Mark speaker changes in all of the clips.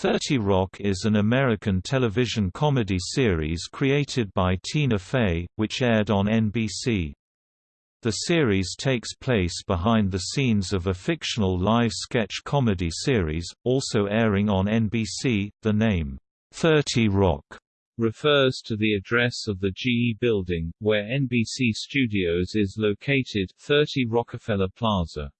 Speaker 1: 30 Rock is an American television comedy series created by Tina Fey, which aired on NBC. The series takes place behind the scenes of a fictional live sketch comedy series, also airing on NBC. The name, 30 Rock,
Speaker 2: refers to the address of the GE building, where NBC Studios is located 30 Rockefeller Plaza.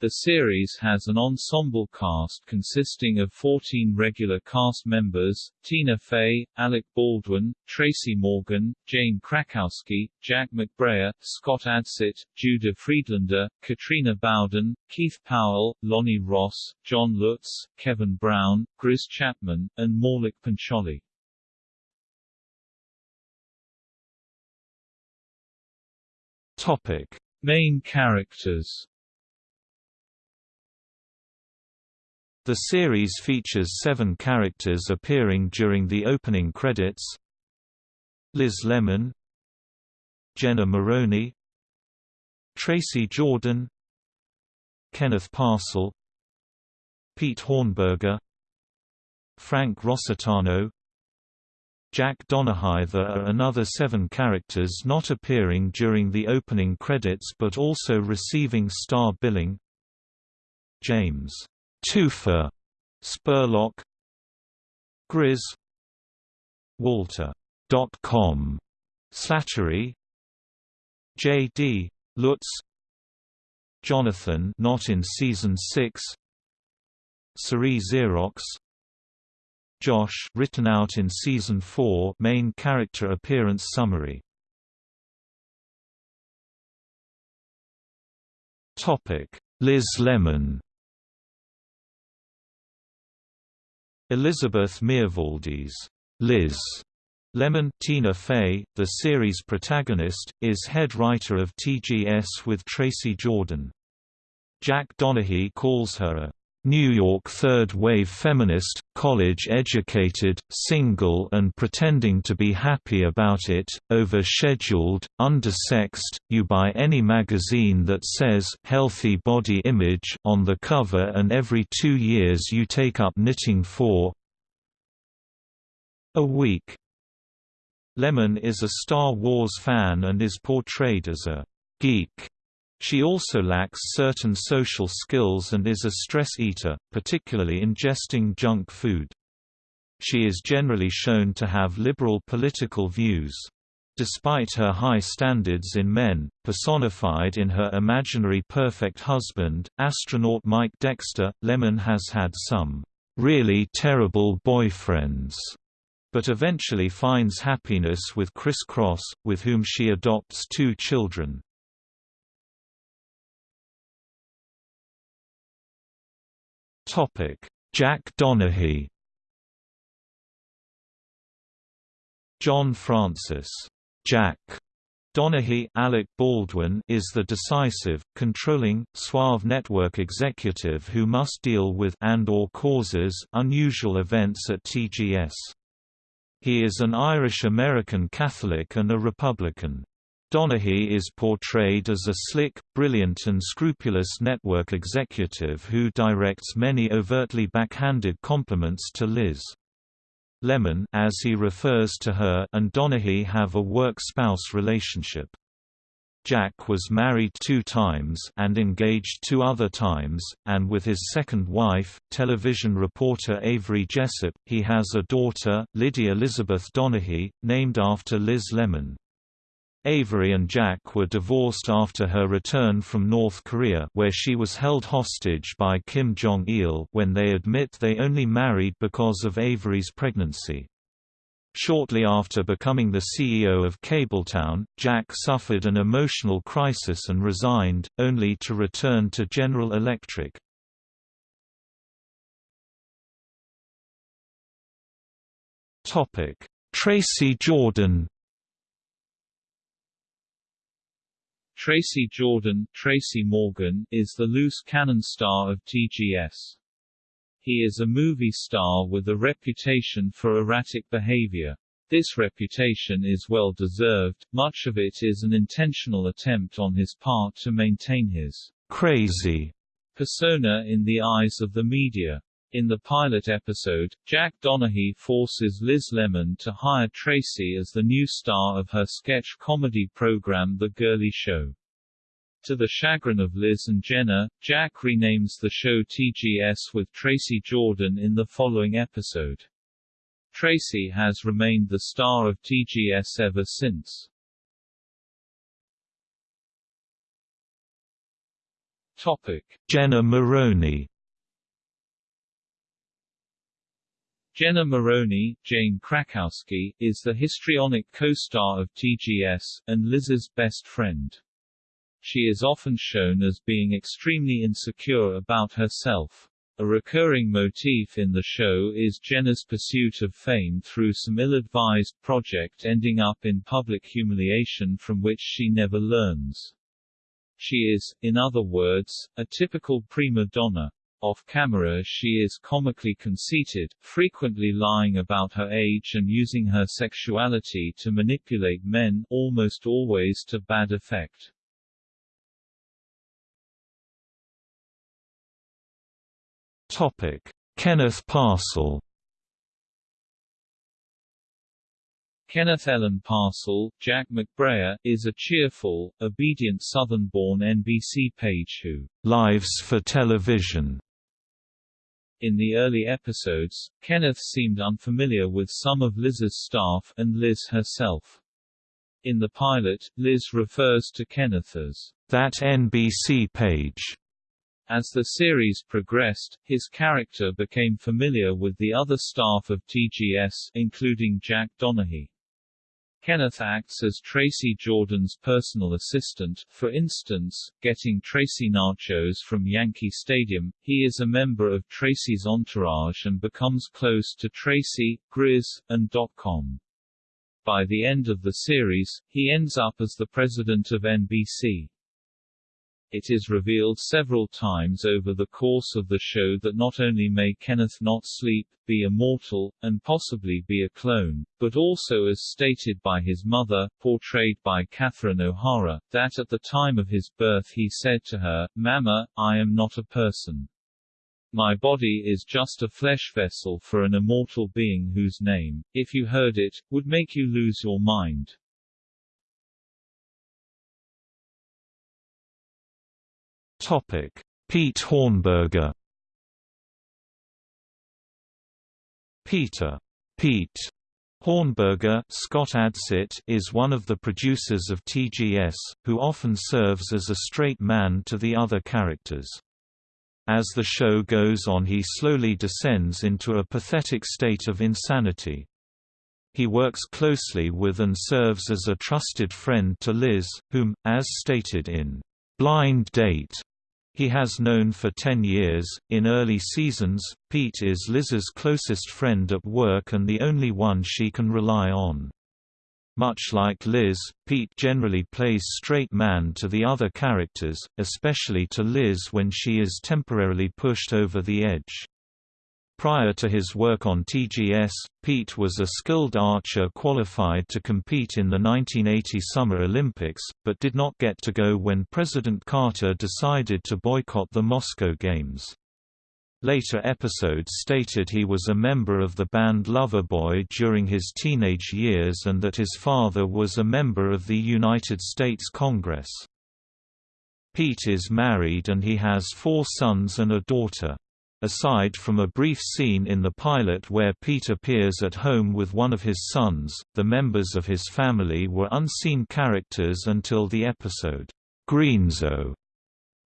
Speaker 2: The series has an ensemble cast consisting of 14 regular cast members, Tina Fey, Alec Baldwin, Tracy Morgan, Jane Krakowski, Jack McBrayer, Scott Adsit, Judah Friedlander, Katrina Bowden, Keith Powell, Lonny Ross, John Lutz, Kevin Brown, Grizz Chapman, and Maulik Pancholy.
Speaker 1: Topic.
Speaker 2: Main characters
Speaker 1: The series features seven characters appearing during the opening credits. Liz Lemon Jenna Maroney Tracy Jordan Kenneth Parcell Pete Hornberger Frank Rossitano Jack Donaghy There are another seven characters not appearing during the opening credits but also receiving star billing. James Toofer, Spurlock, Grizz, Walter. Dot .com, Slattery, J.D. Lutz, Jonathan. Not in season 6, Cerie Xerox, Josh. Written out in season 4 main character appearance summary. Topic: Liz Lemon Elizabeth Miervaldis, Liz Lemon Tina Fey, the series protagonist, is head writer of TGS with Tracy Jordan. Jack Donaghy calls her a New York third-wave feminist, college-educated, single and pretending to be happy about it, over-scheduled, undersexed, you buy any magazine that says «healthy body image» on the cover and every two years you take up knitting for a week. Lemon is a Star Wars fan and is portrayed as a «geek» She also lacks certain social skills and is a stress eater, particularly ingesting junk food. She is generally shown to have liberal political views. Despite her high standards in men, personified in her imaginary perfect husband, astronaut Mike Dexter, Lemon has had some really terrible boyfriends, but eventually finds happiness with Criss Chros, with whom she adopts two children. Topic: Jack Donaghy. John Francis Jack Donaghy Alec Baldwin is the decisive, controlling, suave network executive who must deal with and or causes unusual events at TGS. He is an Irish-American Catholic and a Republican. Donaghy is portrayed as a slick, brilliant and scrupulous network executive who directs many overtly backhanded compliments to Liz. Lemon as he refers to her and Donaghy have a work-spouse relationship. Jack was married two times and engaged two other times, and with his second wife, television reporter Avery Jessup, he has a daughter, Lydia Elizabeth Donaghy, named after Liz Lemon. Avery and Jack were divorced after her return from North Korea where she was held hostage by Kim Jong-il when they admit they only married because of Avery's pregnancy. Shortly after becoming the CEO of Cabletown, Jack suffered an emotional crisis and resigned, only to return to General Electric. Tracy Jordan
Speaker 2: Tracy Jordan Tracy Morgan is the loose cannon star of TGS. He is a movie star with a reputation for erratic behavior. This reputation is well deserved, much of it is an intentional attempt on his part to maintain his crazy persona in the eyes of the media. In the pilot episode, Jack Donaghy forces Liz Lemon to hire Tracy as the new star of her sketch comedy program The Girly Show. To the chagrin of Liz and Jenna, Jack renames the show TGS with Tracy Jordan in the following episode. Tracy has remained the star of TGS ever since. Topic:
Speaker 1: Jenna Maroney
Speaker 2: Jenna Maroney, Jane Krakowski, is the histrionic co-star of TGS, and Liz's best friend. She is often shown as being extremely insecure about herself. A recurring motif in the show is Jenna's pursuit of fame through some ill-advised project ending up in public humiliation from which she never learns. She is, in other words, a typical prima donna. Off-camera she is comically conceited, frequently lying about her age and using her sexuality to manipulate men almost always to bad effect.
Speaker 1: Topic: Kenneth Parcell
Speaker 2: Kenneth Ellen Parcell, Jack McBrayer, is a cheerful, obedient Southern-born NBC page who
Speaker 1: lives for television
Speaker 2: in the early episodes, Kenneth seemed unfamiliar with some of Liz's staff, and Liz herself. In the pilot, Liz refers to Kenneth as
Speaker 1: that NBC page.
Speaker 2: As the series progressed, his character became familiar with the other staff of TGS, including Jack Donaghy. Kenneth acts as Tracy Jordan's personal assistant, for instance, getting Tracy nachos from Yankee Stadium. He is a member of Tracy's entourage and becomes close to Tracy, Grizz, and Dot-Com. By the end of the series, he ends up as the president of NBC. It is revealed several times over the course of the show that not only may Kenneth not sleep, be immortal, and possibly be a clone, but also as stated by his mother, portrayed by Catherine O'Hara, that at the time of his birth he said to her, Mama, I am not a person. My body is just a flesh vessel for an immortal being whose name, if you heard it, would make you lose your mind.
Speaker 1: Topic: Pete Hornberger. Peter Pete Hornberger Scott Adsit is one of the producers of TGS, who often serves as a straight man to the other characters. As the show goes on he slowly descends into a pathetic state of insanity. He works closely with and serves as a trusted friend to Liz, whom, as stated in Blind Date, he has known for 10 years. In early seasons, Pete is Liz's closest friend at work and the only one she can rely on. Much like Liz, Pete generally plays straight man to the other characters, especially to Liz when she is temporarily pushed over the edge. Prior to his work on TGS, Pete was a skilled archer qualified to compete in the 1980 Summer Olympics, but did not get to go when President Carter decided to boycott the Moscow Games. Later episodes stated he was a member of the band Loverboy during his teenage years and that his father was a member of the United States Congress. Pete is married and he has four sons and a daughter. Aside from a brief scene in the pilot where Pete appears at home with one of his sons, the members of his family were unseen characters until the episode, Greenzo.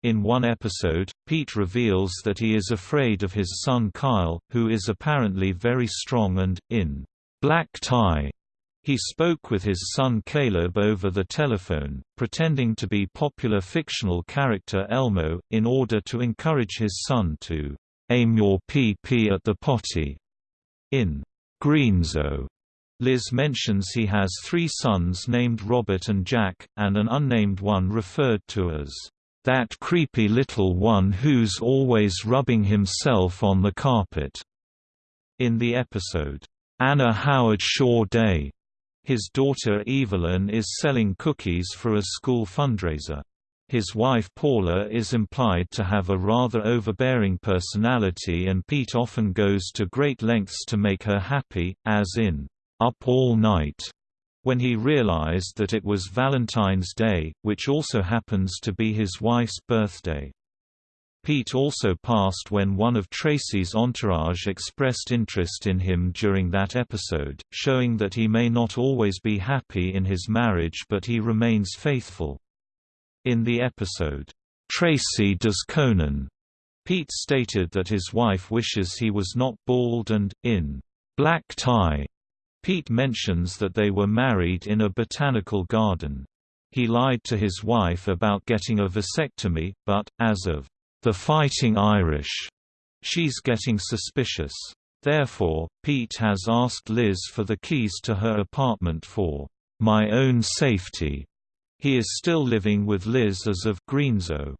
Speaker 1: In one episode, Pete reveals that he is afraid of his son Kyle, who is apparently very strong and, in Black Tie, he spoke with his son Caleb over the telephone, pretending to be popular fictional character Elmo, in order to encourage his son to Aim your PP at the potty. In Greenzo, Liz mentions he has three sons named Robert and Jack, and an unnamed one referred to as that creepy little one who's always rubbing himself on the carpet. In the episode, Anna Howard Shaw Day, his daughter Evelyn is selling cookies for a school fundraiser. His wife Paula is implied to have a rather overbearing personality and Pete often goes to great lengths to make her happy, as in, "'Up All Night' when he realized that it was Valentine's Day, which also happens to be his wife's birthday. Pete also passed when one of Tracy's entourage expressed interest in him during that episode, showing that he may not always be happy in his marriage but he remains faithful. In the episode, "'Tracy Does Conan", Pete stated that his wife wishes he was not bald and, in "'Black Tie", Pete mentions that they were married in a botanical garden. He lied to his wife about getting a vasectomy, but, as of "'The Fighting Irish', she's getting suspicious. Therefore, Pete has asked Liz for the keys to her apartment for "'my own safety' He is still living with Liz as of Greenzo.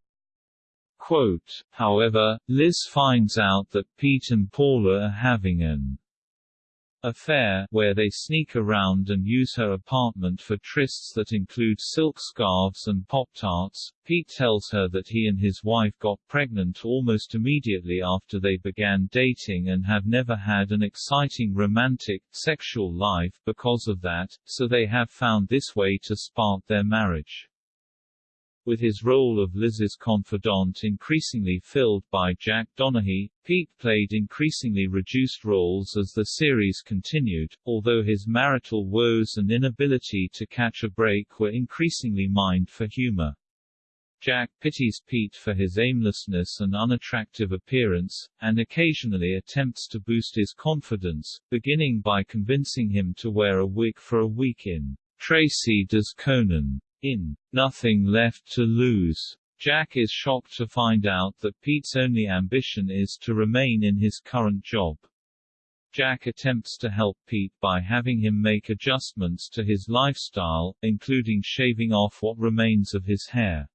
Speaker 2: Quote, However, Liz finds out that Pete and Paula are having an affair, where they sneak around and use her apartment for trysts that include silk scarves and Pop-Tarts. Pete tells her that he and his wife got pregnant almost immediately after they began dating and have never had an exciting romantic, sexual life because of that, so they have found this way to spark their marriage. With his role of Liz's confidant increasingly filled by Jack Donaghy, Pete played increasingly reduced roles as the series continued, although his marital woes and inability to catch a break were increasingly mined for humor. Jack pities Pete for his aimlessness and unattractive appearance, and occasionally attempts to boost his confidence, beginning by convincing him to wear a wig for a week in Tracy Does Conan. In Nothing Left to Lose, Jack is shocked to find out that Pete's only ambition is to remain in his current job. Jack attempts to help Pete by having him make adjustments to his lifestyle, including shaving off what remains of his hair.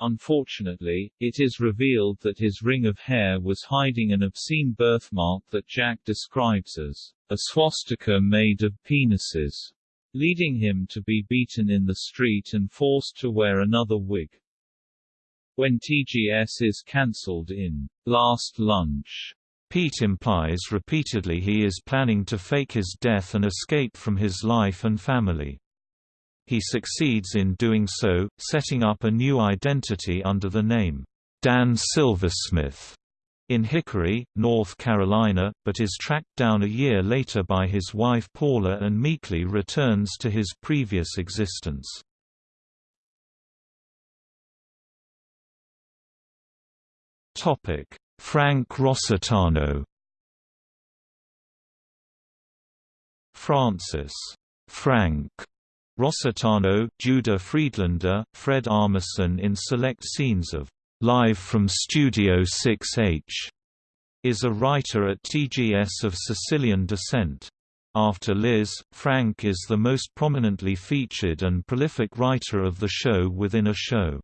Speaker 2: Unfortunately, it is revealed that his ring of hair was hiding an obscene birthmark that Jack describes as a swastika made of penises leading him to be beaten in the street and forced to wear another wig. When TGS is cancelled in Last Lunch,
Speaker 1: Pete implies repeatedly he is planning to fake his death and escape from his life and family. He succeeds in doing so, setting up a new identity under the name, Dan Silversmith in Hickory, North Carolina, but is tracked down a year later by his wife Paula and meekly returns to his previous existence. Frank Rossitano Francis. Frank. Rossitano, Judah Friedlander, Fred Armisen in select scenes of Live from Studio 6H is a writer at TGS of Sicilian descent. After Liz, Frank is the most prominently featured and prolific writer of the show within a show.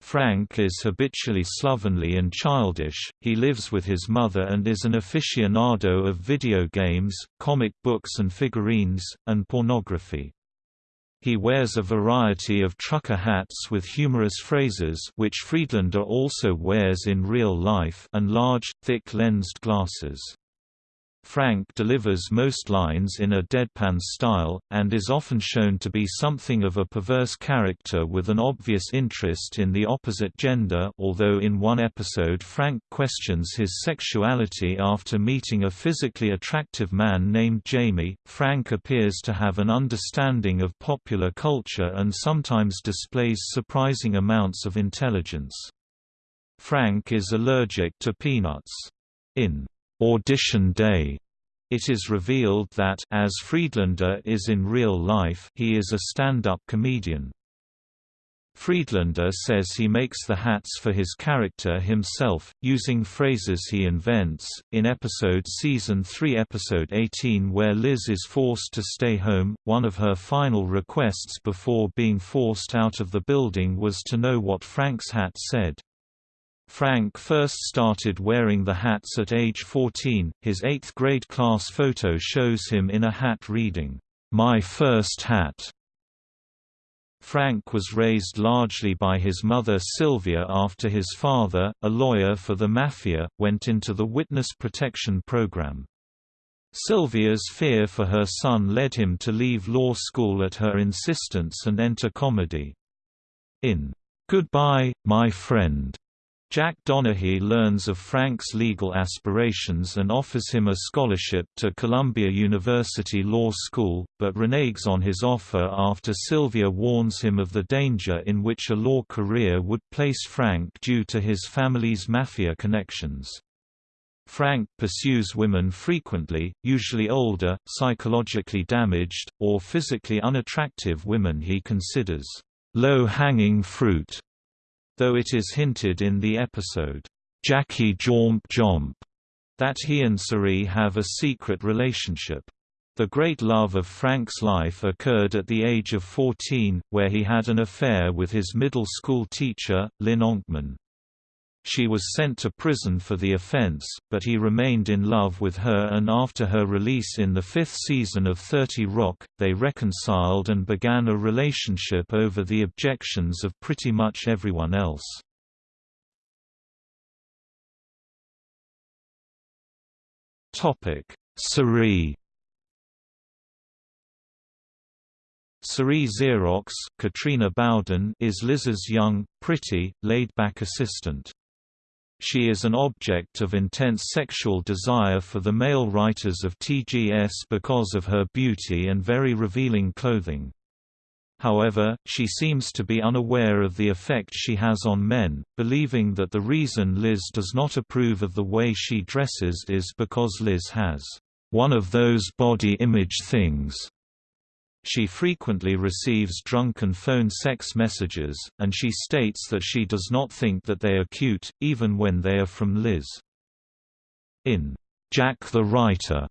Speaker 1: Frank is habitually slovenly and childish, he lives with his mother and is an aficionado of video games, comic books and figurines, and pornography. He wears a variety of trucker hats with humorous phrases which Friedlander also wears in real life and large, thick-lensed glasses. Frank delivers most lines in a deadpan style, and is often shown to be something of a perverse character with an obvious interest in the opposite gender although in one episode Frank questions his sexuality after meeting a physically attractive man named Jamie. Frank appears to have an understanding of popular culture and sometimes displays surprising amounts of intelligence. Frank is allergic to peanuts. In audition day, it is revealed that as Friedlander is in real life, he is a stand-up comedian. Friedlander says he makes the hats for his character himself, using phrases he invents. In episode Season 3, Episode 18, where Liz is forced to stay home, one of her final requests before being forced out of the building was to know what Frank's hat said. Frank first started wearing the hats at age 14. His 8th grade class photo shows him in a hat reading, My First Hat. Frank was raised largely by his mother Sylvia after his father, a lawyer for the Mafia, went into the witness protection program. Sylvia's fear for her son led him to leave law school at her insistence and enter comedy. In Goodbye, My Friend, Jack Donaghy learns of Frank's legal aspirations and offers him a scholarship to Columbia University Law School, but reneges on his offer after Sylvia warns him of the danger in which a law career would place Frank due to his family's mafia connections. Frank pursues women frequently, usually older, psychologically damaged, or physically unattractive women he considers low-hanging fruit though it is hinted in the episode, Jackie Jormp-Jomp, that he and Cerie have a secret relationship. The great love of Frank's life occurred at the age of 14, where he had an affair with his middle school teacher, Lynn Onkman. She was sent to prison for the offense, but he remained in love with her and after her release in the fifth season of 30 Rock, they reconciled and began a relationship over the objections of pretty much everyone else. Cerie Cerie Xerox Katrina Bowden is Liz's young, pretty, laid-back assistant. She is an object of intense sexual desire for the male writers of TGS because of her beauty and very revealing clothing. However, she seems to be unaware of the effect she has on men, believing that the reason Liz does not approve of the way she dresses is because Liz has one of those body image things she frequently receives drunken phone sex messages, and she states that she does not think that they are cute, even when they are from Liz. In Jack the Writer,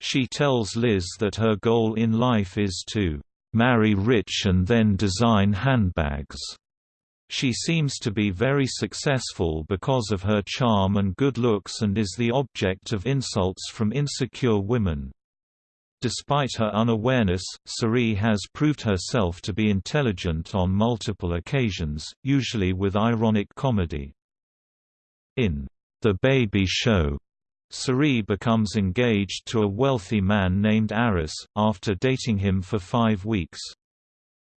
Speaker 1: she tells Liz that her goal in life is to marry rich and then design handbags. She seems to be very successful because of her charm and good looks and is the object of insults from insecure women. Despite her unawareness, Cerie has proved herself to be intelligent on multiple occasions, usually with ironic comedy. In The Baby Show, Cerie becomes engaged to a wealthy man named Aris, after dating him for five weeks.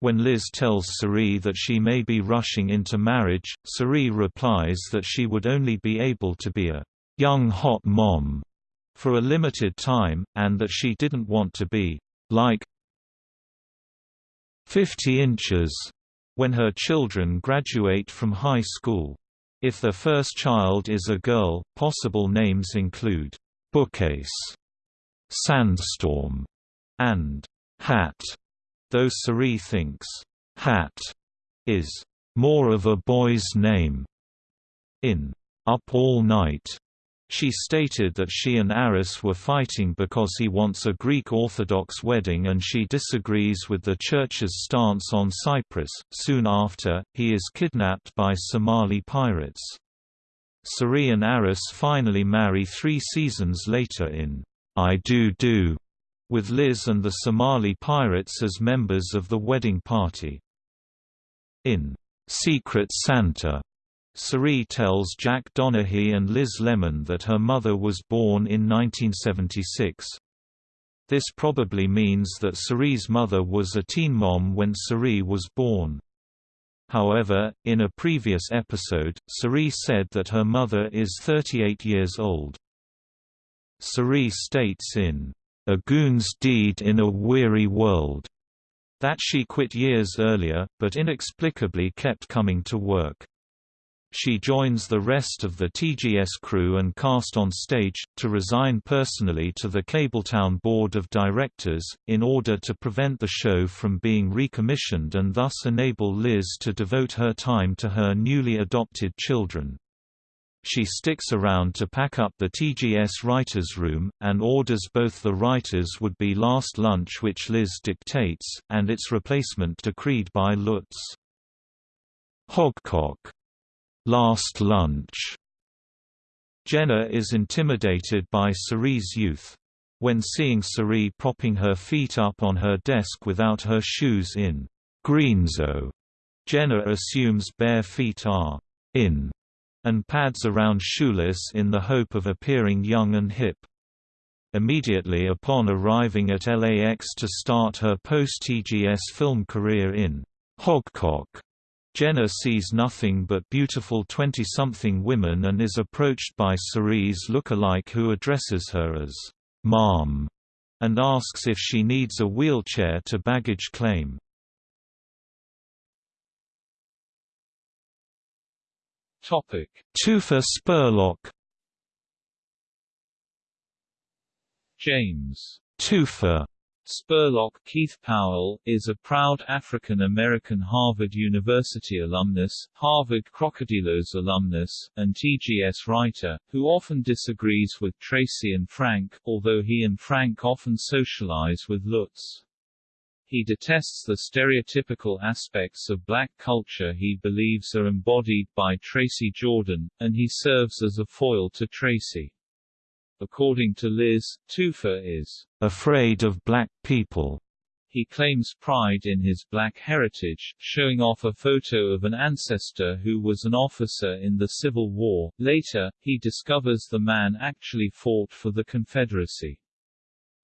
Speaker 1: When Liz tells Cerie that she may be rushing into marriage, Cerie replies that she would only be able to be a young hot mom for a limited time, and that she didn't want to be like 50 inches when her children graduate from high school. If their first child is a girl, possible names include Bookcase, Sandstorm, and Hat, though Cerie thinks Hat is more of a boy's name. In Up All Night, she stated that she and Aris were fighting because he wants a Greek Orthodox wedding and she disagrees with the church's stance on Cyprus. Soon after, he is kidnapped by Somali pirates. Cerie and Aris finally marry three seasons later in I Do Do, with Liz and the Somali pirates as members of the wedding party. In Secret Santa, Cerie tells Jack Donaghy and Liz Lemon that her mother was born in 1976. This probably means that Cerie's mother was a teen mom when Cerie was born. However, in a previous episode, Cerie said that her mother is 38 years old. Cerie states in A Goon's Deed in a Weary World that she quit years earlier, but inexplicably kept coming to work. She joins the rest of the TGS crew and cast on stage, to resign personally to the Cabletown Board of Directors, in order to prevent the show from being recommissioned and thus enable Liz to devote her time to her newly adopted children. She sticks around to pack up the TGS writers' room, and orders both the writers would be last lunch which Liz dictates, and its replacement decreed by Lutz. Hogcock Last Lunch. Jenna is intimidated by Cerie's youth. When seeing Cerie propping her feet up on her desk without her shoes in Greenzo, Jenna assumes bare feet are in and pads around shoeless in the hope of appearing young and hip. Immediately upon arriving at LAX to start her post-TGS film career in Hogcock, Jenna sees nothing but beautiful 20-something women and is approached by Cerise look-alike who addresses her as "'Mom' and asks if she needs a wheelchair to baggage claim.
Speaker 2: Topic:
Speaker 1: Toofer Spurlock.
Speaker 2: James.
Speaker 1: Toofer
Speaker 2: Spurlock Keith Powell, is a proud African-American Harvard University alumnus, Harvard Krokodiloes alumnus, and TGS writer, who often disagrees with Tracy and Frank, although he and Frank often socialize with Lutz. He detests the stereotypical aspects of black culture he believes are embodied by Tracy Jordan, and he serves as a foil to Tracy. According to Liz, Toofer is
Speaker 1: afraid of black people.
Speaker 2: He claims pride in his black heritage, showing off a photo of an ancestor who was an officer in the Civil War. Later, he discovers the man actually fought for the Confederacy.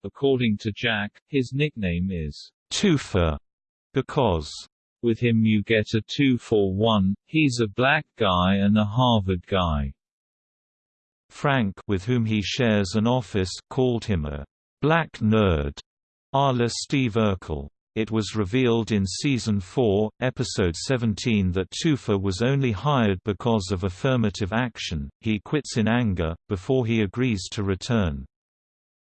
Speaker 2: According to Jack, his nickname is
Speaker 1: Toofer because
Speaker 2: with him you get a two for one, he's a black guy and a Harvard guy.
Speaker 1: Frank with whom he shares an office called him a black nerd, a la Steve Urkel. It was revealed in Season 4, Episode 17 that Toofer was only hired because of affirmative action, he quits in anger, before he agrees to return.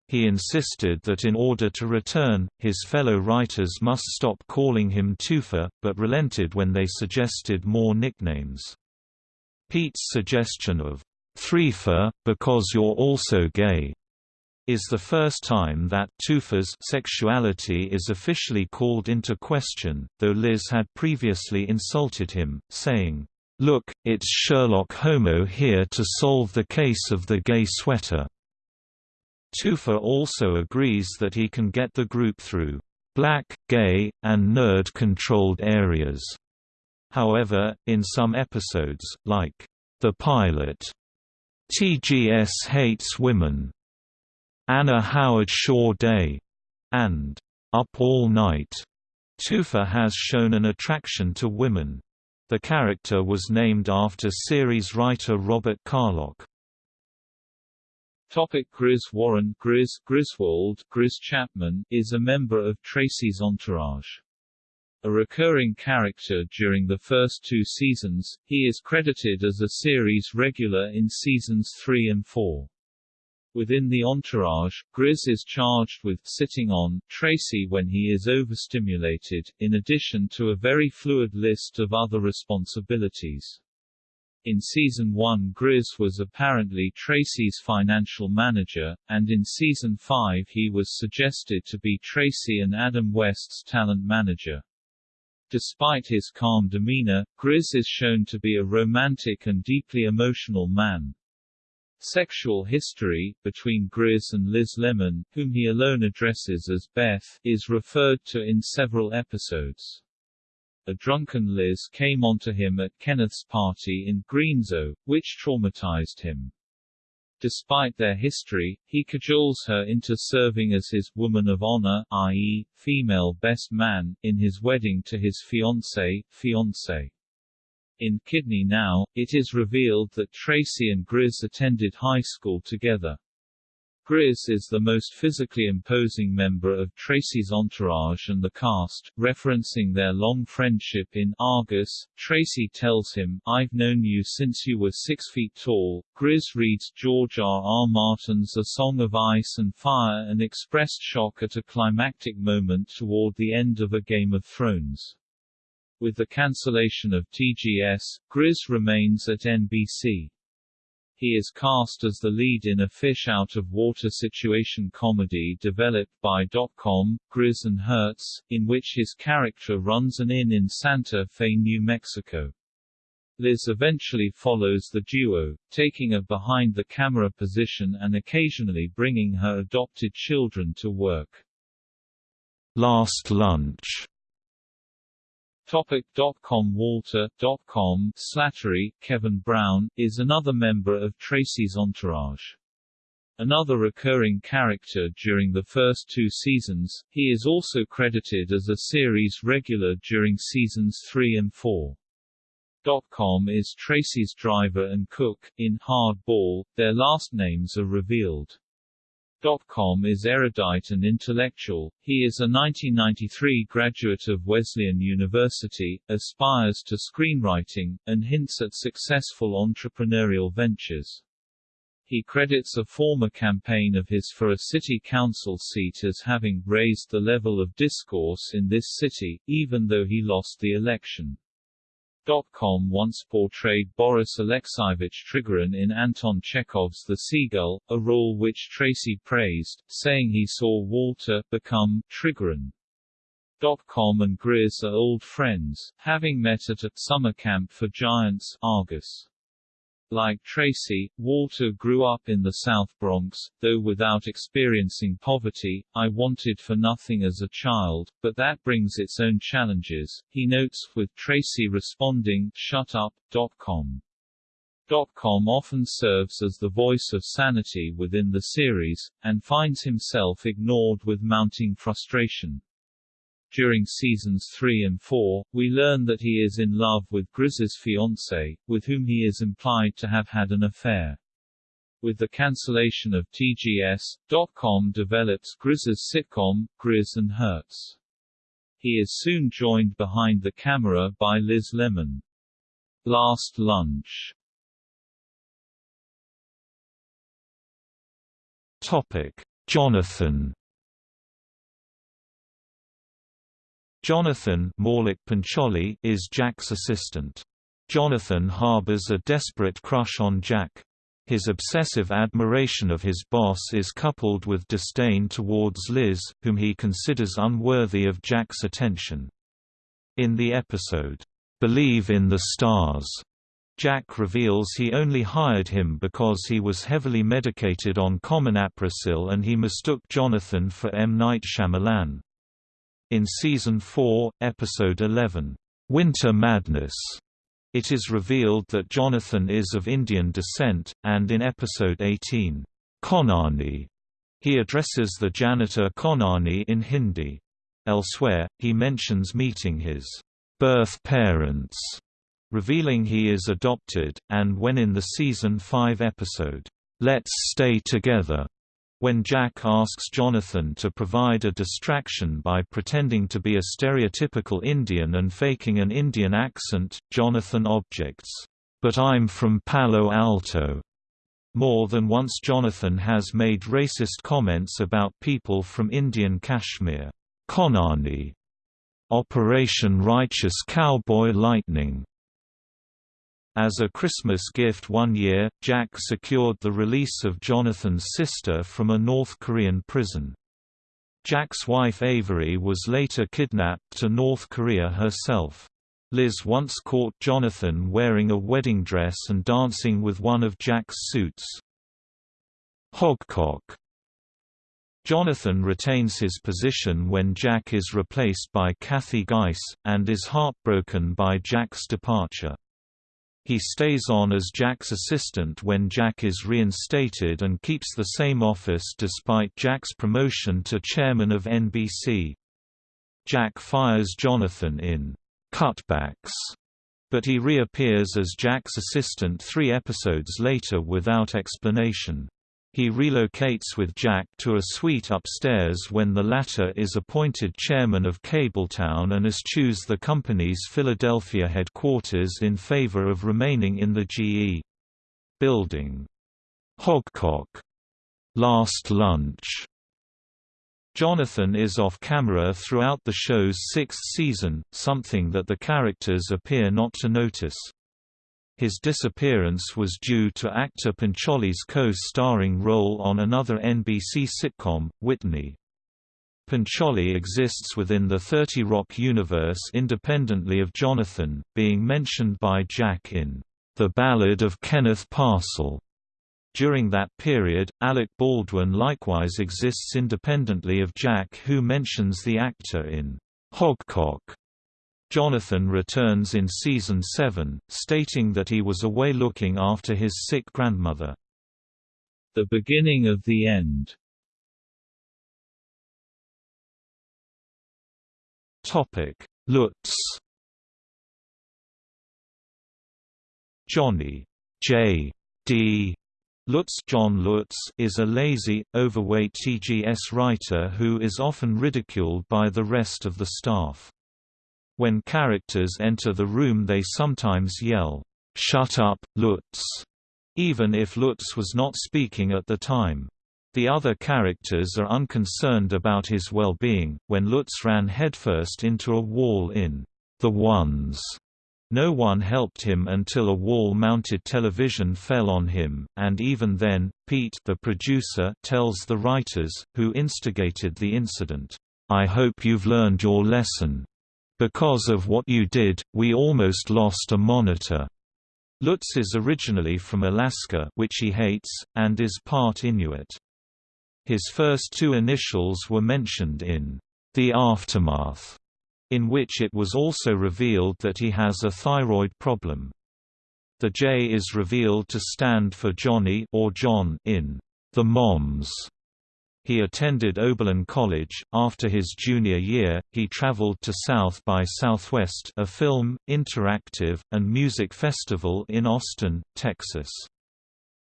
Speaker 1: He insisted that in order to return, his fellow writers must stop calling him Toofer, but relented when they suggested more nicknames. Pete's suggestion of Threefer, because you're also gay, is the first time that Toofer's sexuality is officially called into question, though Liz had previously insulted him, saying, Look, it's Sherlock Homo here to solve the case of the gay sweater. Toofer also agrees that he can get the group through black, gay, and nerd-controlled areas. However, in some episodes, like the pilot, TGS Hates Women, Anna Howard Shaw Day, and Up All Night. Toofer has shown an attraction to women. The character was named after series writer Robert Carlock.
Speaker 2: Topic Grizz Warren Grizz Griswold Grizz Chapman is a member of Tracy's entourage. A recurring character during the first two seasons, he is credited as a series regular in seasons 3 and 4. Within the entourage, Grizz is charged with sitting on Tracy when he is overstimulated, in addition to a very fluid list of other responsibilities. In season 1 Grizz was apparently Tracy's financial manager, and in season 5 he was suggested to be Tracy and Adam West's talent manager. Despite his calm demeanor, Grizz is shown to be a romantic and deeply emotional man. Sexual history, between Grizz and Liz Lemon, whom he alone addresses as Beth, is referred to in several episodes. A drunken Liz came onto him at Kenneth's party in Greenzo, which traumatized him. Despite their history, he cajoles her into serving as his woman of honor, i.e., female best man, in his wedding to his fiancée, fiancée. In Kidney Now, it is revealed that Tracy and Grizz attended high school together. Grizz is the most physically imposing member of Tracy's entourage and the cast, referencing their long friendship in Argus. Tracy tells him, I've known you since you were six feet tall. Grizz reads George R. R. Martin's A Song of Ice and Fire and expressed shock at a climactic moment toward the end of A Game of Thrones. With the cancellation of TGS, Grizz remains at NBC. He is cast as the lead in a fish-out-of-water situation comedy developed by Dotcom, Grizz and Hertz, in which his character runs an inn in Santa Fe, New Mexico. Liz eventually follows the duo, taking a behind-the-camera position and occasionally bringing her adopted children to work.
Speaker 1: Last Lunch
Speaker 2: Topic.com Walter.com Slattery, Kevin Brown, is another member of Tracy's entourage. Another recurring character during the first two seasons, he is also credited as a series regular during seasons 3 and 4. Com is Tracy's driver and cook. In Hardball, their last names are revealed. Com is erudite and intellectual. He is a 1993 graduate of Wesleyan University, aspires to screenwriting, and hints at successful entrepreneurial ventures. He credits a former campaign of his for a city council seat as having raised the level of discourse in this city, even though he lost the election. Com once portrayed Boris Alexeyevich Trigorin in Anton Chekhov's The Seagull, a role which Tracy praised, saying he saw Walter become Trigorin. Dot.com and Grizz are old friends, having met at a summer camp for giants Argus. Like Tracy, Walter grew up in the South Bronx, though without experiencing poverty. I wanted for nothing as a child, but that brings its own challenges, he notes, with Tracy responding, shut up. Com. Com often serves as the voice of sanity within the series, and finds himself ignored with mounting frustration. During seasons 3 and 4, we learn that he is in love with Grizz's fiancée, with whom he is implied to have had an affair. With the cancellation of TGS, .com develops Grizz's sitcom, Grizz and Hertz. He is soon joined behind the camera by Liz Lemon. Last Lunch
Speaker 1: Topic: Jonathan Jonathan is Jack's assistant. Jonathan harbors a desperate crush on Jack. His obsessive admiration of his boss is coupled with disdain towards Liz, whom he considers unworthy of Jack's attention. In the episode, "'Believe in the Stars' Jack reveals he only hired him because he was heavily medicated on common Aprasil and he mistook Jonathan for M. Night Shyamalan. In Season 4, Episode 11, "'Winter Madness' it is revealed that Jonathan is of Indian descent, and in Episode 18, "'Khonani' he addresses the janitor Khonani in Hindi. Elsewhere, he mentions meeting his birth parents, revealing he is adopted, and when in the Season 5 episode, "'Let's Stay Together' When Jack asks Jonathan to provide a distraction by pretending to be a stereotypical Indian and faking an Indian accent, Jonathan objects, "'But I'm from Palo Alto." More than once Jonathan has made racist comments about people from Indian Kashmir. Khonani. Operation Righteous Cowboy Lightning as a Christmas gift one year, Jack secured the release of Jonathan's sister from a North Korean prison. Jack's wife Avery was later kidnapped to North Korea herself. Liz once caught Jonathan wearing a wedding dress and dancing with one of Jack's suits. Hogcock Jonathan retains his position when Jack is replaced by Kathy Geiss, and is heartbroken by Jack's departure. He stays on as Jack's assistant when Jack is reinstated and keeps the same office despite Jack's promotion to chairman of NBC. Jack fires Jonathan in Cutbacks, but he reappears as Jack's assistant three episodes later without explanation. He relocates with Jack to a suite upstairs when the latter is appointed chairman of Cabletown and eschews the company's Philadelphia headquarters in favor of remaining in the GE building. Hogcock. Last Lunch. Jonathan is off-camera throughout the show's sixth season, something that the characters appear not to notice. His disappearance was due to actor Pancholy's co-starring role on another NBC sitcom, Whitney. Pancholy exists within the 30 Rock universe independently of Jonathan, being mentioned by Jack in The Ballad of Kenneth Parcell. During that period, Alec Baldwin likewise exists independently of Jack who mentions the actor in Hogcock. Jonathan returns in season 7, stating that he was away looking after his sick grandmother.
Speaker 2: The beginning of the end
Speaker 1: Topic: Lutz. Johnny J. D. Lutz John Lutz is a lazy, overweight TGS writer who is often ridiculed by the rest of the staff. When characters enter the room they sometimes yell, "'Shut up, Lutz!' even if Lutz was not speaking at the time. The other characters are unconcerned about his well-being. When Lutz ran headfirst into a wall in The Ones, no one helped him until a wall-mounted television fell on him, and even then, Pete the producer tells the writers, who instigated the incident, "'I hope you've learned your lesson. Because of what you did, we almost lost a monitor." Lutz is originally from Alaska which he hates, and is part Inuit. His first two initials were mentioned in The Aftermath, in which it was also revealed that he has a thyroid problem. The J is revealed to stand for Johnny or John in The Moms. He attended Oberlin College. After his junior year, he traveled to South by Southwest, a film, interactive, and music festival in Austin, Texas.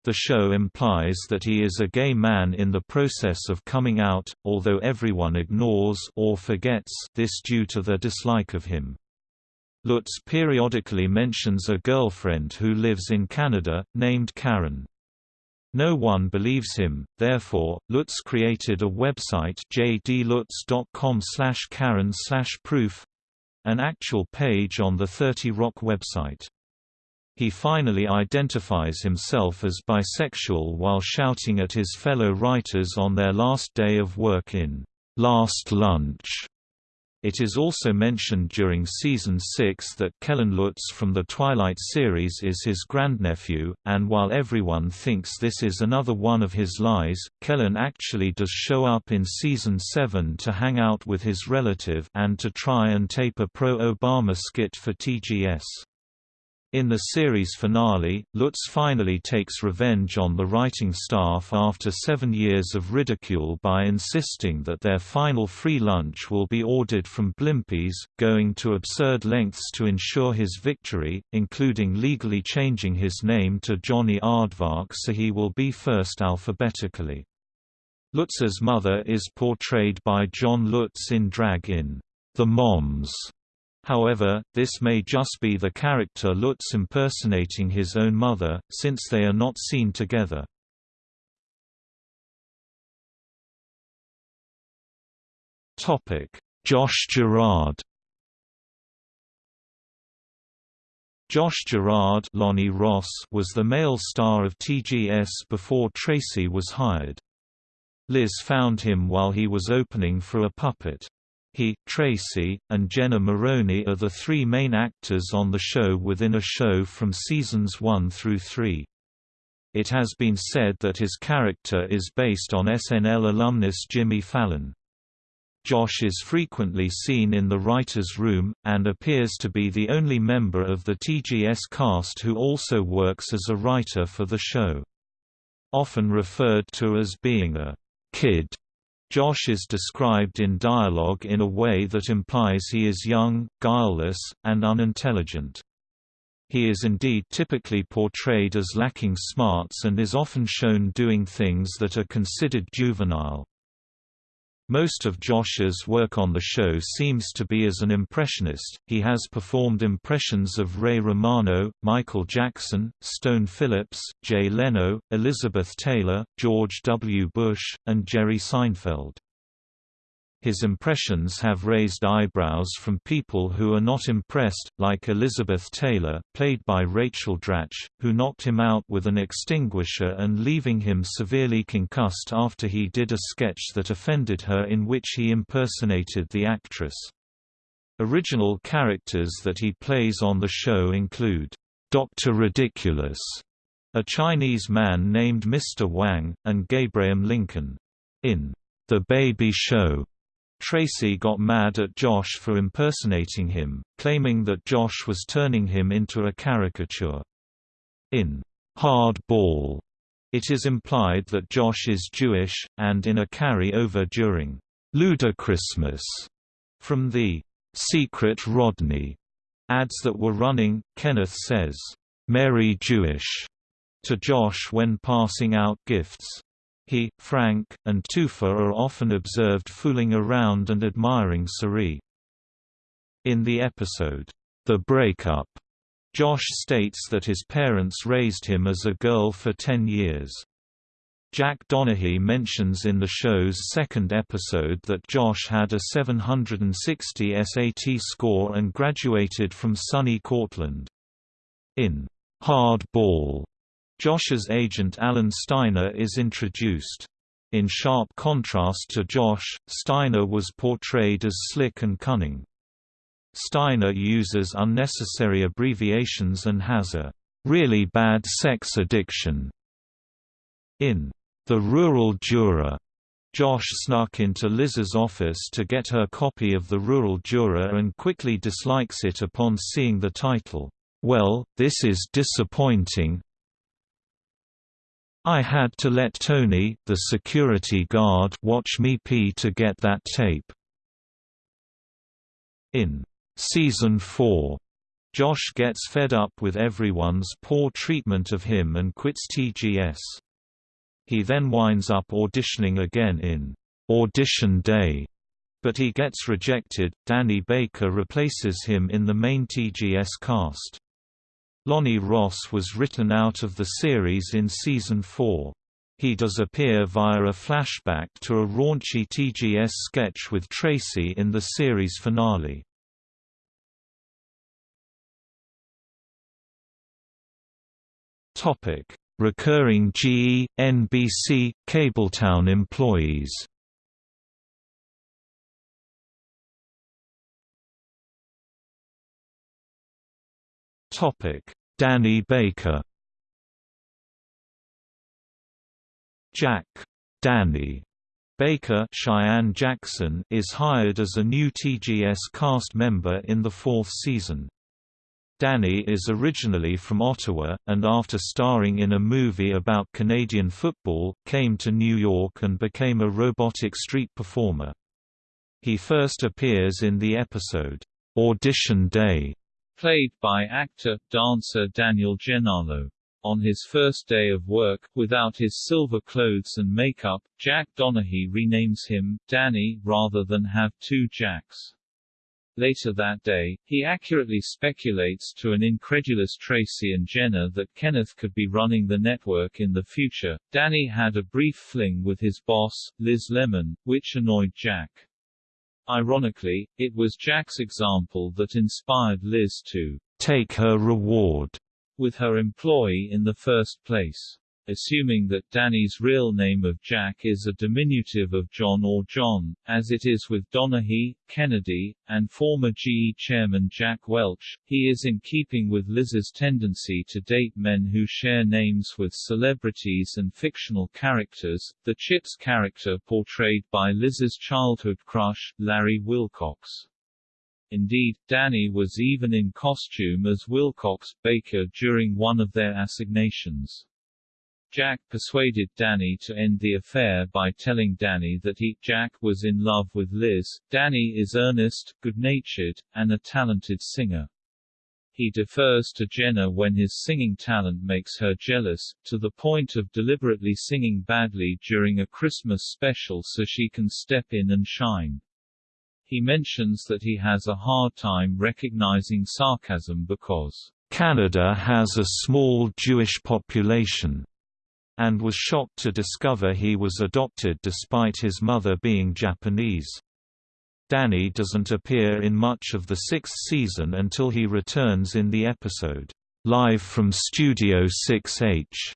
Speaker 1: The show implies that he is a gay man in the process of coming out, although everyone ignores or forgets this due to their dislike of him. Lutz periodically mentions a girlfriend who lives in Canada, named Karen. No one believes him, therefore, Lutz created a website jdlutz.com slash karen slash proof an actual page on the 30 Rock website. He finally identifies himself as bisexual while shouting at his fellow writers on their last day of work in Last Lunch. It is also mentioned during season 6 that Kellen Lutz from the Twilight series is his grandnephew, and while everyone thinks this is another one of his lies, Kellen actually does show up in season 7 to hang out with his relative and to try and tape a pro-Obama skit for TGS. In the series finale, Lutz finally takes revenge on the writing staff after seven years of ridicule by insisting that their final free lunch will be ordered from Blimpies, going to absurd lengths to ensure his victory, including legally changing his name to Johnny Aardvark so he will be first alphabetically. Lutz's mother is portrayed by John Lutz in drag in The Moms However, this may just be the character Lutz impersonating his own mother, since they are not seen together. Josh Girard Josh Girard Lonny Ross was the male star of TGS before Tracy was hired. Liz found him while he was opening for a puppet. He, Tracy, and Jenna Maroney are the three main actors on the show within a show from seasons 1 through 3. It has been said that his character is based on SNL alumnus Jimmy Fallon. Josh is frequently seen in the writer's room, and appears to be the only member of the TGS cast who also works as a writer for the show. Often referred to as being a kid Josh is described in dialogue in a way that implies he is young, guileless, and unintelligent. He is indeed typically portrayed as lacking smarts and is often shown doing things that are considered juvenile. Most of Josh's work on the show seems to be as an impressionist. He has performed impressions of Ray Romano, Michael Jackson, Stone Phillips, Jay Leno, Elizabeth Taylor, George W. Bush, and Jerry Seinfeld. His impressions have raised eyebrows from people who are not impressed, like Elizabeth Taylor, played by Rachel Dratch, who knocked him out with an extinguisher and leaving him severely concussed after he did a sketch that offended her in which he impersonated the actress. Original characters that he plays on the show include, Dr. Ridiculous, a Chinese man named Mr. Wang, and Gabraham Lincoln. In The Baby Show, Tracy got mad at Josh for impersonating him, claiming that Josh was turning him into a caricature. In Hard Ball, it is implied that Josh is Jewish, and in a carry-over during Ludachristmas from the Secret Rodney ads that were running, Kenneth says, Merry Jewish to Josh when passing out gifts. He, Frank, and Toofer are often observed fooling around and admiring Cerie. In the episode, The Breakup, Josh states that his parents raised him as a girl for ten years. Jack Donaghy mentions in the show's second episode that Josh had a 760 SAT score and graduated from SUNY Cortland. In Hard Ball, Josh's agent Alan Steiner is introduced. In sharp contrast to Josh, Steiner was portrayed as slick and cunning. Steiner uses unnecessary abbreviations and has a really bad sex addiction. In The Rural Juror, Josh snuck into Liz's office to get her copy of The Rural Juror and quickly dislikes it upon seeing the title. Well, this is disappointing, I had to let Tony, the security guard, watch me pee to get that tape. In Season 4, Josh gets fed up with everyone's poor treatment of him and quits TGS. He then winds up auditioning again in Audition Day, but he gets rejected. Danny Baker replaces him in the main TGS cast. Lonny Ross was written out of the series in season 4. He does appear via a flashback to a raunchy TGS sketch with Tracy in the series finale. Topic: Recurring GE, NBC, Cabletown employees. Topic: Danny Baker. Jack Danny Baker Cheyenne Jackson is hired as a new TGS cast member in the fourth season. Danny is originally from Ottawa, and after starring in a movie about Canadian football, came to New York and became a robotic street performer. He first appears in the episode, Audition Day,
Speaker 2: played by actor, dancer Daniel Gennaro. On his first day of work, without his silver clothes and makeup, Jack Donaghy renames him, Danny, rather than have two Jacks. Later that day, he accurately speculates to an incredulous Tracy and Jenna that Kenneth could be running the network in the future. Danny had a brief fling with his boss, Liz Lemon, which annoyed Jack. Ironically, it was Jack's example that inspired Liz to take her reward with her employee in the first place assuming that Danny's real name of Jack is a diminutive of John or John, as it is with Donaghy, Kennedy, and former GE chairman Jack Welch, he is in keeping with Liz's tendency to date men who share names with celebrities and fictional characters, the Chips character portrayed by Liz's childhood crush, Larry Wilcox. Indeed, Danny was even in costume as Wilcox Baker during one of their assignations. Jack persuaded Danny to end the affair by telling Danny that he, Jack, was in love with Liz. Danny is earnest, good-natured, and a talented singer. He defers to Jenna when his singing talent makes her jealous, to the point of deliberately singing badly during a Christmas special so she can step in and shine. He mentions that he has a hard time recognizing sarcasm because Canada has a small Jewish population and was shocked to discover he was adopted despite his mother being Japanese. Danny doesn't appear in much of the sixth season until he returns in the episode, Live from Studio 6H,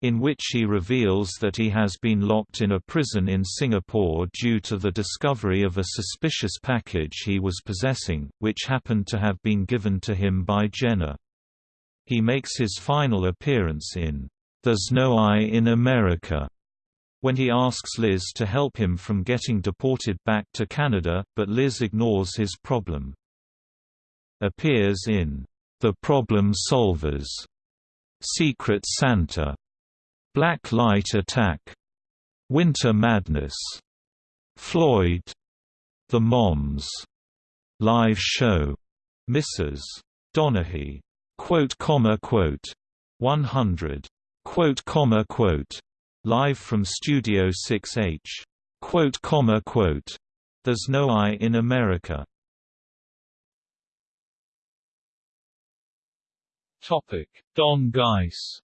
Speaker 2: in which he reveals that he has been locked in a prison in Singapore due to the discovery of a suspicious package he was possessing, which happened to have been given to him by Jenna. He makes his final appearance in there's No I in America,
Speaker 1: when he asks Liz to help him from getting deported back to Canada, but Liz ignores his problem. Appears in The Problem Solvers, Secret Santa, Black Light Attack, Winter Madness, Floyd, The Moms, Live Show, Mrs. Donaghy, quote comma quote, 100, quote comma quote, live from Studio 6H, quote comma quote, There's no I in America.
Speaker 2: Topic: Don Geiss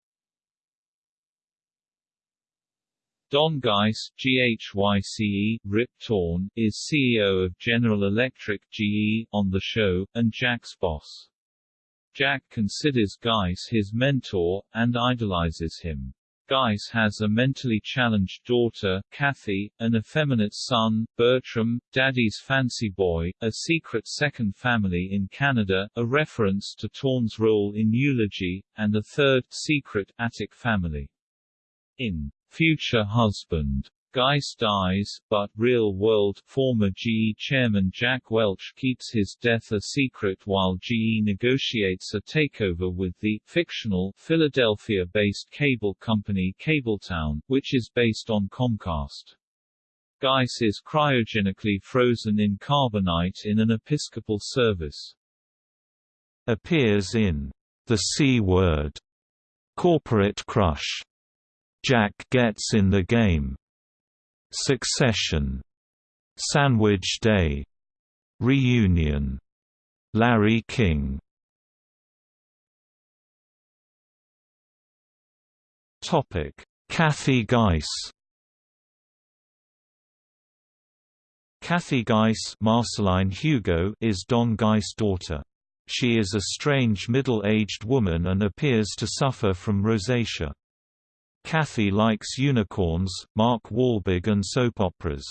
Speaker 2: Don Geiss GHYCE, Rip Torn, is CEO of General Electric GE, on the show, and Jack's boss. Jack considers Geiss his mentor, and idolizes him. Geiss has a mentally challenged daughter, Kathy, an effeminate son, Bertram, Daddy's Fancy Boy, a secret second family in Canada, a reference to Torn's role in Eulogy, and a third, secret, attic family. In future husband. Geiss dies, but real-world former GE chairman Jack Welch keeps his death a secret while GE negotiates a takeover with the fictional Philadelphia-based cable company Cabletown, which is based on Comcast. Geiss is cryogenically frozen in carbonite in an Episcopal service.
Speaker 1: Appears in The C Word, Corporate Crush, Jack Gets in the Game, Succession, Sandwich Day, Reunion, Larry King. Topic: Kathy Geiss. Kathy Geiss Marceline Hugot is Don Geiss' daughter. She is a strange middle-aged woman and appears to suffer from rosacea. Kathy likes unicorns, Mark Wahlberg and soap operas.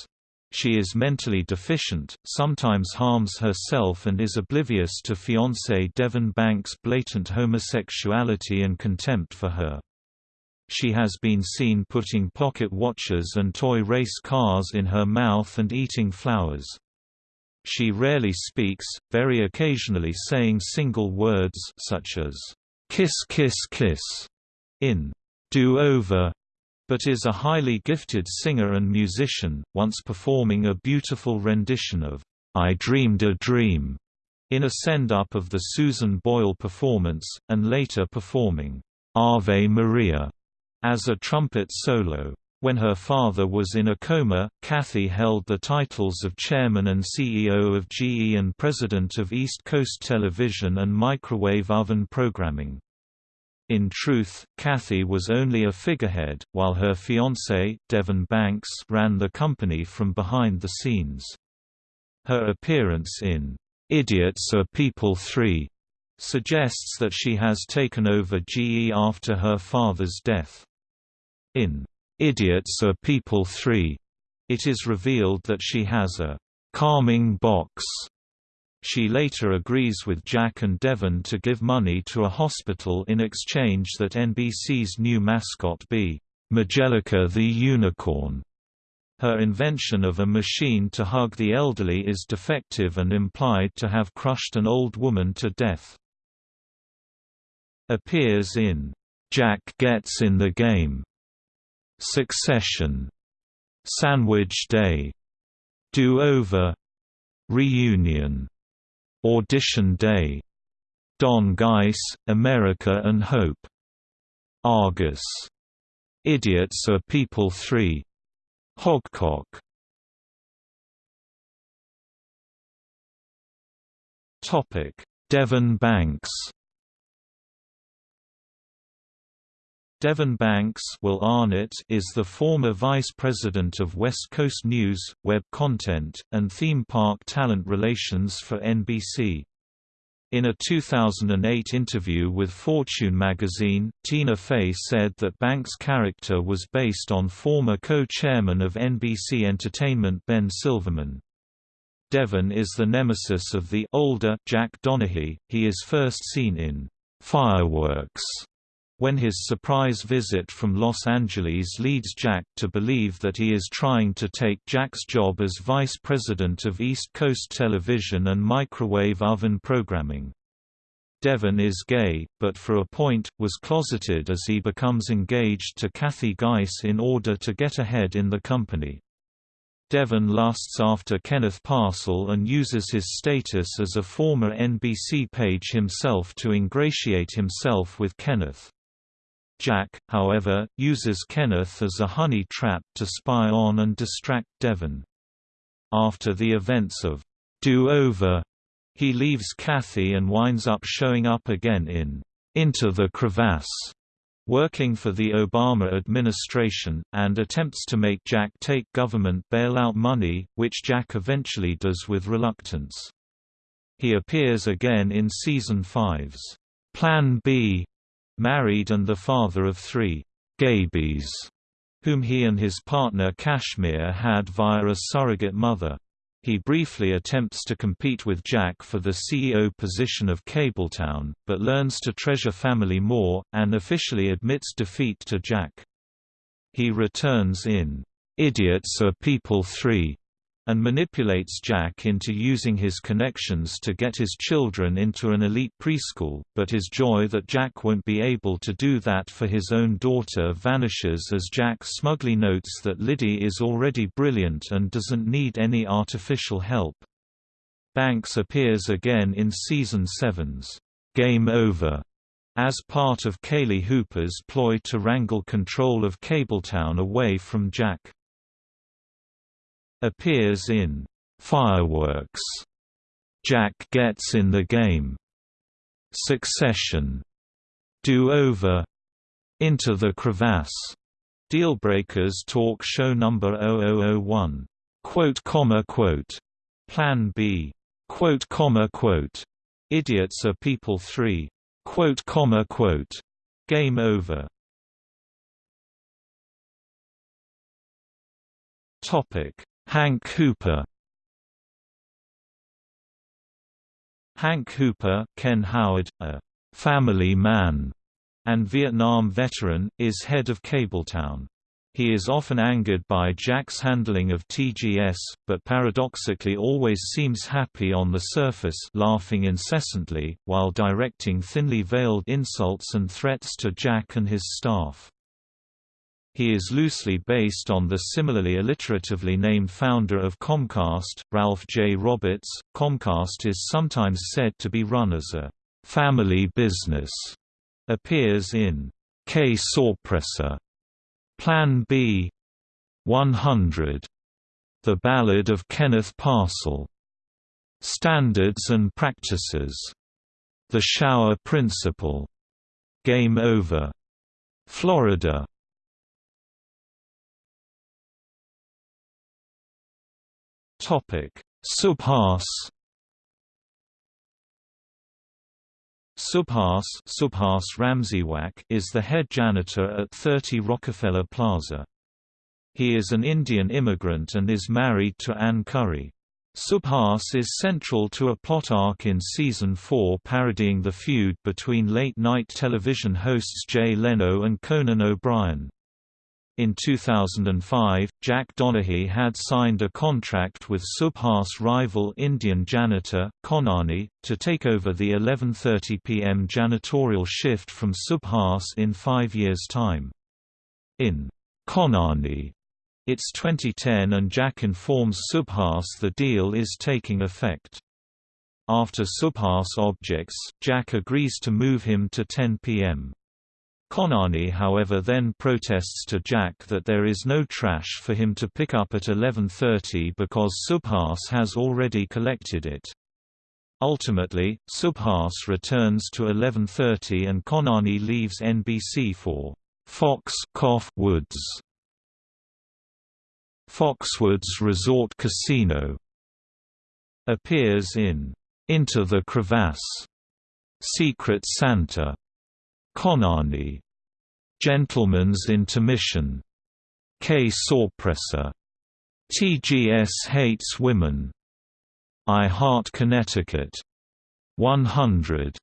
Speaker 1: She is mentally deficient, sometimes harms herself and is oblivious to fiancé Devon Banks' blatant homosexuality and contempt for her. She has been seen putting pocket watches and toy race cars in her mouth and eating flowers. She rarely speaks, very occasionally saying single words such as, "'kiss kiss kiss' in do-over, but is a highly gifted singer and musician, once performing a beautiful rendition of I Dreamed a Dream in a send-up of the Susan Boyle performance, and later performing Ave Maria as a trumpet solo. When her father was in a coma, Kathy held the titles of chairman and CEO of GE and president of East Coast Television and Microwave Oven Programming. In truth, Kathy was only a figurehead, while her fiancé, Devon Banks, ran the company from behind the scenes. Her appearance in Idiots Are People 3 suggests that she has taken over GE after her father's death. In Idiots Are People 3, it is revealed that she has a calming box she later agrees with Jack and Devon to give money to a hospital in exchange that NBC's new mascot be Majelica the Unicorn. Her invention of a machine to hug the elderly is defective and implied to have crushed an old woman to death. Appears in Jack Gets in the Game, Succession, Sandwich Day, Do Over, Reunion Audition Day, Don Geiss, America and Hope, Argus, Idiots Are People 3, Hogcock. Topic: Devon Banks. Devon Banks Will Arnett is the former vice president of West Coast News, web content, and theme park talent relations for NBC. In a 2008 interview with Fortune magazine, Tina Fey said that Banks' character was based on former co-chairman of NBC Entertainment Ben Silverman. Devon is the nemesis of the older Jack Donaghy. He is first seen in Fireworks when his surprise visit from Los Angeles leads Jack to believe that he is trying to take Jack's job as vice president of East Coast Television and microwave oven programming. Devon is gay, but for a point, was closeted as he becomes engaged to Kathy Geiss in order to get ahead in the company. Devon lusts after Kenneth Parcell and uses his status as a former NBC page himself to ingratiate himself with Kenneth. Jack, however, uses Kenneth as a honey trap to spy on and distract Devon. After the events of Do-Over, he leaves Kathy and winds up showing up again in Into the Crevasse, working for the Obama administration, and attempts to make Jack take government bailout money, which Jack eventually does with reluctance. He appears again in Season 5's Plan B, married and the father of three Gabies, whom he and his partner Kashmir had via a surrogate mother. He briefly attempts to compete with Jack for the CEO position of Cabletown, but learns to treasure family more, and officially admits defeat to Jack. He returns in Idiots Are People 3 and manipulates Jack into using his connections to get his children into an elite preschool, but his joy that Jack won't be able to do that for his own daughter vanishes as Jack smugly notes that Liddy is already brilliant and doesn't need any artificial help. Banks appears again in Season 7's Game Over as part of Kaylee Hooper's ploy to wrangle control of Cabletown away from Jack appears in Fireworks, Jack Gets in the Game, Succession, Do-Over, Into the Crevasse, Dealbreakers talk show number 0001, quote comma quote, Plan B, quote comma quote, Idiots Are People 3, quote comma quote, Game Over. Topic Hank Hooper Hank Hooper, Ken Howard, a «family man» and Vietnam veteran, is head of Cabletown. He is often angered by Jack's handling of TGS, but paradoxically always seems happy on the surface laughing incessantly, while directing thinly veiled insults and threats to Jack and his staff. He is loosely based on the similarly alliteratively named founder of Comcast, Ralph J. Roberts. Comcast is sometimes said to be run as a family business. Appears in Qué Sorpresa, Plan B, 100, The Ballad of Kenneth Parcell, Standards and Practices, The Shower Principle, Game Over, Florida Topic: Subhas Subhas, Subhas Ramsiwak is the head janitor at 30 Rockefeller Plaza. He is an Indian immigrant and is married to Ann Curry. Subhas is central to a plot arc in Season 4 parodying the feud between late-night television hosts Jay Leno and Conan O'Brien. In 2005, Jack Donaghy had signed a contract with Subhas rival Indian janitor, Khonani, to take over the 11.30 pm janitorial shift from Subhas in five years' time. In Khonani, it's 2010 and Jack informs Subhas the deal is taking effect. After Subhas objects, Jack agrees to move him to 10 p.m. Khonani however then protests to Jack that there is no trash for him to pick up at 11.30 because Subhas has already collected it. Ultimately, Subhas returns to 11.30 and Khonani leaves NBC for Fox Woods. Foxwoods Resort Casino appears in Into the Crevasse, Secret Santa, Khonani, Gentleman's Intermission, Qué Sorpresa, TGS Hates Women, I Heart Connecticut, 100,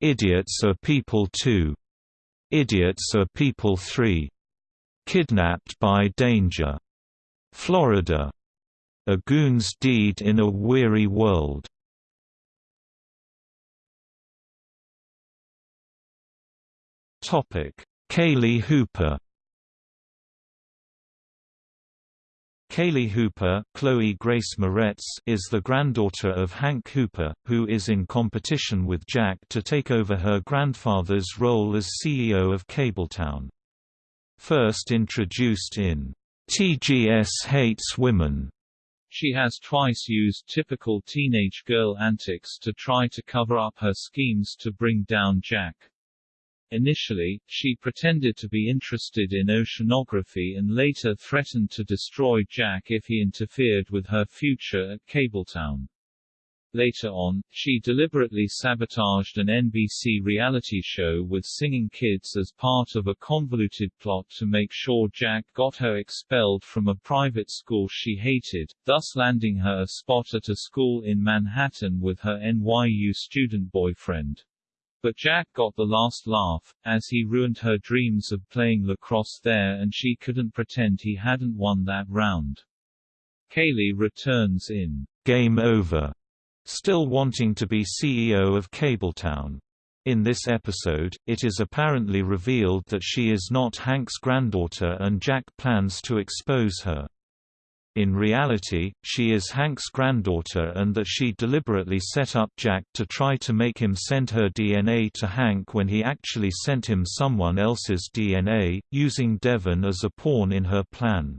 Speaker 1: Idiots Are People Two, Idiots Are People 3. Kidnapped by Danger. Florida. A Goon's Deed in a Weary World. Kaylee Hooper Kaylee Hooper Chloe Grace Moretz is the granddaughter of Hank Hooper, who is in competition with Jack to take over her grandfather's role as CEO of Cabletown. First introduced in TGS Hates Women,
Speaker 2: she has twice used typical teenage girl antics to try to cover up her schemes to bring down Jack. Initially, she pretended to be interested in oceanography and later threatened to destroy Jack if he interfered with her future at Cabletown. Later on, she deliberately sabotaged an NBC reality show with singing kids as part of a convoluted plot to make sure Jack got her expelled from a private school she hated, thus landing her a spot at a school in Manhattan with her NYU student boyfriend. But Jack got the last laugh, as he ruined her dreams of playing lacrosse there and she couldn't pretend he hadn't won that round. Kaylee returns in
Speaker 1: Game Over, still wanting to be CEO of Cabletown. In this episode, it is apparently revealed that she is not Hank's granddaughter and Jack plans to expose her. In reality, she is Hank's granddaughter and that she deliberately set up Jack to try to make him send her DNA to Hank when he actually sent him someone else's DNA, using Devon as a pawn in her plan.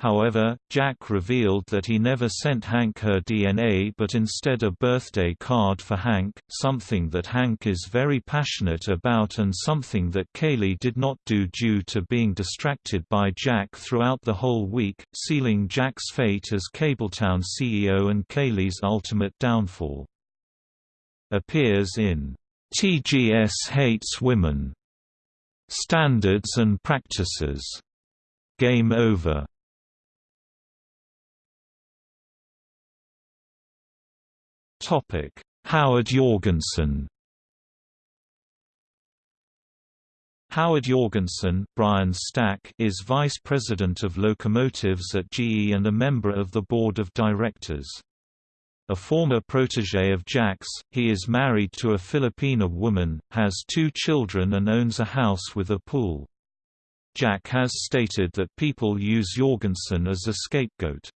Speaker 1: However, Jack revealed that he never sent Hank her DNA but instead a birthday card for Hank, something that Hank is very passionate about and something that Kaylee did not do due to being distracted by Jack throughout the whole week, sealing Jack's fate as Cabletown CEO and Kaylee's ultimate downfall. Appears in TGS Hates Women. Standards and Practices. Game Over Topic: Howard Jorgensen. Howard Jorgensen Brian Stack is Vice President of Locomotives at GE and a member of the Board of Directors. A former protege of Jack's, he is married to a Filipina woman, has two children and owns a house with a pool. Jack has stated that people use Jorgensen as a scapegoat.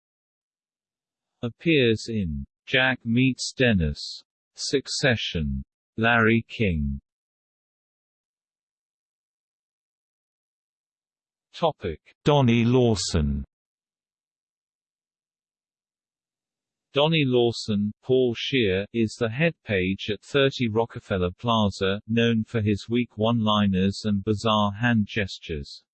Speaker 2: Appears in Jack meets Dennis. Succession. Larry King. Topic:
Speaker 1: Donnie Lawson.
Speaker 2: Donnie Lawson, Paul Scheer, is the head page at 30 Rockefeller Plaza, known for his weak one-liners and bizarre hand gestures.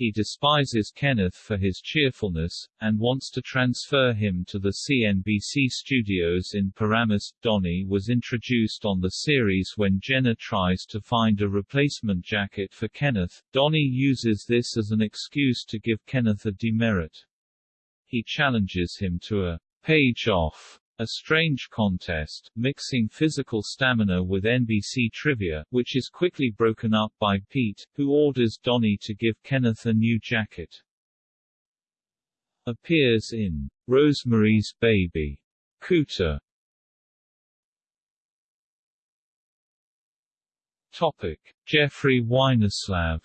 Speaker 2: He despises Kenneth for his cheerfulness, and wants to transfer him to the CNBC studios in Paramus. Donnie was introduced on the series when Jenna tries to find a replacement jacket for Kenneth. Donnie uses this as an excuse to give Kenneth a demerit. He challenges him to a page off a strange contest, mixing physical stamina with NBC trivia, which is quickly broken up by Pete, who orders Donnie to give Kenneth a new jacket. Appears in Rosemary's Baby. Cooter. Topic: Jeffrey Weinerslav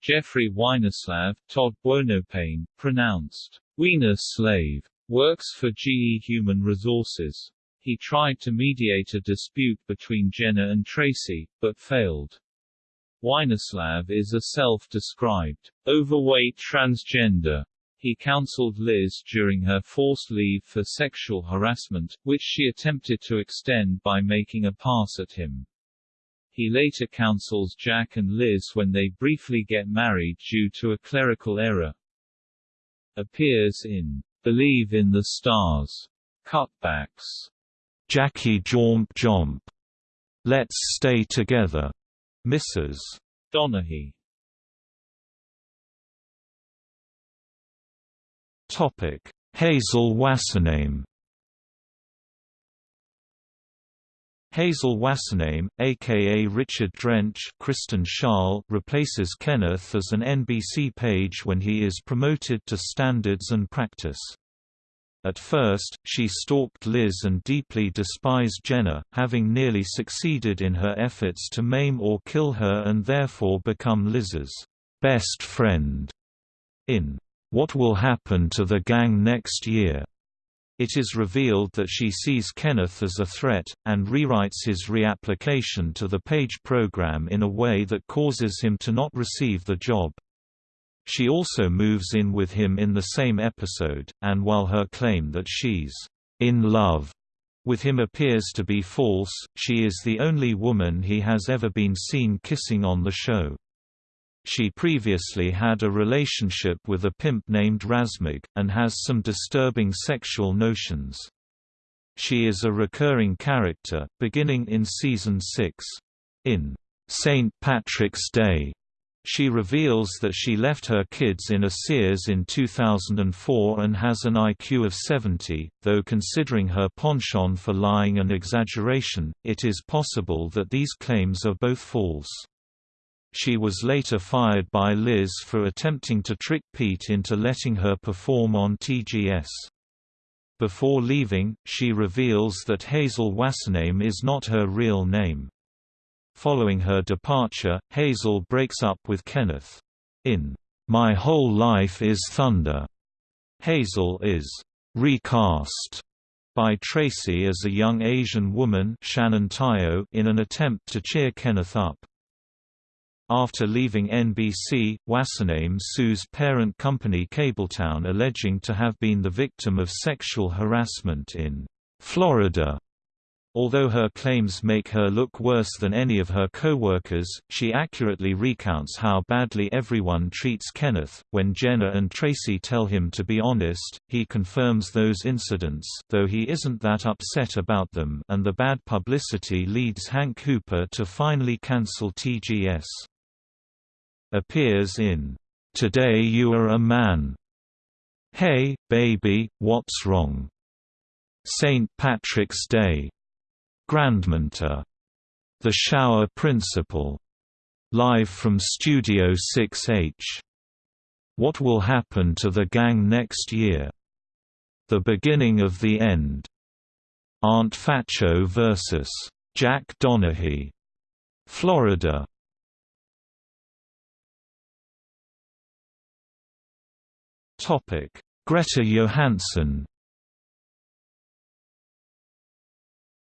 Speaker 2: Jeffrey Weinerslav, Todd Buonopane, pronounced Wiener slave, works for GE Human Resources. He tried to mediate a dispute between Jenna and Tracy, but failed. Weinerslav is a self-described, overweight transgender. He counseled Liz during her forced leave for sexual harassment, which she attempted to extend by making a pass at him. He later counsels Jack and Liz when they briefly get married due to a clerical error. Appears in Believe in the Stars cutbacks.
Speaker 1: Jackie Jormp-Jomp. Let's Stay Together. Mrs.
Speaker 2: Donaghy.
Speaker 1: Topic: Hazel Wassername. Hazel Wassername, aka Richard Drench Kristen Schaal, replaces Kenneth as an NBC page when he is promoted to standards and practice. At first, she stalked Liz and deeply despised Jenna, having nearly succeeded in her efforts to maim or kill her and therefore become Liz's best friend. In What Will Happen to the Gang Next Year, it is revealed that she sees Kenneth as a threat, and rewrites his reapplication to the Page program in a way that causes him to not receive the job. She also moves in with him in the same episode, and while her claim that she's in love with him appears to be false, she is the only woman he has ever been seen kissing on the show. She previously had a relationship with a pimp named Razmig, and has some disturbing sexual notions. She is a recurring character, beginning in season 6. In St. Patrick's Day, she reveals that she left her kids in a Sears in 2004 and has an IQ of 70, though considering her penchant for lying and exaggeration, it is possible that these claims are both false. She was later fired by Liz for attempting to trick Pete into letting her perform on TGS. Before leaving, she reveals that Hazel Wassername is not her real name. Following her departure, Hazel breaks up with Kenneth. In My Whole Life is Thunder, Hazel is recast by Tracy as a young Asian woman Shannon Tyo in an attempt to cheer Kenneth up. After leaving NBC, Wassername sues parent company Cabletown alleging to have been the victim of sexual harassment in Florida. Although her claims make her look worse than any of her co-workers, she accurately recounts how badly everyone treats Kenneth. When Jenna and Tracy tell him to be honest, he confirms those incidents, though he isn't that upset about them, and the bad publicity leads Hank Hooper to finally cancel TGS appears in Today You Are a Man, Hey, Baby, What's Wrong? St. Patrick's Day, Grandmentor, The Shower Principle, Live from Studio 6H, What Will Happen to the Gang Next Year? The Beginning of the End, Aunt Phatso vs. Jack Donaghy, Florida, Topic: Greta Johansson.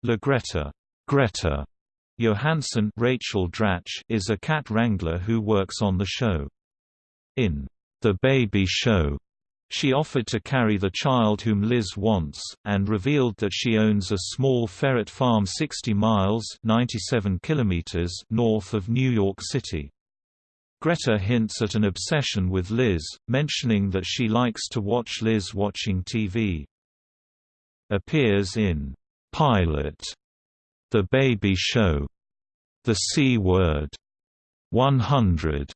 Speaker 1: La Greta, Greta Johansson Rachel Dratch is a cat wrangler who works on the show. In The Baby Show, she offered to carry the child whom Liz wants, and revealed that she owns a small ferret farm 60 miles 97 kilometers north of New York City. Greta hints at an obsession with Liz, mentioning that she likes to watch Liz watching TV. Appears in Pilot, The Baby Show, The C Word, 100.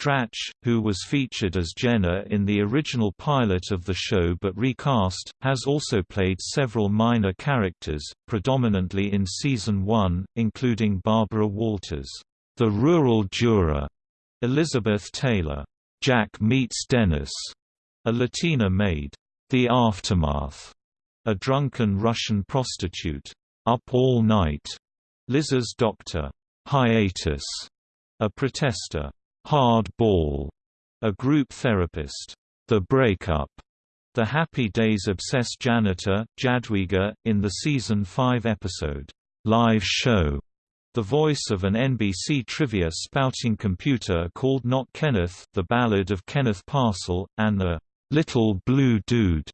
Speaker 1: Dratch, who was featured as Jenna in the original pilot of the show but recast, has also played several minor characters, predominantly in Season 1, including Barbara Walters. The Rural Juror, Elizabeth Taylor. Jack Meets Dennis, a Latina maid. The Aftermath, a drunken Russian prostitute. Up All Night, Liz's doctor. Hiatus, a protester. Hard Ball, a group therapist. The Breakup, the Happy Days obsessed janitor, Jadwiga, in the season 5 episode, Live Show, the voice of an NBC trivia spouting computer called Not Kenneth The Ballad of Kenneth Parcell, and the "'Little Blue Dude'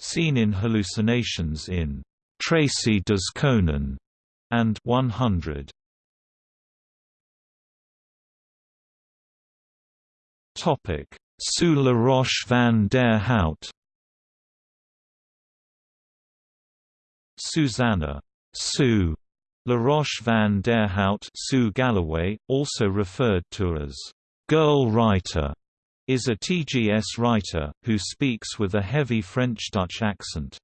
Speaker 1: seen in hallucinations in "'Tracy Does Conan' and 100. Topic: Sue LaRoche van der Hout. Susanna. Sue La Roche van der Hout Sue Galloway, also referred to as «girl writer», is a TGS writer, who speaks with a heavy French-Dutch accent.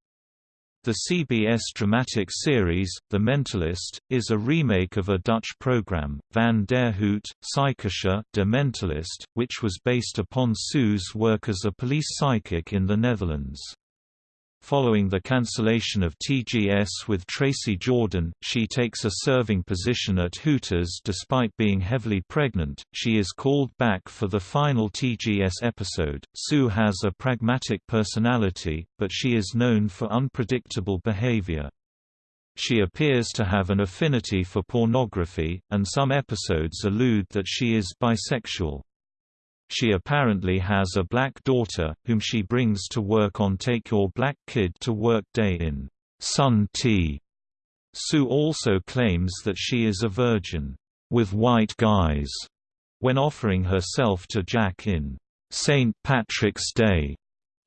Speaker 1: The CBS dramatic series, The Mentalist, is a remake of a Dutch program, Van der Hoot, Psychische, De Mentalist, which was based upon Sue's work as a police psychic in the Netherlands. Following the cancellation of TGS with Tracy Jordan, she takes a serving position at Hooters despite being heavily pregnant. She is called back for the final TGS episode. Sue has a pragmatic personality, but she is known for unpredictable behavior. She appears to have an affinity for pornography, and some episodes allude that she is bisexual. She apparently has a black daughter, whom she brings to work on Take Your Black Kid to Work Day in Sun Tea. Sue also claims that she is a virgin, with white guys, when offering herself to Jack in St. Patrick's Day.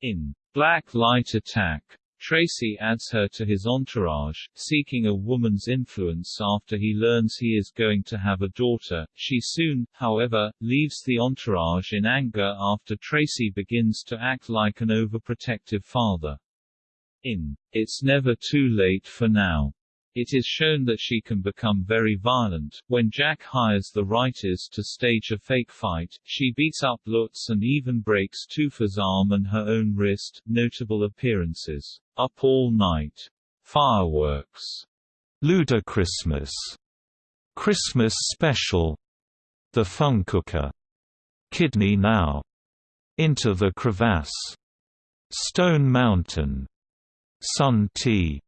Speaker 2: In Black Light Attack, Tracy adds her to his entourage, seeking a woman's influence after he learns he is going to have a daughter. She soon, however, leaves the entourage in anger after Tracy begins to act like an overprotective father. In It's Never Too Late for Now, it is shown that she can become very violent. When Jack hires the writers to stage a fake fight, she beats up Lutz and even breaks Toofer's arm and her own wrist. Notable appearances: Up All Night, Fireworks,
Speaker 1: Ludachristmas, Christmas. Christmas Special, The Funcooker, Kidney Now, Into the Crevasse, Stone Mountain, Sun Tea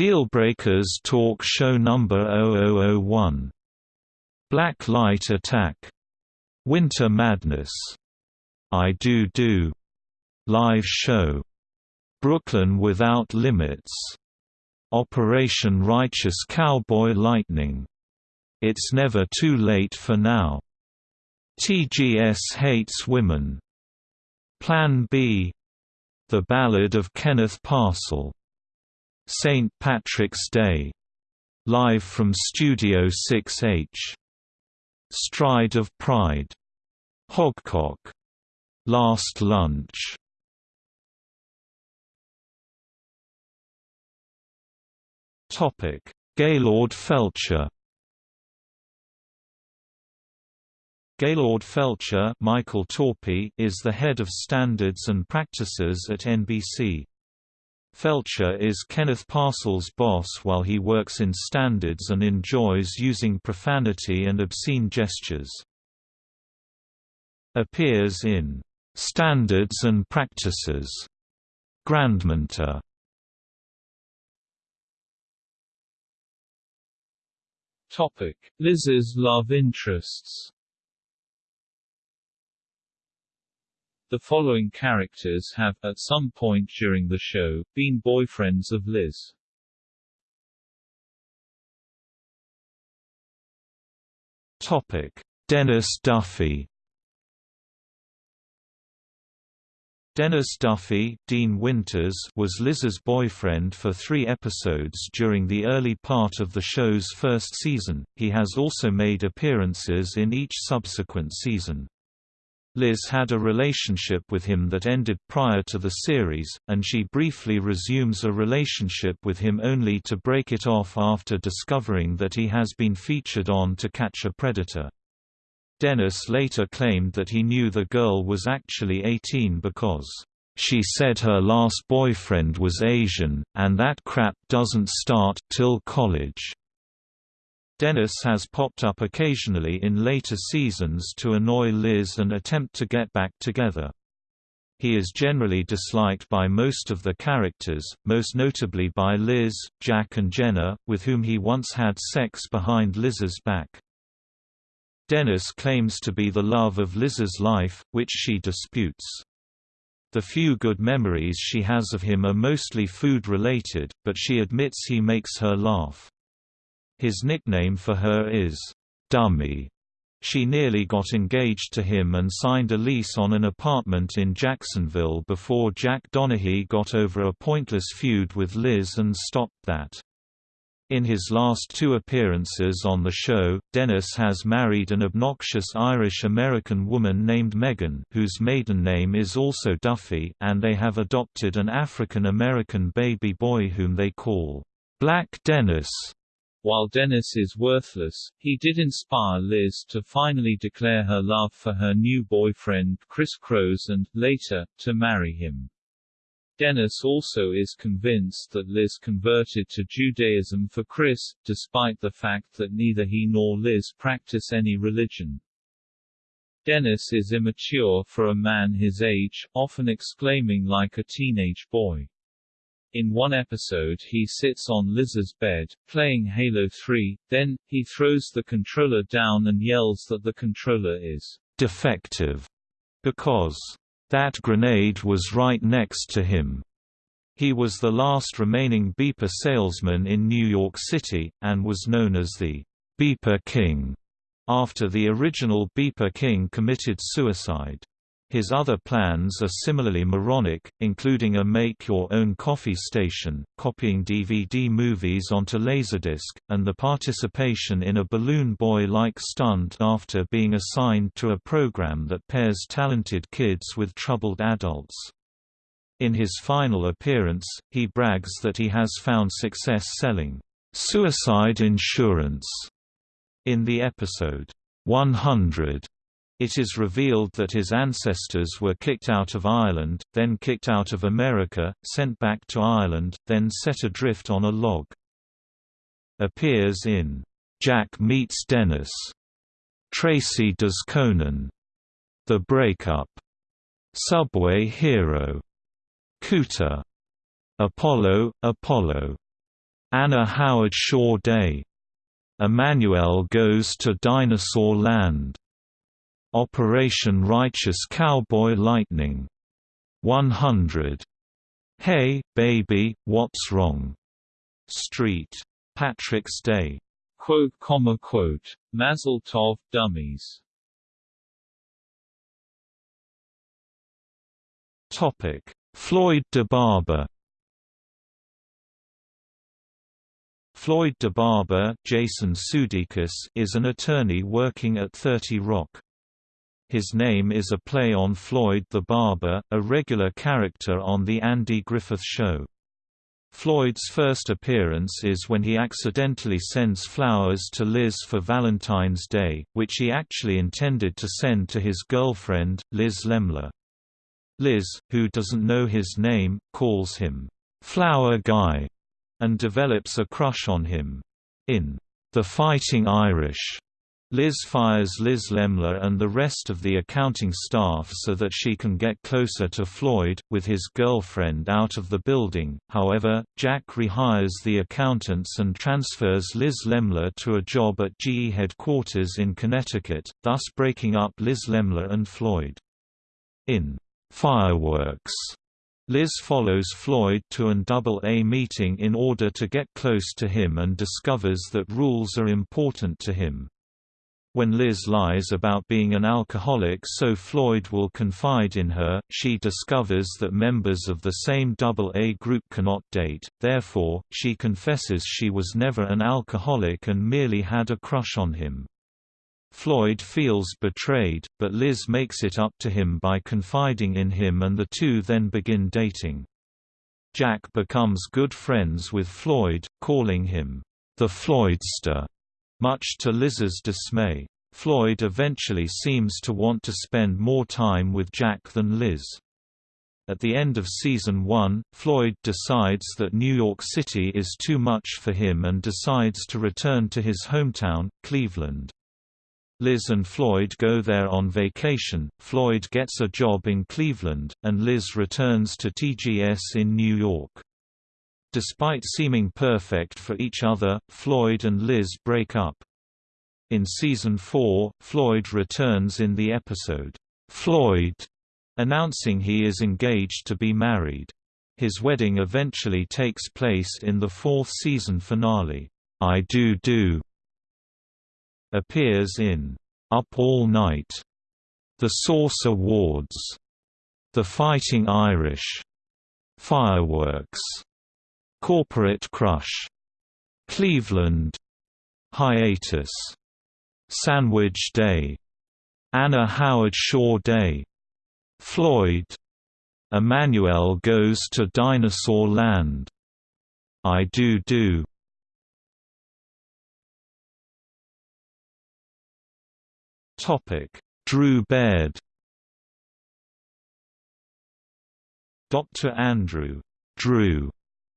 Speaker 1: Dealbreakers Talk Show Number 0001. Black Light Attack. Winter Madness. I Do Do. Live Show. Brooklyn Without Limits. Operation Righteous Cowboy Lightning. It's Never Too Late for Now. TGS Hates Women. Plan B. The Ballad of Kenneth Parcell St. Patrick's Day. Live from Studio 6H. Stride of Pride. Hogcock. Last Lunch. Topic: Gaylord Felcher. Gaylord Felcher Michael Torpey is the head of standards and practices at NBC. Felcher is Kenneth Parcell's boss while he works in standards and enjoys using profanity and obscene gestures. Appears in Standards and Practices, Grandmentor.
Speaker 2: Topic: Liz's love interests. The following characters have, at some point during the show, been boyfriends of Liz.
Speaker 1: Topic: Dennis Duffy. Dennis Duffy Dean Winters was Liz's boyfriend for three episodes during the early part of the show's first season, he has also made appearances in each subsequent season. Liz had a relationship with him that ended prior to the series, and she briefly resumes a relationship with him only to break it off after discovering that he has been featured on To Catch a Predator. Dennis later claimed that he knew the girl was actually 18 because, "...she said her last boyfriend was Asian, and that crap doesn't start till college." Dennis has popped up occasionally in later seasons to annoy Liz and attempt to get back together. He is generally disliked by most of the characters, most notably by Liz, Jack and Jenna, with whom he once had sex behind Liz's back. Dennis claims to be the love of Liz's life, which she disputes. The few good memories she has of him are mostly food-related, but she admits he makes her laugh. His nickname for her is, "'Dummy'". She nearly got engaged to him and signed a lease on an apartment in Jacksonville before Jack Donaghy got over a pointless feud with Liz and stopped that. In his last two appearances on the show, Dennis has married an obnoxious Irish-American woman named Megan whose maiden name is also Duffy and they have adopted an African-American baby boy whom they call, "'Black Dennis'".
Speaker 2: While Dennis is worthless, he did inspire Liz to finally declare her love for her new boyfriend Criss Chros and, later, to marry him. Dennis also is convinced that Liz converted to Judaism for Criss, despite the fact that neither he nor Liz practice any religion. Dennis is immature for a man his age, often exclaiming like a teenage boy. In one episode he sits on Liz's bed, playing Halo 3, then, he throws the controller down and yells that the controller is
Speaker 1: defective because that grenade was right next to him. He was the last remaining beeper salesman in New York City, and was known as the Beeper King, after the original Beeper King committed suicide. His other plans are similarly moronic, including a make-your-own coffee station, copying DVD movies onto Laserdisc, and the participation in a Balloon Boy-like stunt after being assigned to a program that pairs talented kids with troubled adults. In his final appearance, he brags that he has found success selling suicide insurance in the episode 100 it is revealed that his ancestors were kicked out of Ireland, then kicked out of America, sent back to Ireland, then set adrift on a log. Appears in Jack Meets Dennis, Tracy Does Conan, The Breakup, Subway Hero, Cooter, Apollo, Apollo, Anna Howard Shaw Day, Emanuelle Goes to Dinosaur Land, Operation Righteous Cowboy Lightning 100. Hey, baby, what's wrong? Street. Patrick's Day.
Speaker 2: Quote, comma, quote. Mazel tov, dummies.
Speaker 1: Topic: Floyd DeBarber. Floyd DeBarber, Jason Sudeikis, is an attorney working at 30 Rock. His name is a play on Floyd the Barber, a regular character on The Andy Griffith Show. Floyd's first appearance is when he accidentally sends flowers to Liz for Valentine's Day, which he actually intended to send to his girlfriend, Liz Lemler. Liz, who doesn't know his name, calls him, "'Flower Guy' and develops a crush on him. In The Fighting Irish, Liz fires Liz Lemler and the rest of the accounting staff so that she can get closer to Floyd, with his girlfriend out of the building. However, Jack rehires the accountants and transfers Liz Lemler to a job at GE headquarters in Connecticut, thus breaking up Liz Lemler and Floyd. In Fireworks, Liz follows Floyd to an AA meeting in order to get close to him and discovers that rules are important to him. When Liz lies about being an alcoholic so Floyd will confide in her, she discovers that members of the same AA group cannot date, therefore, she confesses she was never an alcoholic and merely had a crush on him. Floyd feels betrayed, but Liz makes it up to him by confiding in him and the two then begin dating. Jack becomes good friends with Floyd, calling him, the Floydster. Much to Liz's dismay, Floyd eventually seems to want to spend more time with Jack than Liz. At the end of season 1, Floyd decides that New York City is too much for him and decides to return to his hometown, Cleveland. Liz and Floyd go there on vacation, Floyd gets a job in Cleveland, and Liz returns to TGS in New York. Despite seeming perfect for each other, Floyd and Liz break up. In season 4, Floyd returns in the episode, "'Floyd' announcing he is engaged to be married. His wedding eventually takes place in the fourth season finale, I Do Do. Appears in Up All Night, The Source Awards, The Fighting Irish, Fireworks, Corporate Crush, Cleveland. Hiatus. Sandwich Day. Anna Howard Shaw Day. Floyd. Emanuelle Goes to Dinosaur Land. I Do Do. Topic. Drew Baird. Dr. Andrew. Drew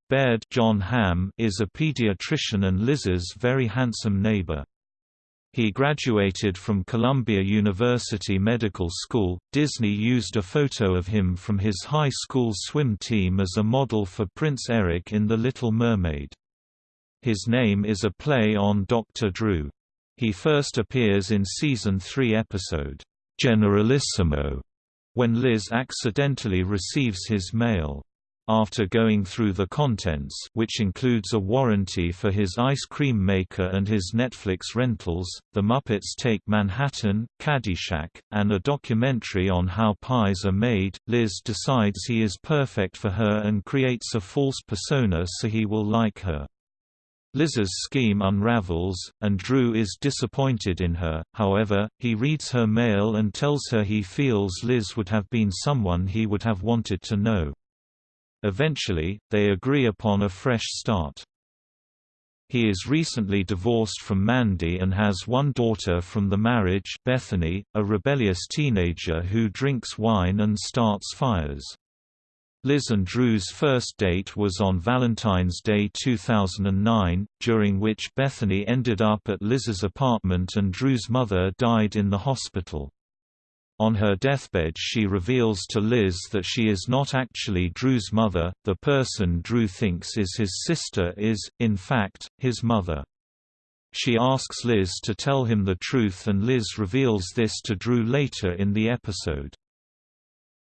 Speaker 1: Baird Jon Hamm is a pediatrician and Liz's very handsome neighbor. He graduated from Columbia University Medical School. Disney used a photo of him from his high school swim team as a model for Prince Eric in The Little Mermaid. His name is a play on Dr. Drew. He first appears in season 3 episode, Generalissimo, when Liz accidentally receives his mail. After going through the contents which includes a warranty for his ice cream maker and his Netflix rentals, The Muppets Take Manhattan, Caddyshack, and a documentary on how pies are made, Liz decides he is perfect for her and creates a false persona so he will like her. Liz's scheme unravels, and Drew is disappointed in her, however, he reads her mail and tells her he feels Liz would have been someone he would have wanted to know. Eventually, they agree upon a fresh start. He is recently divorced from Mandy and has one daughter from the marriage Bethany, a rebellious teenager who drinks wine and starts fires. Liz and Drew's first date was on Valentine's Day 2009, during which Bethany ended up at Liz's apartment and Drew's mother died in the hospital. On her deathbed she reveals to Liz that she is not actually Drew's mother, the person Drew thinks is his sister is, in fact, his mother. She asks Liz to tell him the truth and Liz reveals this to Drew later in the episode.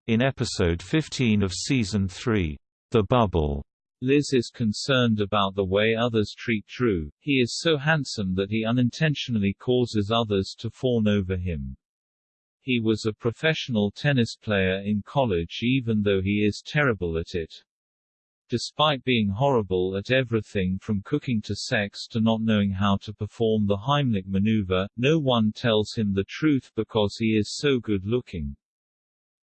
Speaker 1: In episode 15 of season 3, The Bubble,
Speaker 2: Liz is concerned about the way others treat Drew, he is so handsome that he unintentionally causes others to fawn over him. He was a professional tennis player in college even though he is terrible at it. Despite being horrible at everything from cooking to sex to not knowing how to perform the Heimlich maneuver, no one tells him the truth because he is so good looking.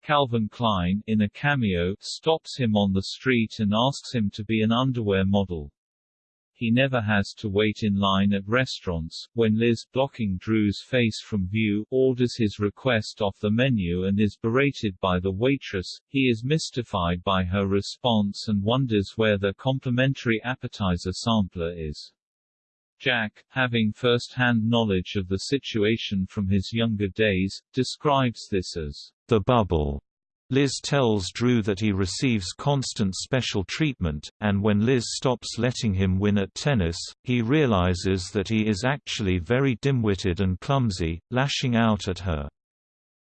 Speaker 2: Calvin Klein, in a cameo, stops him on the street and asks him to be an underwear model. He never has to wait in line at restaurants. When Liz, blocking Drew's face from view, orders his request off the menu and is berated by the waitress, he is mystified by her response and wonders where the complimentary appetizer sampler is. Jack, having first-hand knowledge of the situation from his younger days, describes this as the bubble Liz tells Drew that he receives constant special treatment, and when Liz stops letting him win at tennis, he realizes that he is actually very dim-witted and clumsy, lashing out at her.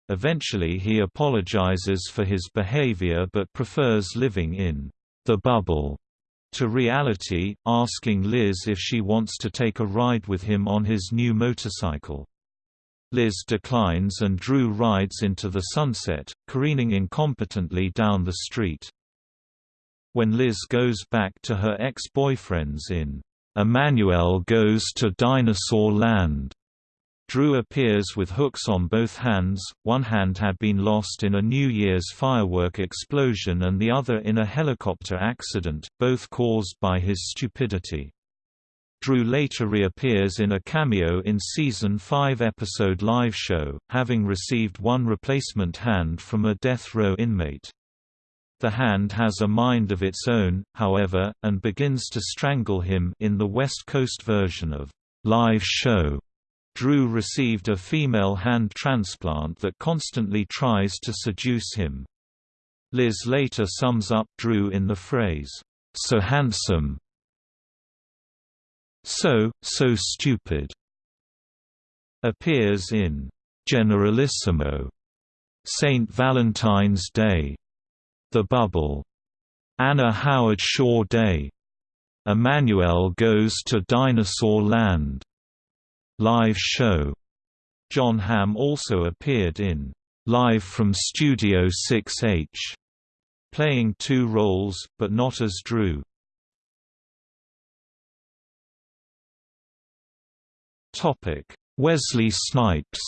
Speaker 2: Eventually he apologizes for his behavior but prefers living in the bubble to reality, asking Liz if she wants to take a ride with him on his new motorcycle. Liz declines and Drew rides into the sunset, careening incompetently down the street. When Liz goes back to her ex-boyfriends in Emanuelle Goes to Dinosaur Land, Drew appears with hooks on both hands, one hand had been lost in a New Year's firework explosion and the other in a helicopter accident, both caused by his stupidity. Drew later reappears in a cameo in Season 5 episode Live Show, having received one replacement hand from a death row inmate. The hand has a mind of its own, however, and begins to strangle him in the West Coast version of Live Show. Drew received a female hand transplant that constantly tries to seduce him. Liz later sums up Drew in the phrase, "so handsome, so, So Stupid appears in Generalissimo, St. Valentine's Day, The Bubble, Anna Howard Shaw Day, Emanuelle Goes to Dinosaur Land, Live Show. Jon Hamm also appeared in Live from Studio 6H, playing two roles, but not as Drew.
Speaker 1: Wesley Snipes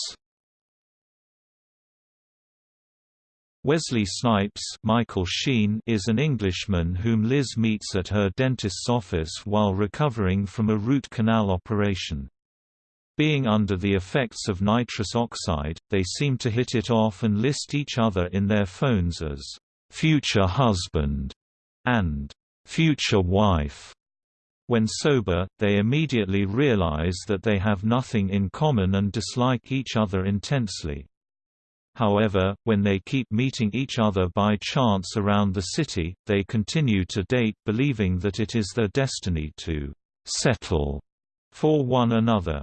Speaker 1: Wesley Snipes Michael Sheen is an Englishman whom Liz meets at her dentist's office while recovering from a root canal operation. Being under the effects of nitrous oxide, they seem to hit it off and list each other in their phones as, "'future husband' and "'future wife'". When sober, they immediately realize that they have nothing in common and dislike each other intensely. However, when they keep meeting each other by chance around the city, they continue to date believing that it is their destiny to «settle» for one another.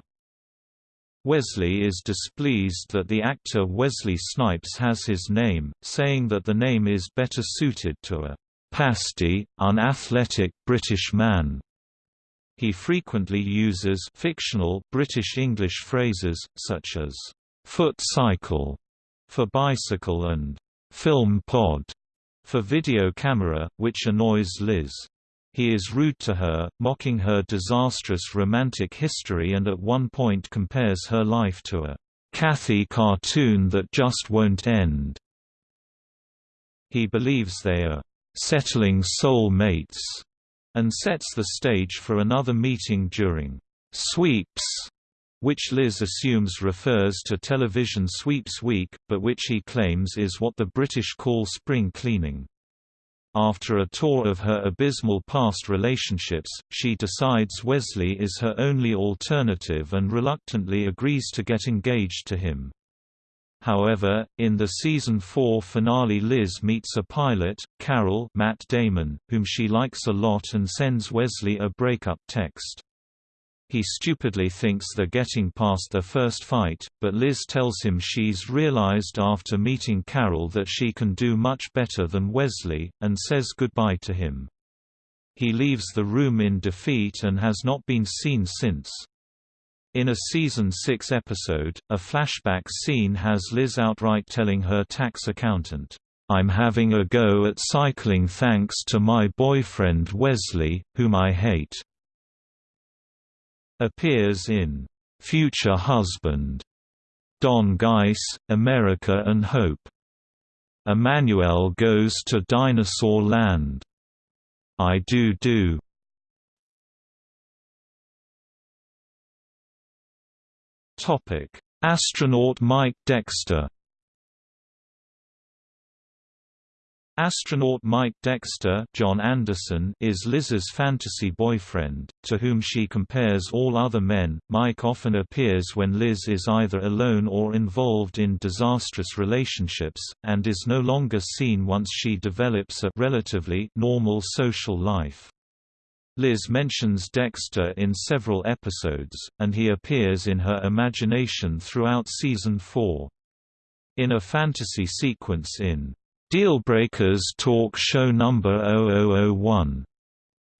Speaker 1: Wesley is displeased that the actor Wesley Snipes has his name, saying that the name is better suited to a «pasty, unathletic British man». He frequently uses fictional British English phrases, such as «foot cycle» for bicycle and film pod for video camera, which annoys Liz. He is rude to her, mocking her disastrous romantic history and at one point compares her life to a Cathy cartoon that just won't end. He believes they are settling soul mates and sets the stage for another meeting during sweeps which Liz assumes refers to television sweeps week, but which he claims is what the British call spring cleaning. After a tour of her abysmal past relationships, she decides Wesley is her only alternative and reluctantly agrees to get engaged to him. However, in the season 4 finale Liz meets a pilot, Carol Matt Damon, whom she likes a lot and sends Wesley a breakup text. He stupidly thinks they're getting past their first fight, but Liz tells him she's realized after meeting Carol that she can do much better than Wesley, and says goodbye to him. He leaves the room in defeat and has not been seen since. In a season 6 episode, a flashback scene has Liz outright telling her tax accountant, I'm having a go at cycling thanks to my boyfriend Wesley, whom I hate appears in Future Husband, Don Geiss, America and Hope. Emanuelle goes to Dinosaur Land. I Do Do. Topic: Astronaut Mike Dexter Astronaut Mike Dexter John Anderson is Liz's fantasy boyfriend, to whom she compares all other men. Mike often appears when Liz is either alone or involved in disastrous relationships, and is no longer seen once she develops a relatively normal social life. Liz mentions Dexter in several episodes, and he appears in her imagination throughout season 4. In a fantasy sequence in Dealbreakers talk show number 0001.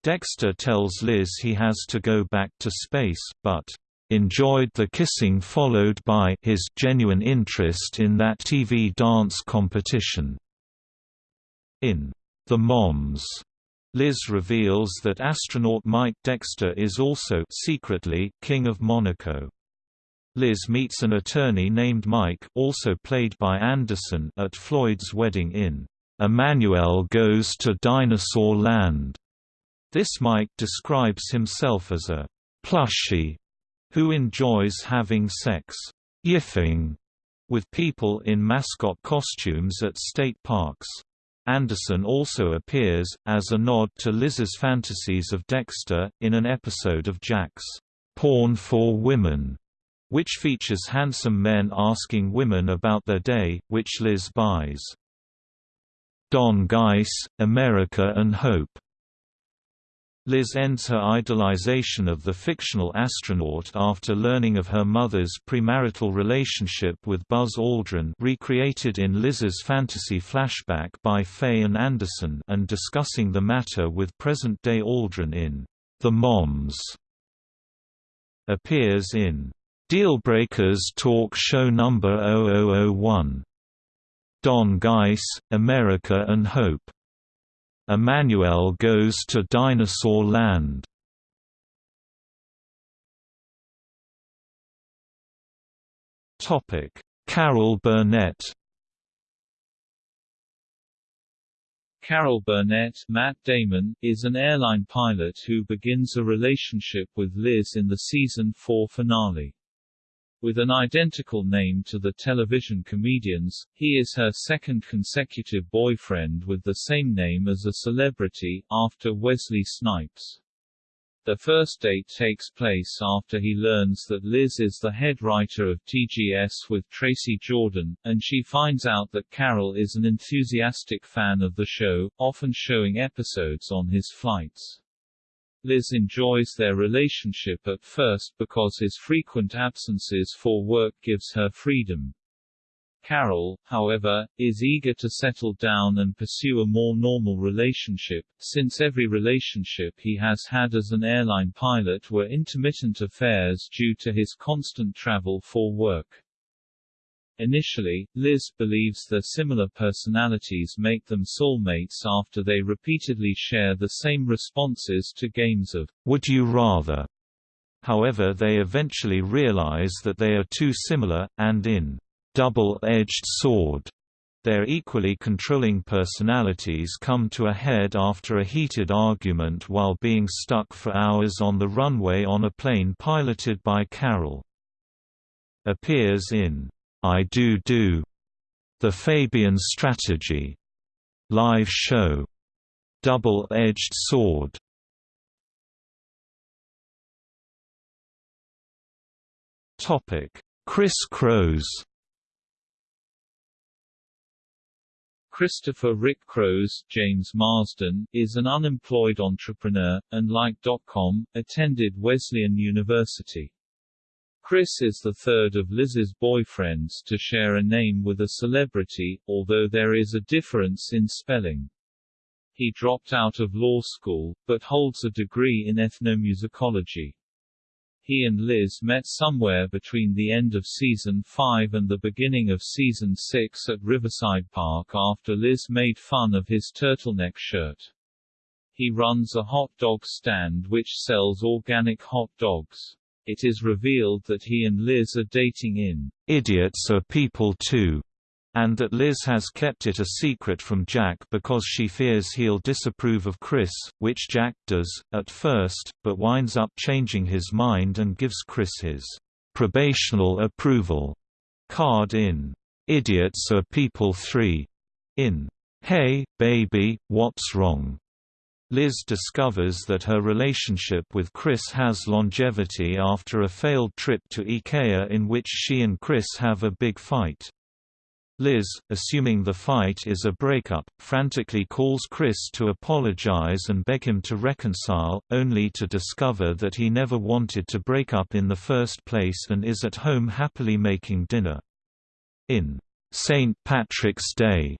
Speaker 1: Dexter tells Liz he has to go back to space, but enjoyed the kissing followed by his genuine interest in that TV dance competition. In The Moms, Liz reveals that astronaut Mike Dexter is also secretly King of Monaco. Liz meets an attorney named Mike also played by Anderson at Floyd's wedding in Emanuelle Goes to Dinosaur Land. This Mike describes himself as a plushie who enjoys having sex yiffing with people in mascot costumes at state parks. Anderson also appears, as a nod to Liz's fantasies of Dexter, in an episode of Jack's Porn for Women which features handsome men asking women about their day, which Liz buys. Don Geiss, America and Hope Liz ends her idolization of the fictional astronaut after learning of her mother's premarital relationship with Buzz Aldrin recreated in Liz's fantasy flashback by Faye and Anderson and discussing the matter with present-day Aldrin in The Moms appears in Dealbreakers talk show number 0001. Don Geiss, America and Hope. Emanuelle goes to Dinosaur Land. Topic: Carol Burnett.
Speaker 2: Carol Burnett Matt Damon, is an airline pilot who begins a relationship with Liz in the season 4 finale. With an identical name to the television comedians, he is her second consecutive boyfriend with the same name as a celebrity, after Wesley Snipes. The first date takes place after he learns that Liz is the head writer of TGS with Tracy Jordan, and she finds out that Carol is an enthusiastic fan of the show, often showing episodes on his flights. Liz enjoys their relationship at first because his frequent absences for work gives her freedom. Carol, however, is eager to settle down and pursue a more normal relationship, since every relationship he has had as an airline pilot were intermittent affairs due to his constant travel for work. Initially, Liz believes their similar personalities make them soulmates after they repeatedly share the same responses to games of
Speaker 1: Would You Rather. However they eventually realize that they are too similar, and in double-edged sword. Their equally controlling personalities come to a head after a heated argument while being stuck for hours on the runway on a plane piloted by Carol. Appears in I Do Do, The Fabian Strategy, live show, Double-Edged Sword. Topic: Criss Chros
Speaker 2: Christopher Rick Chros, James Marsden, is an unemployed entrepreneur, and like attended Wesleyan University. Criss is the third of Liz's boyfriends to share a name with a celebrity, although there is a difference in spelling. He dropped out of law school, but holds a degree in ethnomusicology. He and Liz met somewhere between the end of season 5 and the beginning of season 6 at Riverside Park after Liz made fun of his turtleneck shirt. He runs a hot dog stand which sells organic hot dogs. It is revealed that he and Liz are dating in
Speaker 1: Idiots Are People Too and that Liz has kept it a secret from Jack because she fears he'll disapprove of Criss, which Jack does, at first, but winds up changing his mind and gives Criss his probational approval card in Idiots Are People 3. In Hey, Baby, What's Wrong? Liz discovers that her relationship with Criss has longevity after a failed trip to IKEA in which she and Criss have a big fight. Liz, assuming the fight is a breakup, frantically calls Criss to apologize and beg him to reconcile, only to discover that he never wanted to break up in the first place and is at home happily making dinner. In St. Patrick's Day,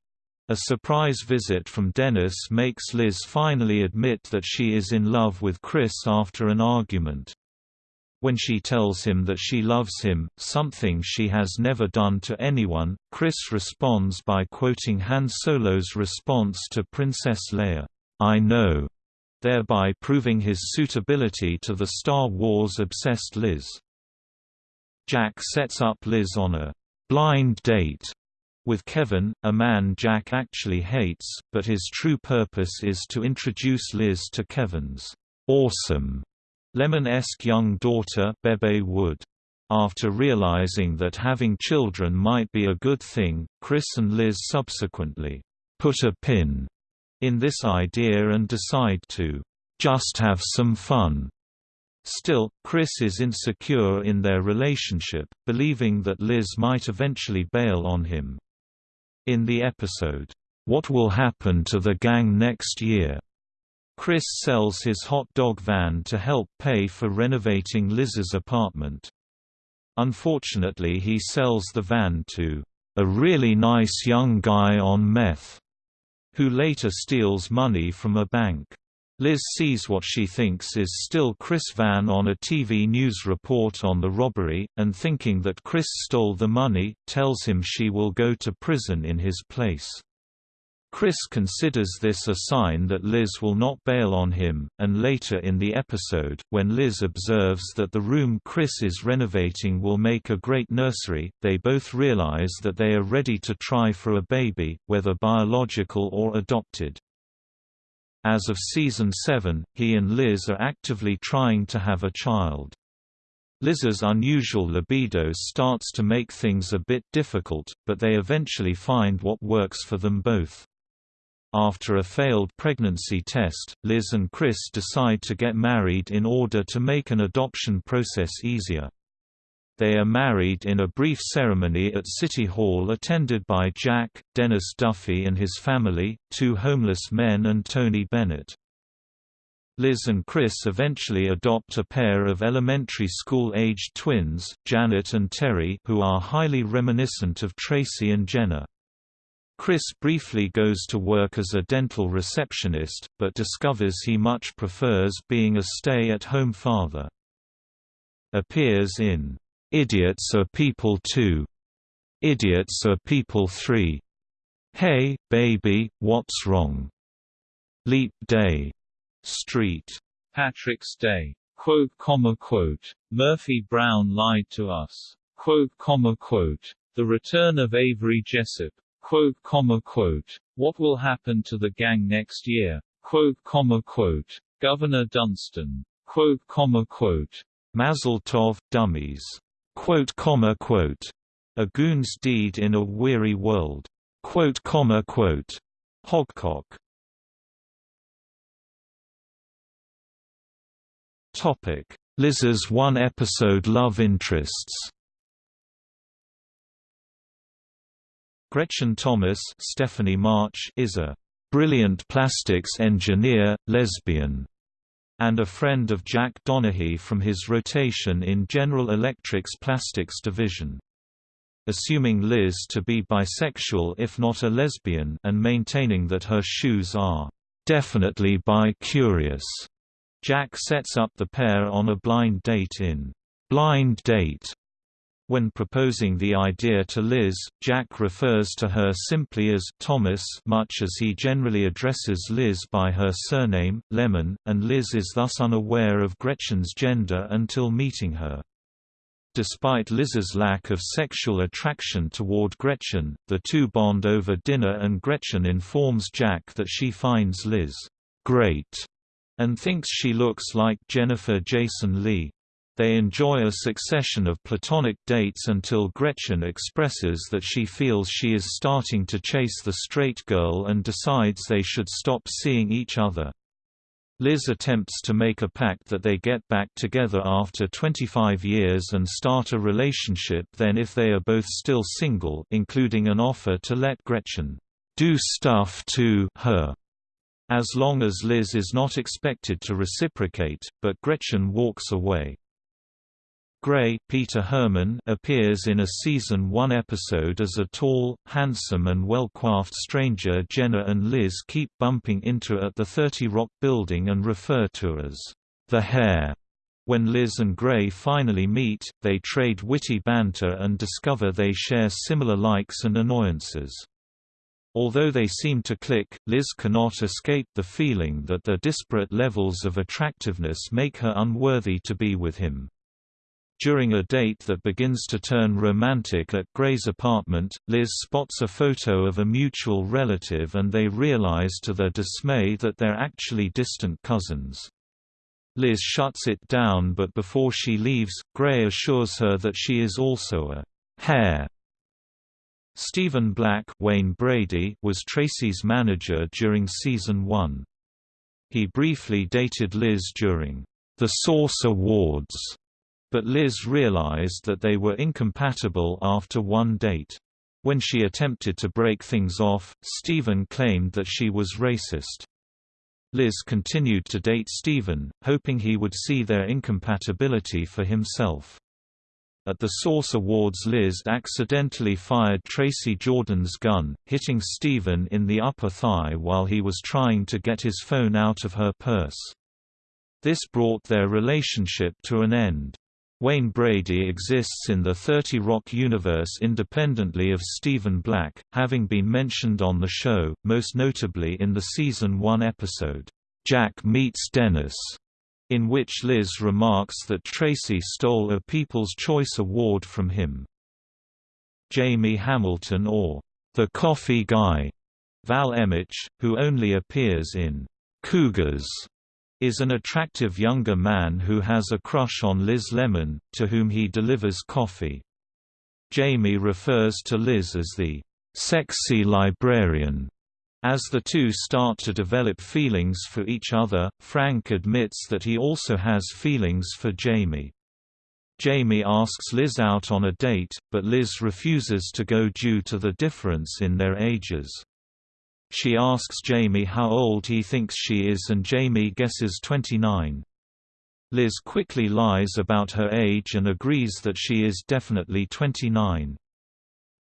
Speaker 1: a surprise visit from Dennis makes Liz finally admit that she is in love with Criss after an argument when she tells him that she loves him, something she has never done to anyone, Criss responds by quoting Han Solo's response to Princess Leia, I know, thereby proving his suitability to the Star Wars-obsessed Liz. Jack sets up Liz on a blind date with Kevin, a man Jack actually hates, but his true purpose is to introduce Liz to Kevin's awesome Lemon-esque young daughter Bebe Wood. After realizing that having children might be a good thing, Criss and Liz subsequently put a pin in this idea and decide to just have some fun. Still, Criss is insecure in their relationship, believing that Liz might eventually bail on him. In the episode, What Will Happen to the Gang Next Year? Criss sells his hot dog van to help pay for renovating Liz's apartment. Unfortunately he sells the van to a really nice young guy on meth, who later steals money from a bank. Liz sees what she thinks is still Criss Van on a TV news report on the robbery, and thinking that Criss stole the money, tells him she will go to prison in his place. Criss considers this a sign that Liz will not bail on him, and later in the episode, when Liz observes that the room Criss is renovating will make a great nursery, they both realize that they are ready to try for a baby, whether biological or adopted. As of season 7, he and Liz are actively trying to have a child. Liz's unusual libido starts to make things a bit difficult, but they eventually find what works for them both. After a failed pregnancy test, Liz and Criss decide to get married in order to make an adoption process easier. They are married in a brief ceremony at City Hall attended by Jack, Dennis Duffy and his family, two homeless men and Tony Bennett. Liz and Criss eventually adopt a pair of elementary school-aged twins, Janet and Terry who are highly reminiscent of Tracy and Jenna. Criss briefly goes to work as a dental receptionist, but discovers he much prefers being a stay-at-home father. Appears in Idiots Are People Too, Idiots Are People 3, Hey, Baby, What's Wrong? Leap Day, Street,
Speaker 2: Patrick's Day, quote, comma, quote, Murphy Brown lied to us, quote, comma, quote, The Return of Avery Jessup, quote, comma, quote, what will happen to the gang next year, quote, comma, quote, Governor Dunston, quote, comma, quote,
Speaker 1: Mazel Tov, Dummies, quote, comma, quote, A Goon's Deed in a Weary World, quote, comma, quote, Hogcock. Topic: Liz's one-episode love interests. Gretchen Thomas Stephanie March is a brilliant plastics engineer, lesbian, and a friend of Jack Donaghy from his rotation in General Electric's plastics division. Assuming Liz to be bisexual if not a lesbian and maintaining that her shoes are definitely bi-curious, Jack sets up the pair on a blind date in Blind Date, when proposing the idea to Liz, Jack refers to her simply as Thomas much as he generally addresses Liz by her surname, Lemon, and Liz is thus unaware of Gretchen's gender until meeting her. Despite Liz's lack of sexual attraction toward Gretchen, the two bond over dinner and Gretchen informs Jack that she finds Liz great and thinks she looks like Jennifer Jason Leigh. They enjoy a succession of platonic dates until Gretchen expresses that she feels she is starting to chase the straight girl and decides they should stop seeing each other. Liz attempts to make a pact that they get back together after 25 years and start a relationship then if they are both still single including an offer to let Gretchen do stuff to her as long as Liz is not expected to reciprocate, but Gretchen walks away. Gray Peter Hermann appears in a season 1 episode as a tall, handsome and well-coiffed stranger Jenna and Liz keep bumping into at the 30 Rock building and refer to as the hair. When Liz and Gray finally meet, they trade witty banter and discover they share similar likes and annoyances. Although they seem to click, Liz cannot escape the feeling that their disparate levels of attractiveness make her unworthy to be with him. During a date that begins to turn romantic at Gray's apartment, Liz spots a photo of a mutual relative and they realize to their dismay that they're actually distant cousins. Liz shuts it down but before she leaves, Gray assures her that she is also a hair. Stephen Black Wayne Brady was Tracy's manager during season 1. He briefly dated Liz during the Source Awards but Liz realized that they were incompatible after one date. When she attempted to break things off, Stephen claimed that she was racist. Liz continued to date Stephen, hoping he would see their incompatibility for himself. At the Source Awards Liz accidentally fired Tracy Jordan's gun, hitting Stephen in the upper thigh while he was trying to get his phone out of her purse. This brought their relationship to an end. Wayne Brady exists in the 30 Rock universe independently of Stephen Black, having been mentioned on the show, most notably in the season 1 episode, Jack Meets Dennis, in which Liz remarks that Tracy stole a People's Choice Award from him. Jamie Hamilton or the Coffee Guy, Val Emmich, who only appears in Cougars is an attractive younger man who has a crush on Liz Lemon, to whom he delivers coffee. Jamie refers to Liz as the sexy librarian. As the two start to develop feelings for each other, Frank admits that he also has feelings for Jamie. Jamie asks Liz out on a date, but Liz refuses to go due to the difference in their ages. She asks Jamie how old he thinks she is and Jamie guesses 29. Liz quickly lies about her age and agrees that she is definitely 29.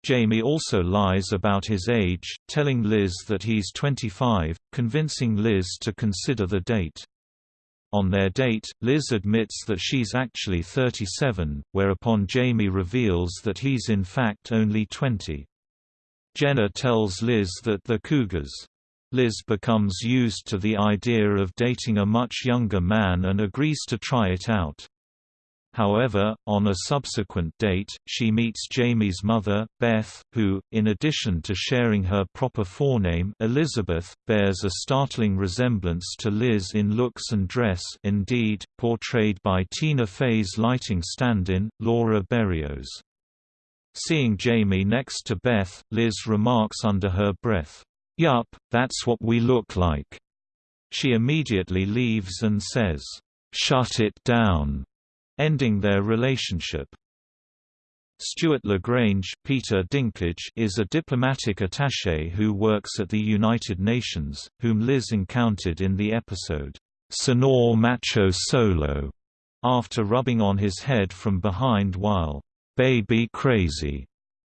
Speaker 1: Jamie also lies about his age, telling Liz that he's 25, convincing Liz to consider the date. On their date, Liz admits that she's actually 37, whereupon Jamie reveals that he's in fact only 20. Jenna tells Liz that the Cougars. Liz becomes used to the idea of dating a much younger man and agrees to try it out. However, on a subsequent date, she meets Jamie's mother, Beth, who, in addition to sharing her proper forename Elizabeth, bears a startling resemblance to Liz in looks and dress indeed, portrayed by Tina Fey's lighting stand-in, Laura Berrios. Seeing Jamie next to Beth, Liz remarks under her breath, Yup, that's what we look like. She immediately leaves and says, Shut it down, ending their relationship. Stuart LaGrange Peter Dinklage is a diplomatic attaché who works at the United Nations, whom Liz encountered in the episode, Señor Macho Solo, after rubbing on his head from behind while baby crazy,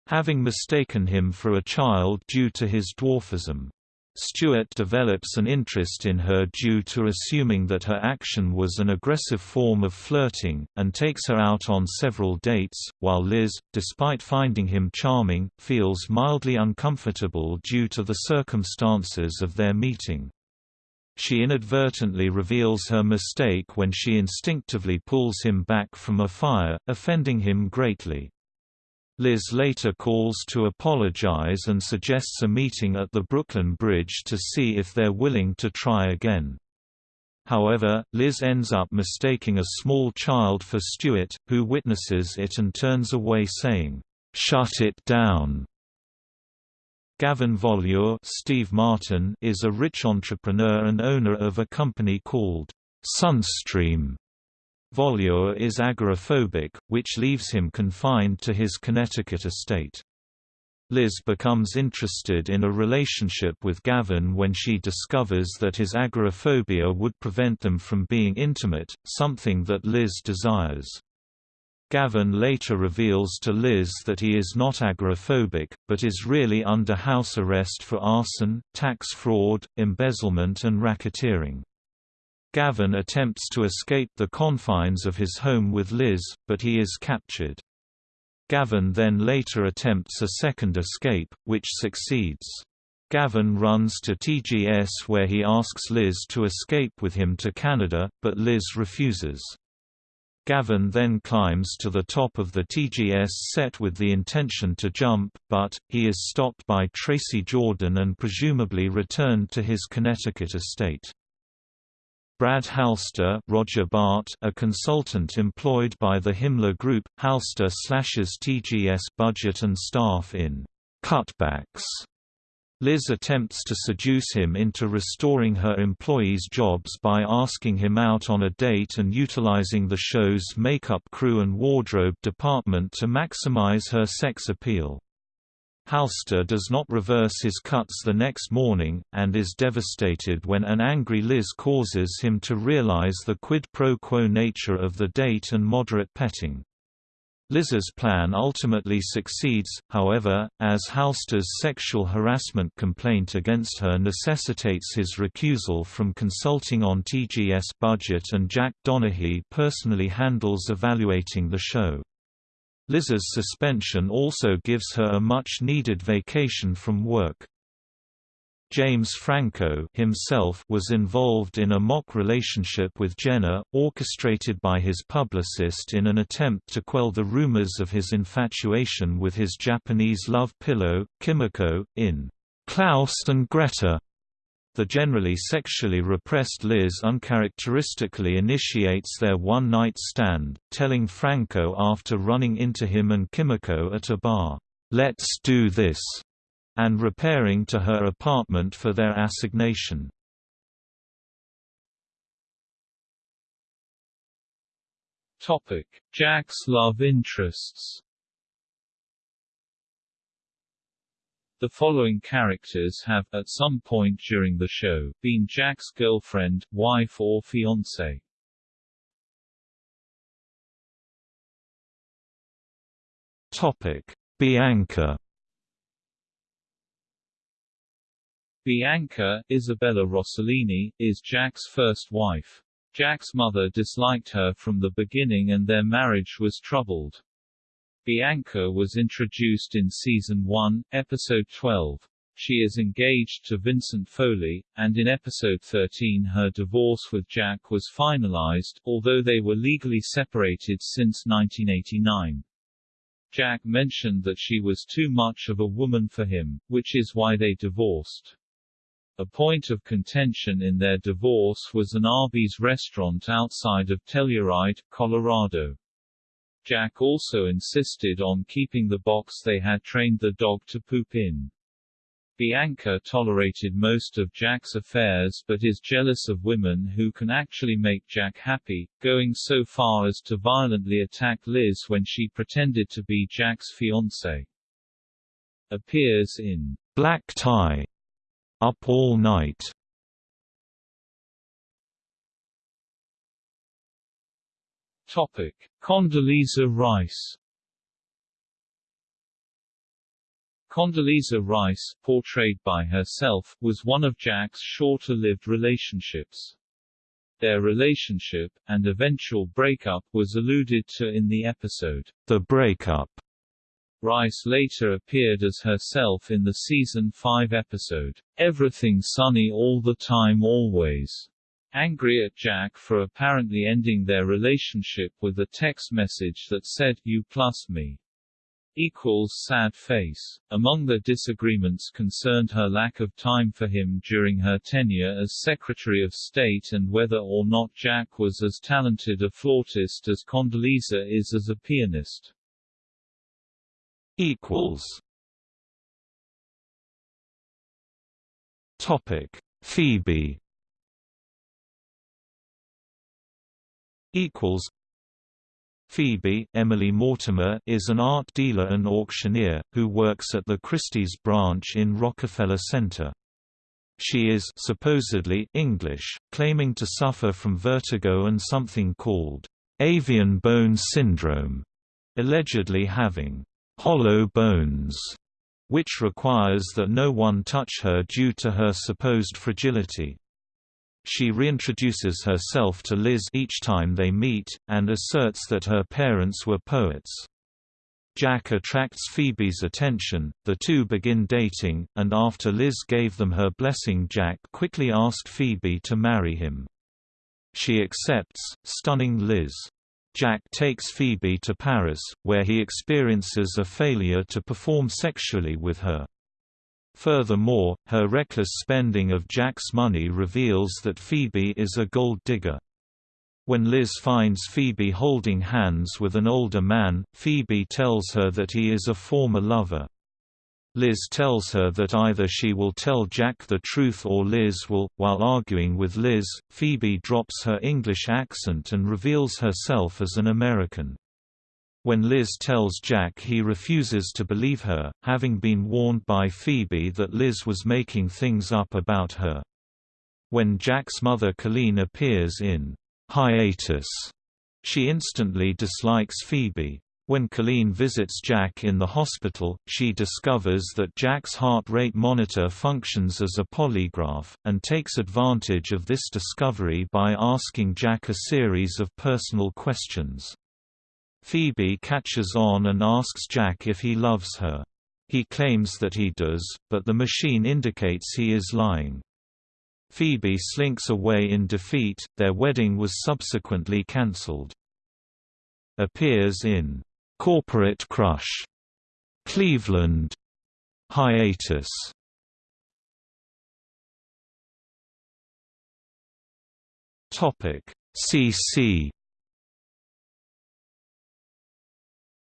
Speaker 1: having mistaken him for a child due to his dwarfism. Stuart develops an interest in her due to assuming that her action was an aggressive form of flirting, and takes her out on several dates, while Liz, despite finding him charming, feels mildly uncomfortable due to the circumstances of their meeting. She inadvertently reveals her mistake when she instinctively pulls him back from a fire, offending him greatly. Liz later calls to apologize and suggests a meeting at the Brooklyn Bridge to see if they're willing to try again. However, Liz ends up mistaking a small child for Stuart, who witnesses it and turns away saying, "'Shut it down!' Gavin Volure Steve Martin is a rich entrepreneur and owner of a company called Sunstream. Volure is agoraphobic, which leaves him confined to his Connecticut estate. Liz becomes interested in a relationship with Gavin when she discovers that his agoraphobia would prevent them from being intimate, something that Liz desires. Gavin later reveals to Liz that he is not agoraphobic, but is really under house arrest for arson, tax fraud, embezzlement and racketeering. Gavin attempts to escape the confines of his home with Liz, but he is captured. Gavin then later attempts a second escape, which succeeds. Gavin runs to TGS where he asks Liz to escape with him to Canada, but Liz refuses. Gavin then climbs to the top of the TGS set with the intention to jump, but, he is stopped by Tracy Jordan and presumably returned to his Connecticut estate. Brad Halster Roger Bart, a consultant employed by the Himmler Group, Halster slashes TGS budget and staff in «cutbacks» Liz attempts to seduce him into restoring her employees' jobs by asking him out on a date and utilizing the show's makeup crew and wardrobe department to maximize her sex appeal. Halster does not reverse his cuts the next morning, and is devastated when an angry Liz causes him to realize the quid pro quo nature of the date and moderate petting. Liz's plan ultimately succeeds, however, as Halster's sexual harassment complaint against her necessitates his recusal from consulting on TGS budget and Jack Donaghy personally handles evaluating the show. Liz's suspension also gives her a much-needed vacation from work. James Franco himself was involved in a mock relationship with Jenna, orchestrated by his publicist in an attempt to quell the rumors of his infatuation with his Japanese love pillow, Kimiko, in Klaus and Greta. The generally sexually repressed Liz uncharacteristically initiates their one-night stand, telling Franco after running into him and Kimiko at a bar, "'Let's do this' and repairing to her apartment for their assignation.
Speaker 2: Topic: Jack's love interests The following characters have, at some point during the show, been Jack's girlfriend, wife or fiancé.
Speaker 1: Topic: Bianca
Speaker 2: Bianca, Isabella Rossellini, is Jack's first wife. Jack's mother disliked her from the beginning and their marriage was troubled. Bianca was introduced in Season 1, Episode 12. She is engaged to Vincent Foley, and in Episode 13 her divorce with Jack was finalized, although they were legally separated since 1989. Jack mentioned that she was too much of a woman for him, which is why they divorced. A point of contention in their divorce was an Arby's restaurant outside of Telluride, Colorado. Jack also insisted on keeping the box they had trained the dog to poop in. Bianca tolerated most of Jack's affairs but is jealous of women who can actually make Jack happy, going so far as to violently attack Liz when she pretended to be Jack's fiancée. Appears in
Speaker 1: Black Tie up All Night
Speaker 2: Topic: Condoleezza Rice. Condoleezza Rice, portrayed by herself, was one of Jack's shorter-lived relationships. Their relationship, and eventual breakup was alluded to in the episode,
Speaker 1: The Breakup,
Speaker 2: Rice later appeared as herself in the season 5 episode, Everything Sunny All the Time Always, angry at Jack for apparently ending their relationship with a text message that said, You plus me equals sad face. Among the disagreements concerned her lack of time for him during her tenure as Secretary of State and whether or not Jack was as talented a flautist as Condoleezza is as a pianist
Speaker 1: equals. Topic. Phoebe. Equals. Phoebe Emily Mortimer is an art dealer and auctioneer, who works at the Christie's branch in Rockefeller Center. She is supposedly English, claiming to suffer from vertigo and something called avian bone syndrome, allegedly having hollow bones, which requires that no one touch her due to her supposed fragility. She reintroduces herself to Liz each time they meet, and asserts that her parents were poets. Jack attracts Phoebe's attention, the two begin dating, and after Liz gave them her blessing Jack quickly asked Phoebe to marry him. She accepts, stunning Liz. Jack takes Phoebe to Paris, where he experiences a failure to perform sexually with her. Furthermore, her reckless spending of Jack's money reveals that Phoebe is a gold digger. When Liz finds Phoebe holding hands with an older man, Phoebe tells her that he is a former lover. Liz tells her that either she will tell Jack the truth or Liz will. While arguing with Liz, Phoebe drops her English accent and reveals herself as an American. When Liz tells Jack he refuses to believe her, having been warned by Phoebe that Liz was making things up about her. When Jack's mother Colleen appears in hiatus, she instantly dislikes Phoebe. When Colleen visits Jack in the hospital, she discovers that Jack's heart rate monitor functions as a polygraph, and takes advantage of this discovery by asking Jack a series of personal questions. Phoebe catches on and asks Jack if he loves her. He claims that he does, but the machine indicates he is lying. Phoebe slinks away in defeat, their wedding was subsequently cancelled. Appears in Corporate Crush, Cleveland, Hiatus. Topic. CC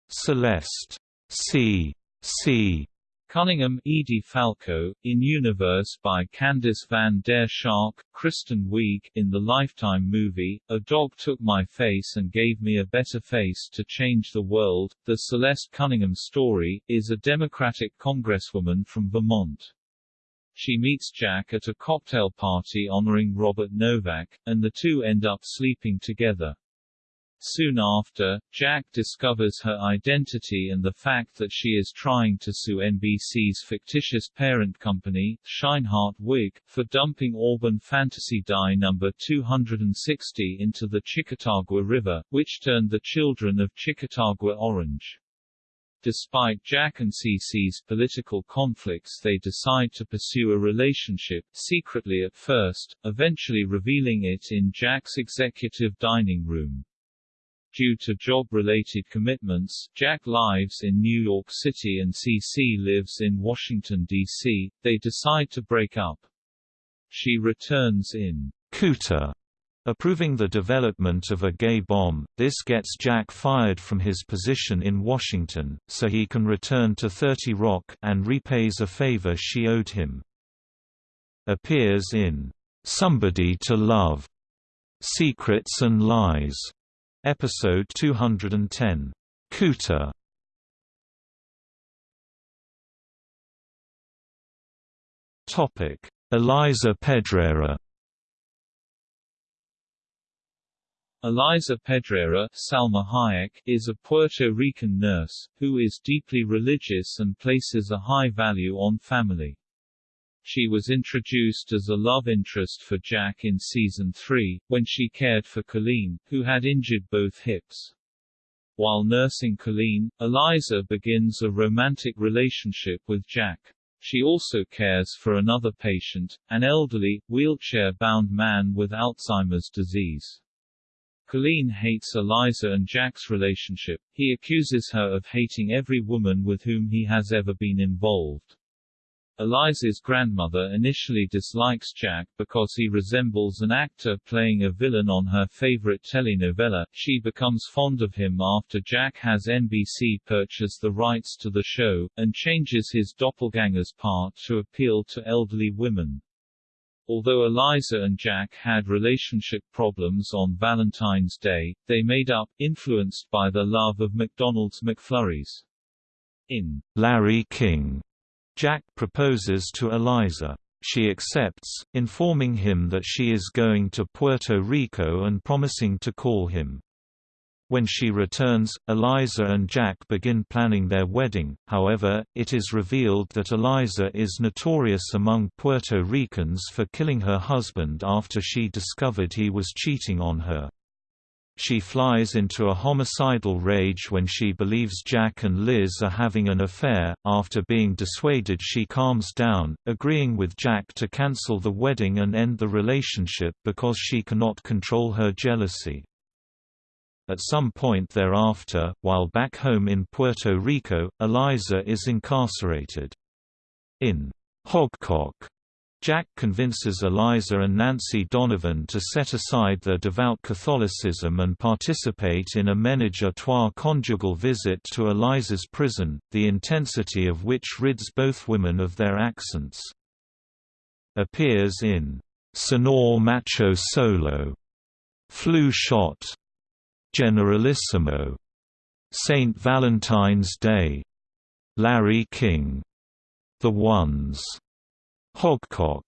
Speaker 1: Celeste. C C
Speaker 2: Cunningham Edie Falco, in Universe by Candice van der Shark, Kristen Wiig in the Lifetime movie, A Dog Took My Face and Gave Me a Better Face to Change the World. The Celeste Cunningham story, is a Democratic congresswoman from Vermont. She meets Jack at a cocktail party honoring Robert Novak, and the two end up sleeping together. Soon after, Jack discovers her identity and the fact that she is trying to sue NBC's fictitious parent company, Sheinhardt Wig, for dumping Auburn Fantasy dye number 260 into the Chicotagua River, which turned the children of Chicotagua orange. Despite Jack and Cece's political conflicts they decide to pursue a relationship, secretly at first, eventually revealing it in Jack's executive dining room. Due to job-related commitments, Jack lives in New York City and CC lives in Washington, D.C., they decide to break up. She returns in
Speaker 1: Cooter, approving the development of a gay bomb. This gets Jack fired from his position in Washington, so he can return to 30 Rock and repays a favor she owed him. Appears in Somebody to Love, Secrets and Lies, Episode 210. Cooter Topic: Eliza Pedrera.
Speaker 2: Eliza Pedrera Salma Hayek is a Puerto Rican nurse, who is deeply religious and places a high value on family. She was introduced as a love interest for Jack in season 3, when she cared for Colleen, who had injured both hips. While nursing Colleen, Eliza begins a romantic relationship with Jack. She also cares for another patient, an elderly, wheelchair-bound man with Alzheimer's disease. Colleen hates Eliza and Jack's relationship, he accuses her of hating every woman with whom he has ever been involved. Eliza's grandmother initially dislikes Jack because he resembles an actor playing a villain on her favorite telenovela. She becomes fond of him after Jack has NBC purchase the rights to the show, and changes his doppelganger's part to appeal to elderly women. Although Eliza and Jack had relationship problems on Valentine's Day, they made up, influenced by their love of McDonald's McFlurries. In
Speaker 1: Larry King Jack proposes to Eliza. She accepts, informing him that she is going to Puerto Rico and promising to call him. When she returns, Eliza and Jack begin planning their wedding, however, it is revealed that Eliza is notorious among Puerto Ricans for killing her husband after she discovered he was cheating on her. She flies into a homicidal rage when she believes Jack and Liz are having an affair. After being dissuaded, she calms down, agreeing with Jack to cancel the wedding and end the relationship because she cannot control her jealousy. At some point thereafter, while back home in Puerto Rico, Eliza is incarcerated. In Hogcock, Jack convinces Eliza and Nancy Donovan to set aside their devout Catholicism and participate in a menage a trois conjugal visit to Eliza's prison, the intensity of which rids both women of their accents. Appears in Señor Macho Solo, Flu Shot, Generalissimo, St. Valentine's Day, Larry King, The Ones Hogcock.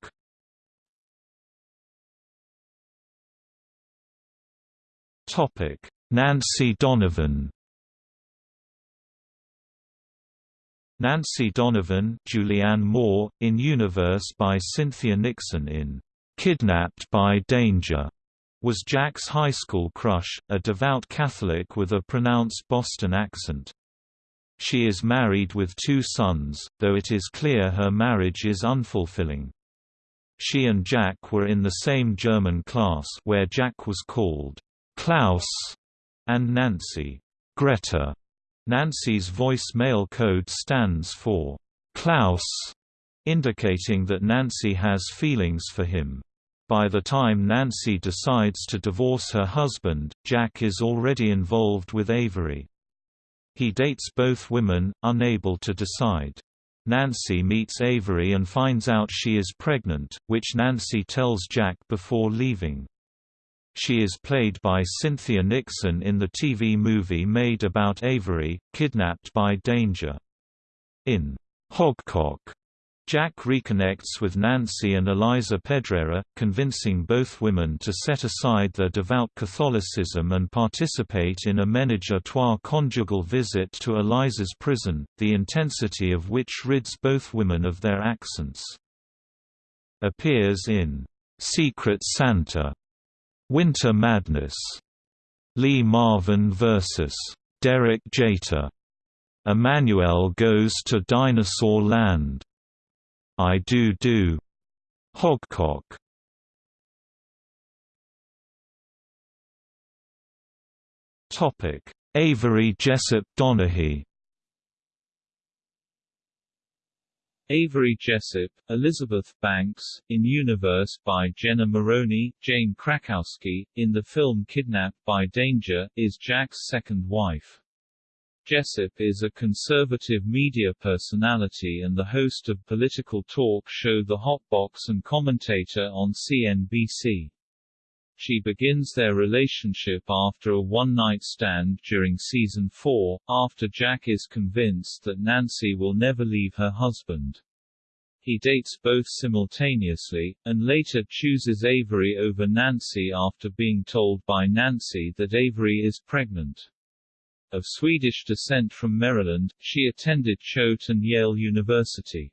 Speaker 1: Topic: Nancy Donovan. Nancy Donovan Julianne Moore, in Universe by Cynthia Nixon in "'Kidnapped by Danger' was Jack's high school crush, a devout Catholic with a pronounced Boston accent. She is married with two sons, though it is clear her marriage is unfulfilling. She and Jack were in the same German class where Jack was called Klaus and Nancy Greta. Nancy's voice-mail code stands for Klaus, indicating that Nancy has feelings for him. By the time Nancy decides to divorce her husband, Jack is already involved with Avery. He dates both women, unable to decide. Nancy meets Avery and finds out she is pregnant, which Nancy tells Jack before leaving. She is played by Cynthia Nixon in the TV movie made about Avery, Kidnapped by Danger. In Hogcock, Jack reconnects with Nancy and Eliza Pedrera, convincing both women to set aside their devout Catholicism and participate in a menage a trois conjugal visit to Eliza's prison, the intensity of which rids both women of their accents. Appears in Secret Santa Winter Madness, Lee Marvin vs. Derek Jeter, Emanuelle Goes to Dinosaur Land, I Do Do, Hogcock. Topic: Avery Jessup Donaghy
Speaker 2: Avery Jessup, Elizabeth Banks, in Universe by Jenna Maroney, Jane Krakowski, in the film Kidnapped by Danger, is Jack's second wife. Jessup is a conservative media personality and the host of political talk show The Hot Box and commentator on CNBC. She begins their relationship after a one-night stand during season 4, after Jack is convinced that Nancy will never leave her husband. He dates both simultaneously, and later chooses Avery over Nancy after being told by Nancy that Avery is pregnant. Of Swedish descent from Maryland, she attended Choate and Yale University.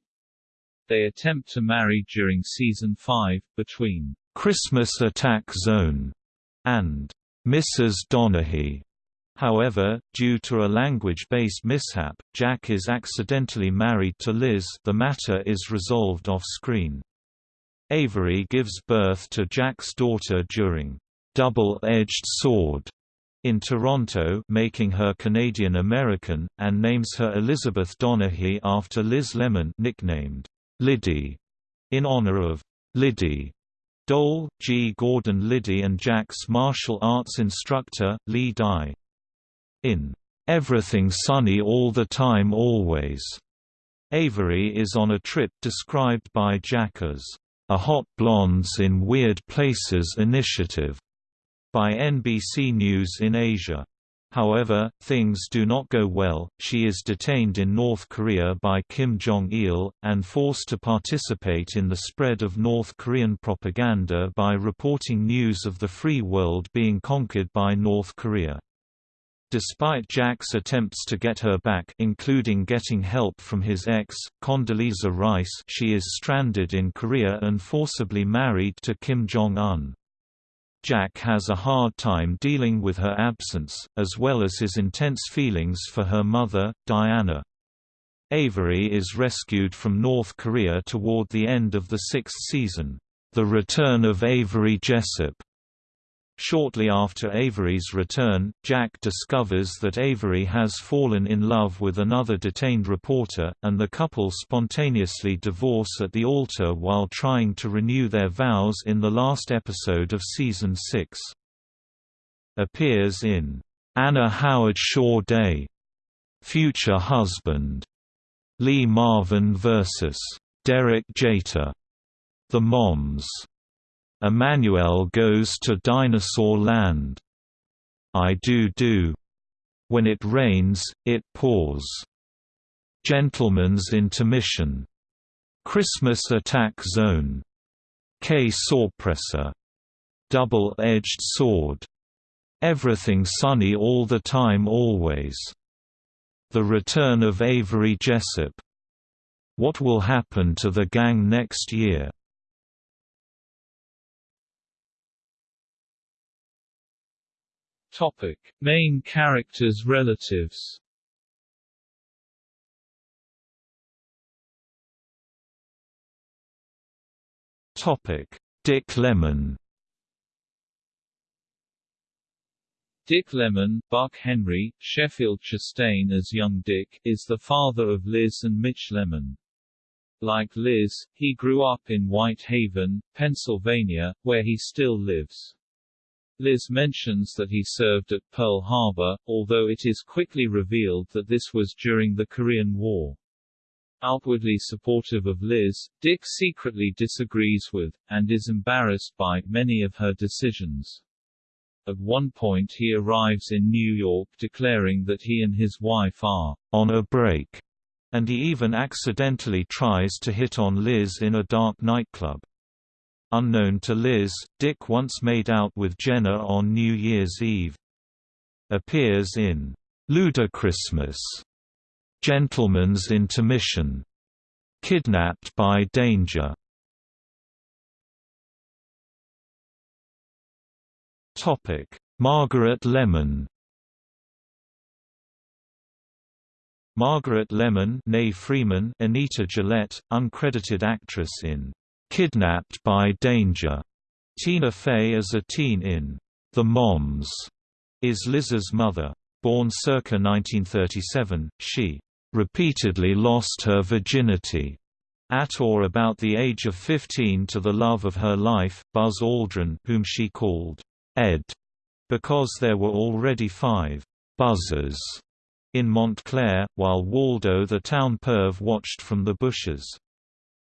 Speaker 2: They attempt to marry during season 5, between
Speaker 1: Christmas Attack Zone, and Mrs. Donaghy. However, due to a language-based mishap, Jack is accidentally married to Liz the matter is resolved off-screen. Avery gives birth to Jack's daughter during Double-Edged Sword in Toronto making her Canadian-American, and names her Elizabeth Donaghy after Liz Lemon nicknamed Liddy, in honor of Liddy. Dole, G. Gordon Liddy and Jack's martial arts instructor, Lee Dye. In Everything Sunny All the Time Always, Avery is on a trip described by Jack as a Hot Blondes in Weird Places initiative by NBC News in Asia. However, things do not go well, she is detained in North Korea by Kim Jong-il, and forced to participate in the spread of North Korean propaganda by reporting news of the free world being conquered by North Korea. Despite Jack's attempts to get her back including getting help from his ex, Condoleezza Rice she is stranded in Korea and forcibly married to Kim Jong-un. Jack has a hard time dealing with her absence, as well as his intense feelings for her mother, Diana. Avery is rescued from North Korea toward the end of the sixth season, The Return of Avery Jessup, Shortly after Avery's return, Jack discovers that Avery has fallen in love with another detained reporter, and the couple spontaneously divorce at the altar while trying to renew their vows in the last episode of season 6. Appears in Anna Howard Shaw Day, Future Husband, Lee Marvin vs. Derek Jeter, The Moms Emanuelle goes to Dinosaur Land. I do do. When it rains, it pours. Gentleman's Intermission. Christmas Attack Zone. Qué Sorpresa. Double-Edged Sword. Everything Sunny All the Time Always. The Return of Avery Jessup. What Will Happen to the Gang Next Year?
Speaker 2: Topic: Main characters' relatives.
Speaker 1: Topic: Dick Lemon.
Speaker 2: Dick Lemon, Buck Henry, Sheffield Chastain as young Dick, is the father of Liz and Mitch Lemon. Like Liz, he grew up in White Haven, Pennsylvania, where he still lives. Liz mentions that he served at Pearl Harbor, although it is quickly revealed that this was during the Korean War. Outwardly supportive of Liz, Dick secretly disagrees with, and is embarrassed by, many of her decisions. At one point he arrives in New York declaring that he and his wife are
Speaker 1: on a break, and he even accidentally tries to hit on Liz in a dark nightclub. Unknown to Liz, Dick once made out with Jenna on New Year's Eve. Appears in Ludachristmas, Gentleman's Intermission, Kidnapped by Danger. Topic: Margaret Lemon. Margaret Lemon, née Freeman, Anita Gillette, uncredited actress in Kidnapped by Danger. Tina Fey as a teen in The Moms is Liz's mother. Born circa 1937, she repeatedly lost her virginity at or about the age of 15 to the love of her life, Buzz Aldrin whom she called Ed, because there were already five buzzers in Montclair, while Waldo the town perv watched from the bushes.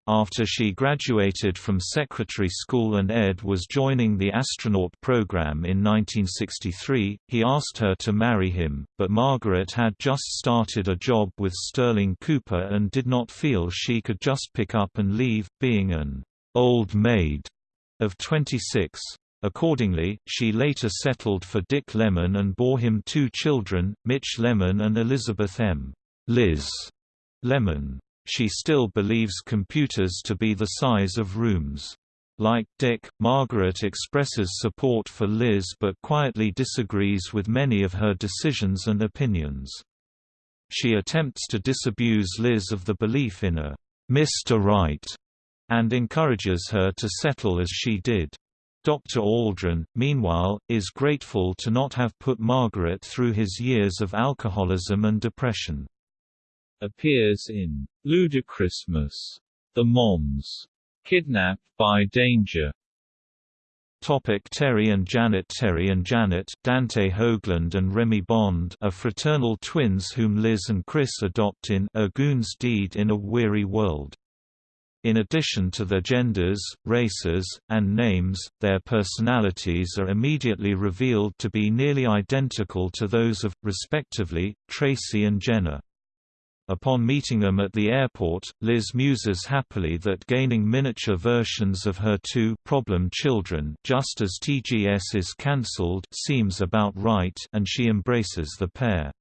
Speaker 1: After she graduated from secretary school and Ed was joining the astronaut program in 1963, he asked her to marry him, but Margaret had just started a job with Sterling Cooper and did not feel she could just pick up and leave, being an old maid of 26. Accordingly, she later settled for Dick Lemon and bore him two children, Mitch Lemon and Elizabeth M. Liz Lemon. She still believes computers to be the size of rooms. Like Dick, Margaret expresses support for Liz but quietly disagrees with many of her decisions and opinions. She attempts to disabuse Liz of the belief in a Mr. Right and encourages her to settle as she did. Dr. Aldrin, meanwhile, is grateful to not have put Margaret through his years of alcoholism and depression
Speaker 2: appears in Ludachristmas, The Moms, Kidnapped by Danger.
Speaker 1: Topic Terry and Janet Terry and Janet Dante Hoagland and Remy Bond are fraternal twins whom Liz and Criss adopt in A Goon's Deed in a Weary World. In addition to their genders, races, and names, their personalities are immediately revealed to be nearly identical to those of, respectively, Tracy and Jenna. Upon meeting them at the airport, Liz muses happily that gaining miniature versions of her two problem children just as TGS is cancelled seems about right and she embraces the pair.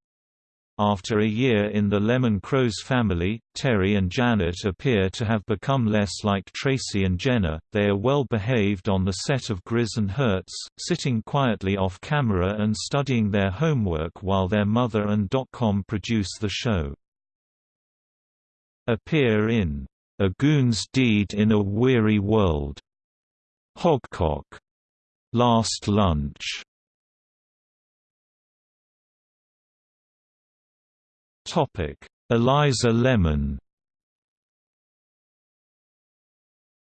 Speaker 1: After a year in the Lemon Chros family, Terry and Janet appear to have become less like Tracy and Jenna. They are well behaved on the set of Grizz and Herz, sitting quietly off camera and studying their homework while their mother and Dotcom produce the show appear in A Goon's Deed in a Weary World, Hogcock, Last Lunch. Topic: Eliza Lemon.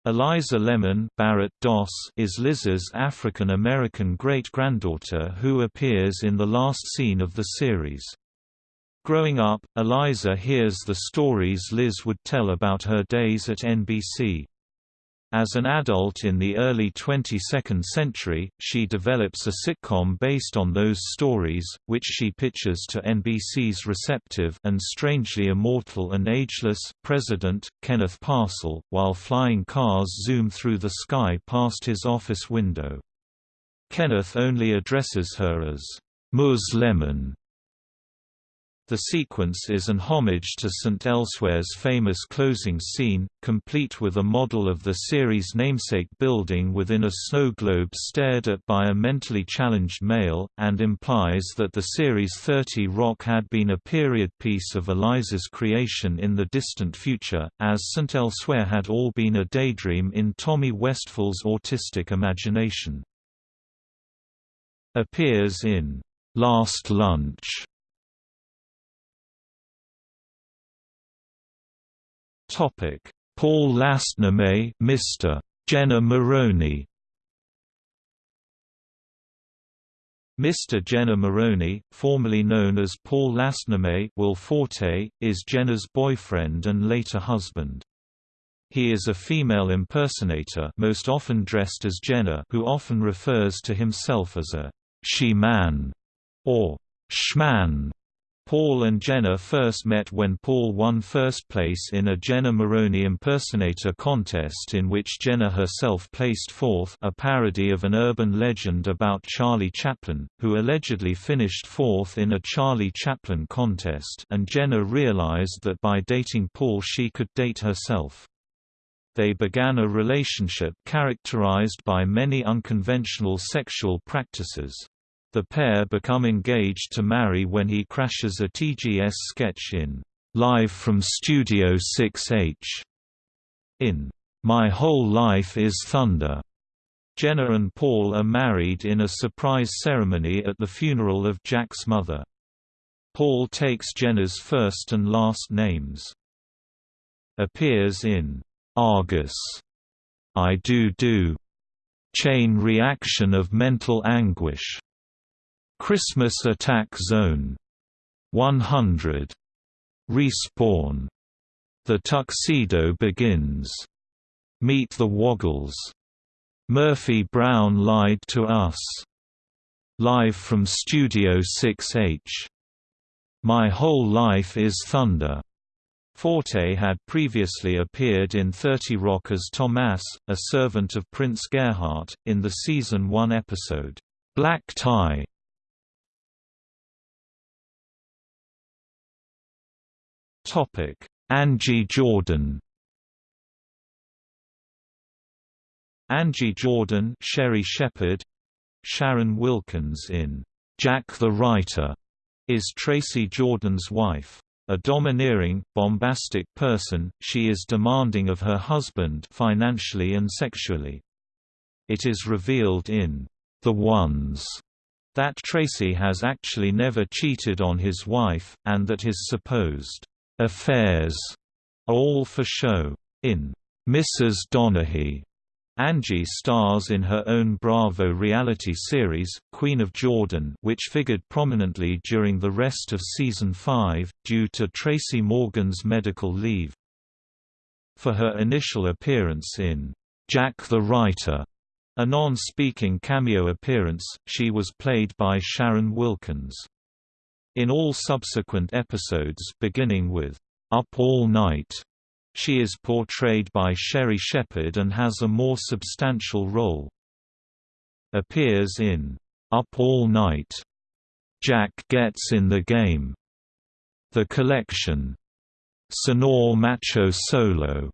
Speaker 1: Eliza Lemon Barrett Doss is Liz's African-American great-granddaughter who appears in the last scene of the series. Growing up, Eliza hears the stories Liz would tell about her days at NBC. As an adult in the early 22nd century, she develops a sitcom based on those stories, which she pitches to NBC's receptive and strangely immortal and ageless president, Kenneth Parcell, while flying cars zoom through the sky past his office window. Kenneth only addresses her as Ms. Lemon, The sequence is an homage to St. Elsewhere's famous closing scene, complete with a model of the series' namesake building within a snow globe stared at by a mentally challenged male, and implies that the series 30 Rock had been a period piece of Eliza's creation in the distant future, as St. Elsewhere had all been a daydream in Tommy Westphal's autistic imagination. Appears in Last Lunch Topic: Paul Lastname, Mr. Jenna Maroney. Mr. Jenna Maroney, formerly known as Paul Lastname Will Forte, is Jenna's boyfriend and later husband. He is a female impersonator most often dressed as Jenna who often refers to himself as a she-man or shman. Paul and Jenna first met when Paul won first place in a Jenna Maroney impersonator contest in which Jenna herself placed fourth a parody of an urban legend about Charlie Chaplin, who allegedly finished fourth in a Charlie Chaplin contest and Jenna realized that by dating Paul she could date herself. They began a relationship characterized by many unconventional sexual practices. The pair become engaged to marry when he crashes a TGS sketch in Live from Studio 6H. In My Whole Life is Thunder. Jenna and Paul are married in a surprise ceremony at the funeral of Jack's mother. Paul takes Jenna's first and last names. Appears in Argus, I Do Do, Chain Reaction of Mental Anguish, Christmas Attack Zone 100. Respawn. The Tuxedo Begins. Meet the Woggles. Murphy Brown Lied to Us. Live from Studio 6H. My Whole Life is Thunder. Forte had previously appeared in 30 Rock as Tomas, a servant of Prince Gerhardt, in the season 1 episode, Black Tie. Topic: Angie Jordan. Angie Jordan, Sherri Shepherd, Sharon Wilkins in Jack the Writer, is Tracy Jordan's wife. A domineering, bombastic person, she is demanding of her husband financially and sexually. It is revealed in The Ones that Tracy has actually never cheated on his wife, and that his supposed affairs all for show. In Mrs. Donaghy, Angie stars in her own Bravo reality series, Queen of Jordan which figured prominently during the rest of Season 5, due to Tracy Morgan's medical leave. For her initial appearance in Jack the Writer, a non-speaking cameo appearance, she was played by Sharon Wilkins. In all subsequent episodes beginning with Up All Night, she is portrayed by Sherri Shepherd and has a more substantial role. Appears in Up All Night, Jack Gets in the Game, The Collection, Señor Macho Solo,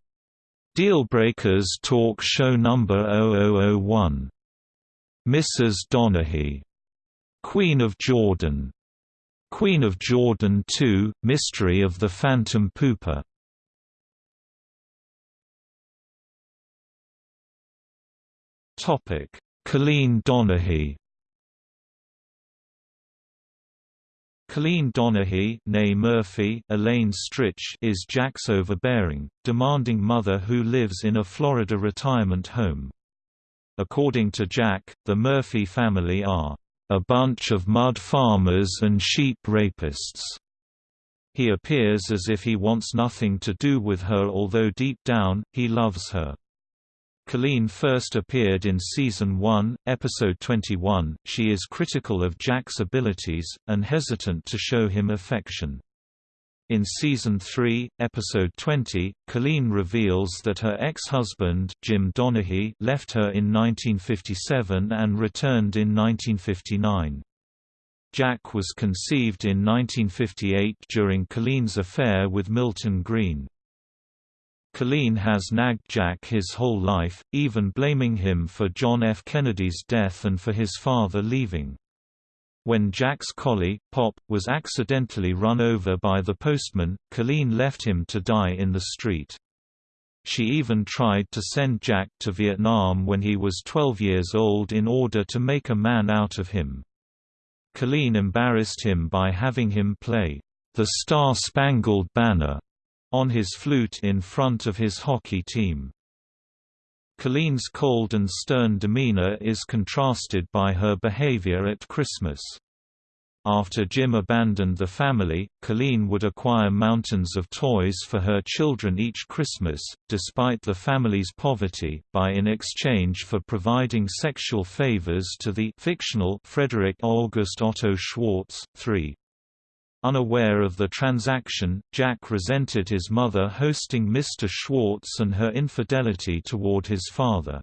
Speaker 1: Dealbreakers Talk Show Number 0001, Mrs. Donaghy, Queen of Jordan, Queen of Jordan 2, Mystery of the Phantom Pooper. Colleen Donaghy Colleen Donaghy Murphy Elaine Stritch is Jack's overbearing, demanding mother who lives in a Florida retirement home. According to Jack, the Murphy family are a bunch of mud farmers and sheep rapists. He appears as if he wants nothing to do with her although deep down, he loves her. Colleen first appeared in Season 1, Episode 21. She is critical of Jack's abilities, and hesitant to show him affection. In Season 3, Episode 20, Colleen reveals that her ex-husband, Jim Donaghy left her in 1957 and returned in 1959. Jack was conceived in 1958 during Colleen's affair with Milton Green. Colleen has nagged Jack his whole life, even blaming him for John F. Kennedy's death and for his father leaving. When Jack's collie, Pop, was accidentally run over by the postman, Colleen left him to die in the street. She even tried to send Jack to Vietnam when he was 12 years old in order to make a man out of him. Colleen embarrassed him by having him play, "...the Star-Spangled Banner", on his flute in front of his hockey team. Colleen's cold and stern demeanor is contrasted by her behavior at Christmas. After Jim abandoned the family, Colleen would acquire mountains of toys for her children each Christmas, despite the family's poverty, by in exchange for providing sexual favors to the fictional Frederick August Otto Schwartz. 3. Unaware of the transaction, Jack resented his mother hosting Mr. Schwartz and her infidelity toward his father.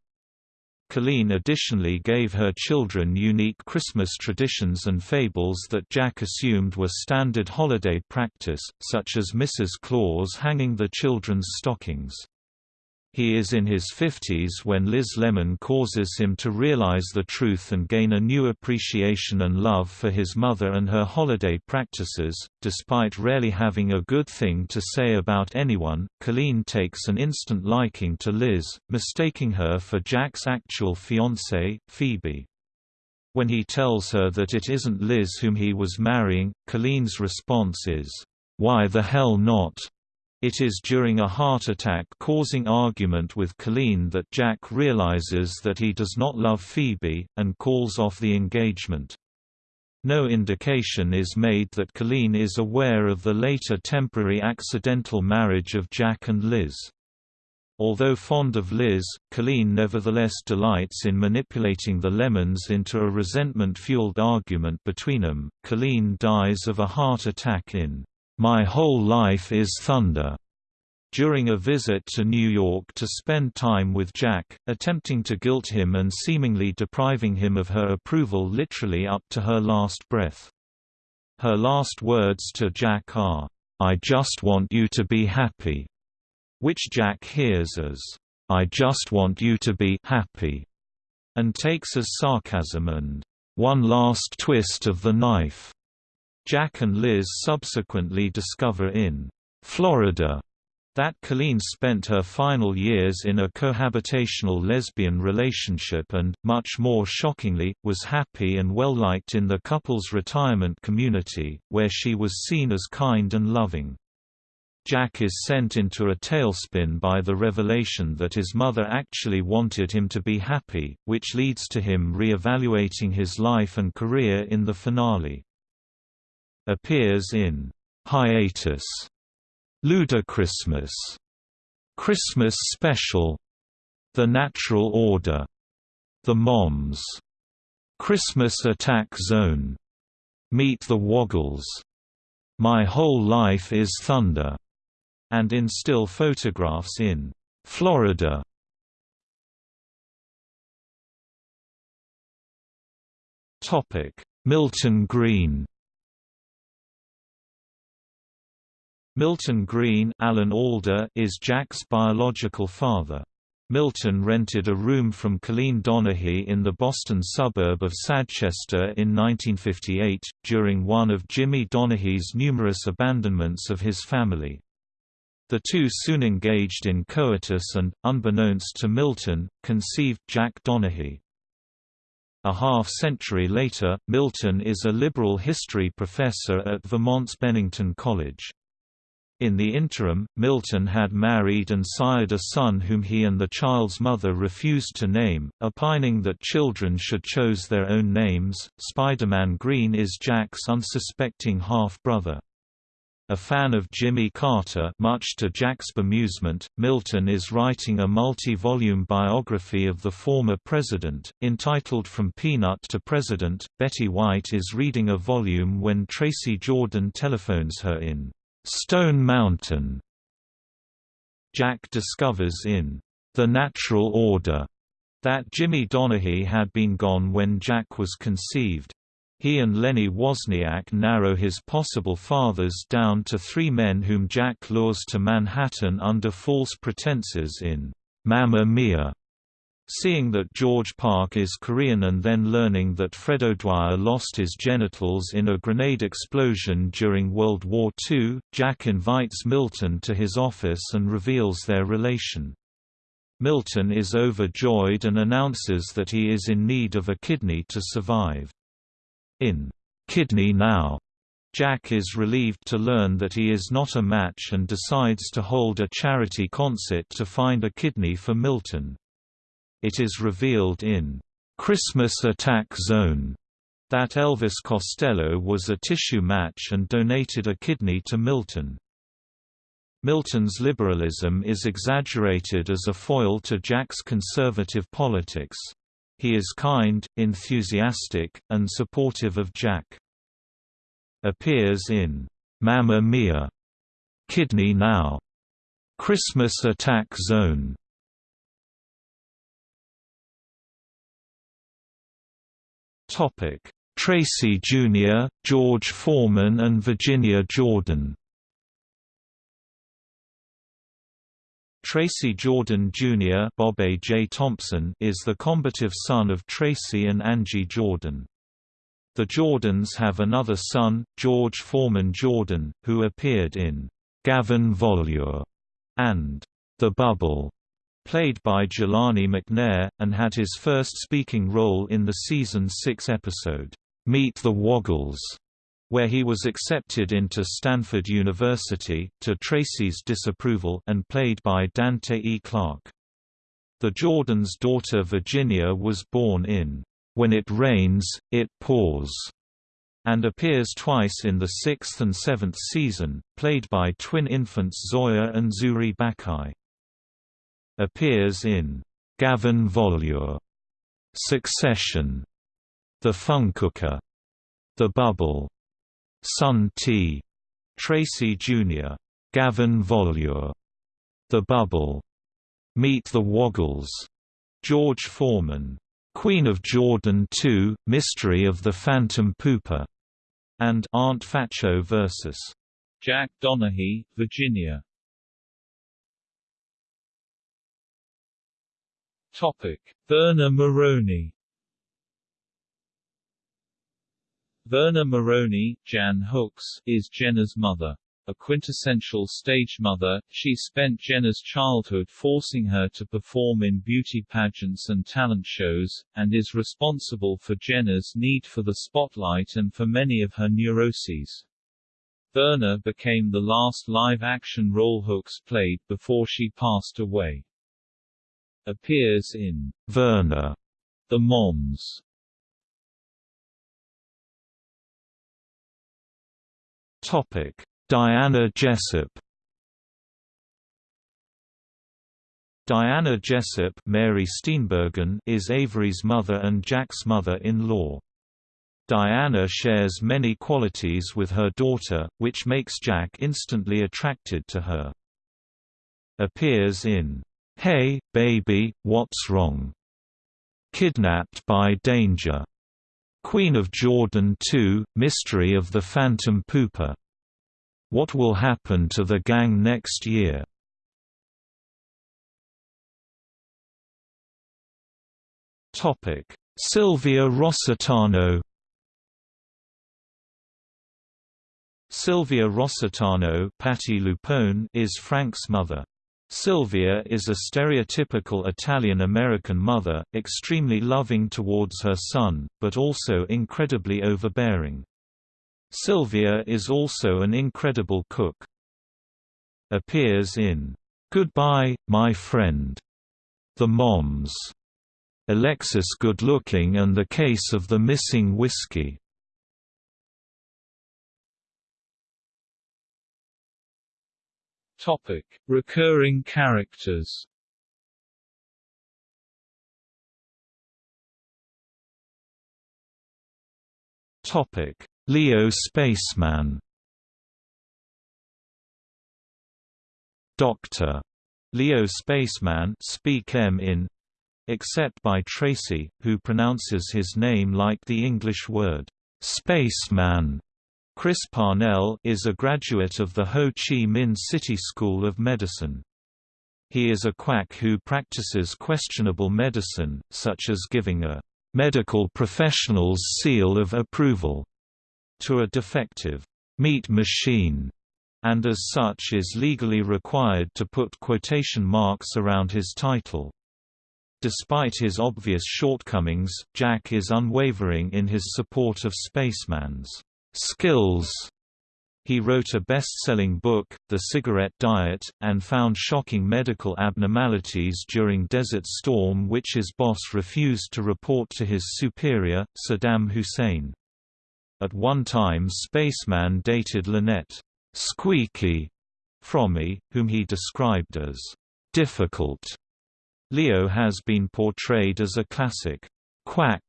Speaker 1: Colleen additionally gave her children unique Christmas traditions and fables that Jack assumed were standard holiday practice, such as Mrs. Claus hanging the children's stockings. He is in his 50s when Liz Lemon causes him to realize the truth and gain a new appreciation and love for his mother and her holiday practices. Despite rarely having a good thing to say about anyone, Colleen takes an instant liking to Liz, mistaking her for Jack's actual fiancée, Phoebe. When he tells her that it isn't Liz whom he was marrying, Colleen's response is, "'Why the hell not?' It is during a heart attack causing argument with Colleen that Jack realizes that he does not love Phoebe, and calls off the engagement. No indication is made that Colleen is aware of the later temporary accidental marriage of Jack and Liz. Although fond of Liz, Colleen nevertheless delights in manipulating the Lemons into a resentment-fueled argument between them. Colleen dies of a heart attack in my Whole Life is Thunder, during a visit to New York to spend time with Jack, attempting to guilt him and seemingly depriving him of her approval literally up to her last breath. Her last words to Jack are, I just want you to be happy, which Jack hears as, I just want you to be happy, and takes as sarcasm and one last twist of the knife. Jack and Liz subsequently discover in Florida that Colleen spent her final years in a cohabitational lesbian relationship and, much more shockingly, was happy and well-liked in the couple's retirement community, where she was seen as kind and loving. Jack is sent into a tailspin by the revelation that his mother actually wanted him to be happy, which leads to him re-evaluating his life and career in the finale appears in Hiatus, Ludachristmas, Christmas Special, The Natural Order, The Moms, Christmas Attack Zone, Meet the Woggles, My Whole Life is Thunder, and in still photographs in Florida. Topic: Milton Greene Milton Greene Alan Alda is Jack's biological father. Milton rented a room from Colleen Donaghy in the Boston suburb of Sadchester in 1958, during one of Jimmy Donaghy's numerous abandonments of his family. The two soon engaged in coitus and, unbeknownst to Milton, conceived Jack Donaghy. A half-century later, Milton is a liberal history professor at Vermont's Bennington College. In the interim, Milton had married and sired a son whom he and the child's mother refused to name, opining that children should choose their own names. Spider-Man Greene is Jack's unsuspecting half-brother. A fan of Jimmy Carter much to Jack's bemusement, Milton is writing a multi-volume biography of the former president, entitled From Peanut to President. Betty White is reading a volume when Tracy Jordan telephones her in Stone Mountain. Jack discovers in The Natural Order that Jimmy Donaghy had been gone when Jack was conceived. He and Lenny Wozniak narrow his possible fathers down to three men whom Jack lures to Manhattan under false pretenses in Mamma Mia. Seeing that George Park is Korean and then learning that Fred O'Dwyer lost his genitals in a grenade explosion during World War II, Jack invites Milton to his office and reveals their relation. Milton is overjoyed and announces that he is in need of a kidney to survive. In Kidney Now, Jack is relieved to learn that he is not a match and decides to hold a charity concert to find a kidney for Milton. It is revealed in Christmas Attack Zone that Elvis Costello was a tissue match and donated a kidney to Milton. Milton's liberalism is exaggerated as a foil to Jack's conservative politics. He is kind, enthusiastic, and supportive of Jack. Appears in Mamma Mia, Kidney Now, Christmas Attack Zone. Topic: Tracy Jr., George Foreman and Virginia Jordan. Tracy Jordan Jr. Bobb'e J. Thompson is the combative son of Tracy and Angie Jordan. The Jordans have another son, George Foreman Jordan, who appeared in Gavin Volure and The Bubble, played by Jelani McNair, and had his first speaking role in the season 6 episode, Meet the Woggles where he was accepted into Stanford University, to Tracy's disapproval and played by Dante E. Clark. The Jordan's daughter Virginia was born in When It Rains, It Pours, and appears twice in the sixth and seventh season, played by twin infants Zoya and Zuri Bakai. Appears in Gavin Volure, Succession, The Funcooker, The Bubble, Sun Tea. Tracy Jr. Gavin Volure. The Bubble. Meet the Woggles. George Foreman. Queen of Jordan 2, Mystery of the Phantom Pooper. And Aunt Phatso vs.
Speaker 2: Jack Donaghy, Virginia. Topic: Verna Maroney Verna Maroney, Jan Hooks, is Jenna's mother. A quintessential stage mother, she spent Jenna's childhood forcing her to perform in beauty pageants and talent shows, and is responsible for Jenna's need for the spotlight and for many of her neuroses. Verna became the last live-action role Hooks played before she passed away. Appears in
Speaker 1: Verna,
Speaker 2: The Moms,
Speaker 1: Topic: Diana Jessup. Diana Jessup Mary Steenburgen is Avery's mother and Jack's mother-in-law. Diana shares many qualities with her daughter, which makes Jack instantly attracted to her. Appears in Hey, Baby, What's Wrong? Kidnapped by Danger Queen of Jordan 2, Mystery of the Phantom Pooper. What will happen to the gang next year? Sylvia Rossitano. Sylvia Rossitano, Patti LuPone, is Frank's mother. Sylvia is a stereotypical Italian-American mother, extremely loving towards her son, but also incredibly overbearing. Sylvia is also an incredible cook. Appears in Goodbye, My Friend, The Moms, Alexis Good-Looking and the Case of the Missing Whiskey.
Speaker 2: Topic: Recurring characters.
Speaker 1: Topic: Leo Spaceman. Doctor Leo Spaceman speak M in except by Tracy, who pronounces his name like the English word Spaceman Chris Parnell is a graduate of the Ho Chi Minh City School of Medicine. He is a quack who practices questionable medicine, such as giving a medical professional's seal of approval to a defective meat machine, and as such is legally required to put quotation marks around his title. Despite his obvious shortcomings, Jack is unwavering in his support of Spaceman's skills. He wrote a best-selling book, The Cigarette Diet, and found shocking medical abnormalities during Desert Storm which his boss refused to report to his superior, Saddam Hussein. At one time Spaceman dated Lynette Squeaky Fromme, whom he described as difficult. Leo has been portrayed as a classic quack,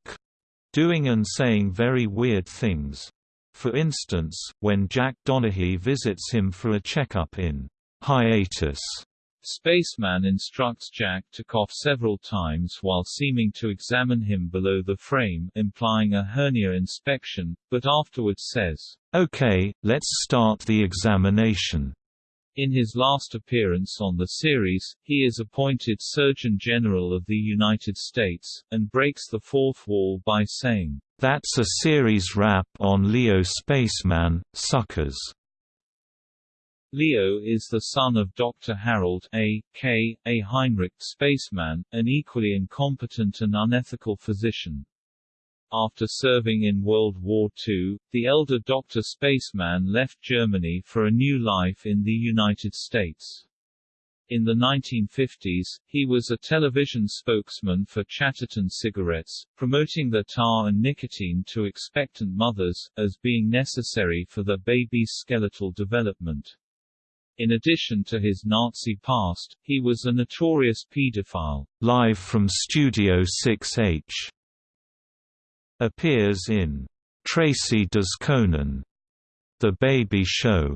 Speaker 1: doing and saying very weird things. For instance, when Jack Donaghy visits him for a checkup in hiatus,
Speaker 2: Spaceman instructs Jack to cough several times while seeming to examine him below the frame implying a hernia inspection, but afterwards says,
Speaker 1: "Okay, let's start the examination."
Speaker 2: In his last appearance on the series, he is appointed Surgeon General of the United States, and breaks the fourth wall by saying,
Speaker 1: "That's a series wrap on Leo Spaceman, suckers."
Speaker 2: Leo is the son of Dr. Harold A. K. A. Heinrich Spaceman, an equally incompetent and unethical physician. After serving in World War II, the elder Dr. Spaceman left Germany for a new life in the United States. In the 1950s, he was a television spokesman for Chatterton cigarettes, promoting the tar and nicotine to expectant mothers, as being necessary for the baby's skeletal development. In addition to his Nazi past, he was a notorious pedophile.
Speaker 1: Live from Studio 6H appears in Tracy Does Conan, The Baby Show,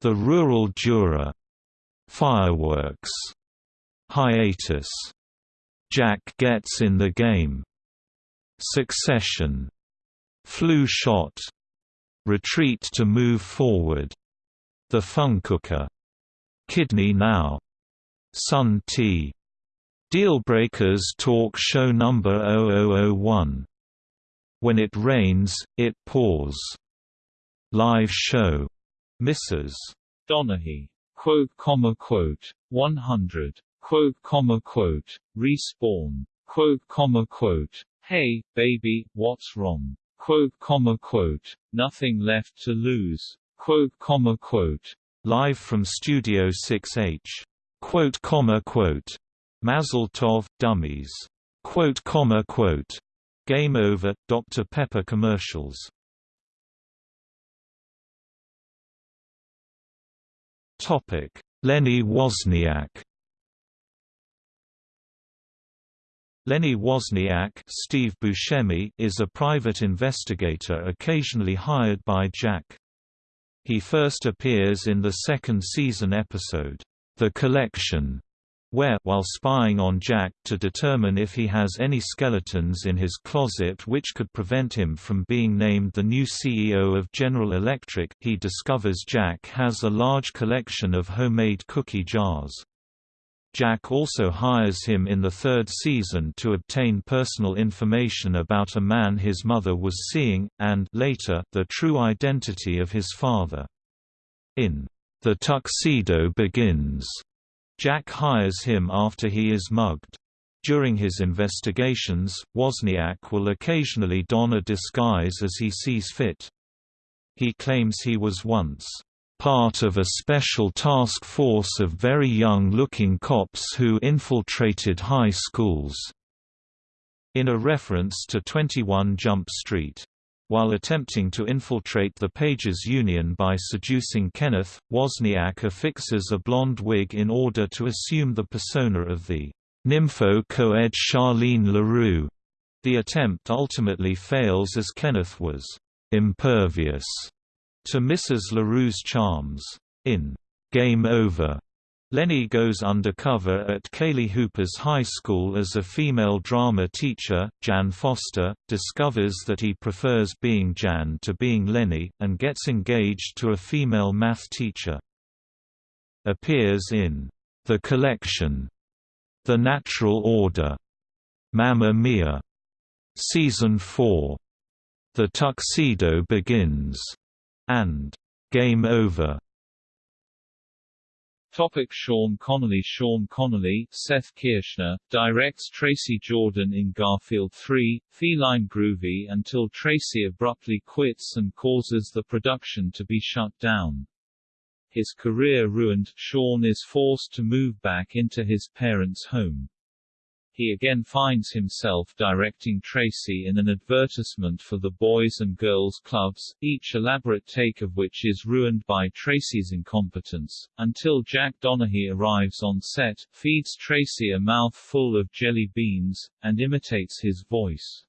Speaker 1: The Rural Juror, Fireworks, Hiatus, Jack Gets in the Game, Succession, Flu Shot, Retreat to Move Forward, The Funcooker, Kidney Now, Sun Tea, Dealbreakers Talk Show Number 0001 when it rains, it pours. Live show. Mrs.
Speaker 2: Donaghy. Quote, comma, quote. 100. Quote, comma, quote. Respawn. Quote, comma, quote. Hey, baby, what's wrong? Quote, comma, quote. Nothing left to lose. Quote, comma, quote.
Speaker 1: Live from Studio 6H. Quote, comma, quote. Mazel Tov, Dummies. Quote, comma, quote. Game Over, Dr. Pepper commercials Lenny Wozniak. Lenny Wozniak Steve Buscemi is a private investigator occasionally hired by Jack. He first appears in the second season episode, The Collection, where while spying on Jack to determine if he has any skeletons in his closet which could prevent him from being named the new CEO of General Electric, he discovers Jack has a large collection of homemade cookie jars. Jack also hires him in the third season to obtain personal information about a man his mother was seeing, and later, the true identity of his father. In The Tuxedo Begins, Jack hires him after he is mugged. During his investigations, Wozniak will occasionally don a disguise as he sees fit. He claims he was once part of a special task force of very young-looking cops who infiltrated high schools, in a reference to 21 Jump Street. While attempting to infiltrate the Pages Union by seducing Kenneth, Wozniak affixes a blonde wig in order to assume the persona of the nympho-coed Charlene LaRue. The attempt ultimately fails as Kenneth was impervious to Mrs. LaRue's charms. In Game Over, Lenny goes undercover at Kaylee Hooper's high school as a female drama teacher. Jan Foster discovers that he prefers being Jan to being Lenny, and gets engaged to a female math teacher. Appears in The Collection, The Natural Order, Mamma Mia, Season 4, The Tuxedo Begins, and Game Over.
Speaker 2: Topic Sean Connolly Sean Connolly, Seth Kirschner, directs Tracy Jordan in Garfield 3, Feline Groovy until Tracy abruptly quits and causes the production to be shut down. His career ruined, Sean is forced to move back into his parents' home he again finds himself directing Tracy in an advertisement for the Boys and Girls Clubs, each elaborate take of which is ruined by Tracy's incompetence, until Jack Donaghy arrives on set, feeds Tracy a mouthful of jelly beans, and imitates his voice.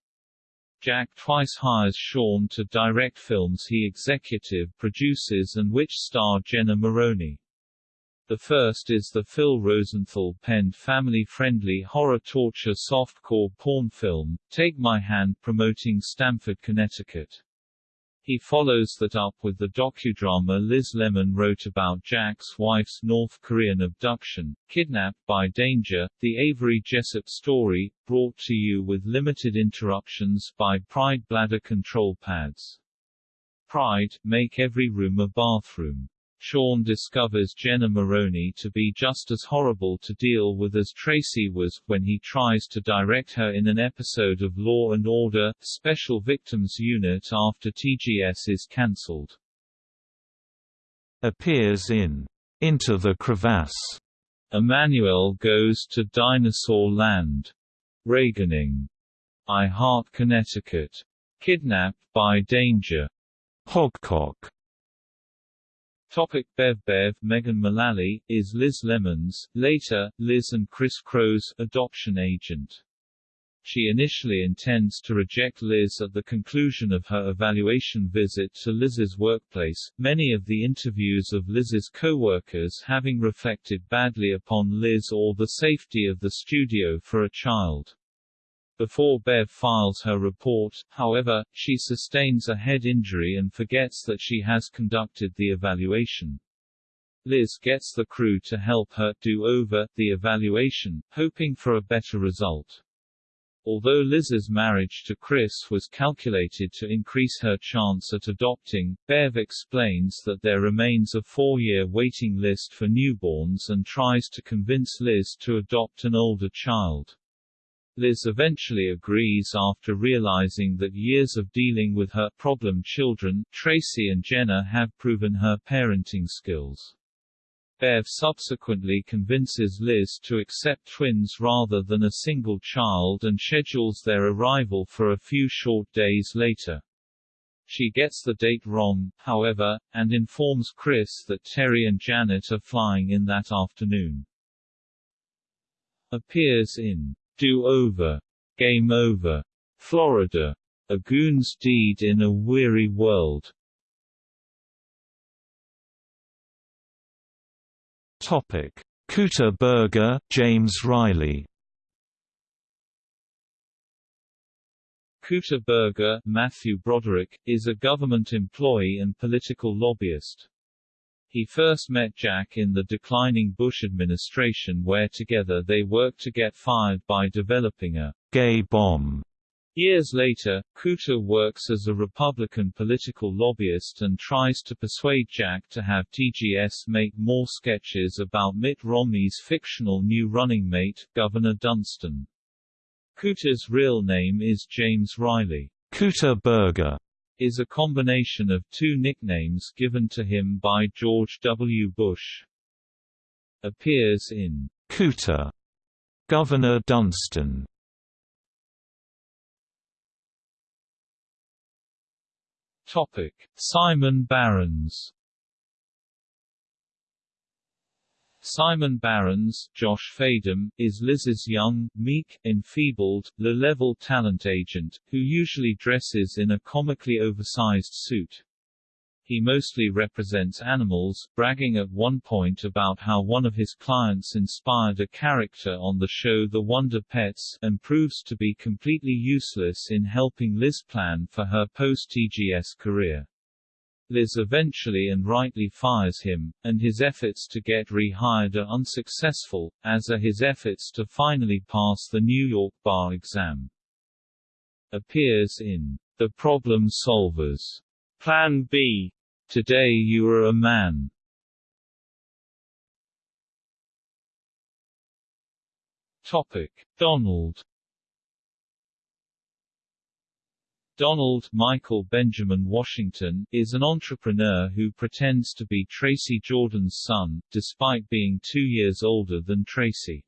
Speaker 2: Jack twice hires Sean to direct films he executive produces and which star Jenna Maroney. The first is the Phil Rosenthal-penned family-friendly horror torture softcore porn film, Take My Hand promoting Stamford, Connecticut. He follows that up with the docudrama Liz Lemon wrote about Jack's wife's North Korean abduction, Kidnapped by Danger, the Avery Jessup story, brought to you with limited interruptions by Pride Bladder Control Pads. Pride, make every room a bathroom. Sean discovers Jenna Maroney to be just as horrible to deal with as Tracy was, when he tries to direct her in an episode of Law and Order, Special Victims Unit after TGS is cancelled.
Speaker 1: Appears in Into the Crevasse.
Speaker 2: Emanuelle goes to Dinosaur Land. Reaganing. I Heart Connecticut. Kidnapped by Danger.
Speaker 1: Hogcock.
Speaker 2: Topic Bev Bev Megan Mullally, is Liz Lemon's, later, Liz and Criss Chros's, adoption agent. She initially intends to reject Liz at the conclusion of her evaluation visit to Liz's workplace, many of the interviews of Liz's co-workers having reflected badly upon Liz or the safety of the studio for a child. Before Bev files her report, however, she sustains a head injury and forgets that she has conducted the evaluation. Liz gets the crew to help her do over the evaluation, hoping for a better result. Although Liz's marriage to Criss was calculated to increase her chance at adopting, Bev explains that there remains a four-year waiting list for newborns and tries to convince Liz to adopt an older child. Liz eventually agrees after realizing that years of dealing with her problem children, Tracy and Jenna have proven her parenting skills. Bev subsequently convinces Liz to accept twins rather than a single child and schedules their arrival for a few short days later. She gets the date wrong, however, and informs Criss that Terry and Janet are flying in that afternoon. Appears in do Over, Game Over, Florida. A Goon's Deed in a Weary World.
Speaker 1: Topic: Cooter Burger, James Riley.
Speaker 2: Cooter Burger, Matthew Broderick, is a government employee and political lobbyist. He first met Jack in the declining Bush administration where together they worked to get fired by developing a
Speaker 1: gay bomb.
Speaker 2: Years later, Cooter works as a Republican political lobbyist and tries to persuade Jack to have TGS make more sketches about Mitt Romney's fictional new running mate, Governor Dunston. Cooter's real name is James Riley.
Speaker 1: Cooter Burger
Speaker 2: is a combination of two nicknames given to him by George W. Bush. Appears in
Speaker 1: Cooter, Governor Dunston.
Speaker 2: Topic: Simon Barron's Simon Barron's, Josh Fadem, is Liz's young, meek, enfeebled, low-level talent agent, who usually dresses in a comically oversized suit. He mostly represents animals, bragging at one point about how one of his clients inspired a character on the show The Wonder Pets, and proves to be completely useless in helping Liz plan for her post-TGS career. Liz eventually and rightly fires him, and his efforts to get rehired are unsuccessful, as are his efforts to finally pass the New York bar exam. Appears in The Problem Solvers, Plan B, Today You Are a Man. Topic: Donald Donald Michael Benjamin Washington is an entrepreneur who pretends to be Tracy Jordan's son, despite being two years older than Tracy.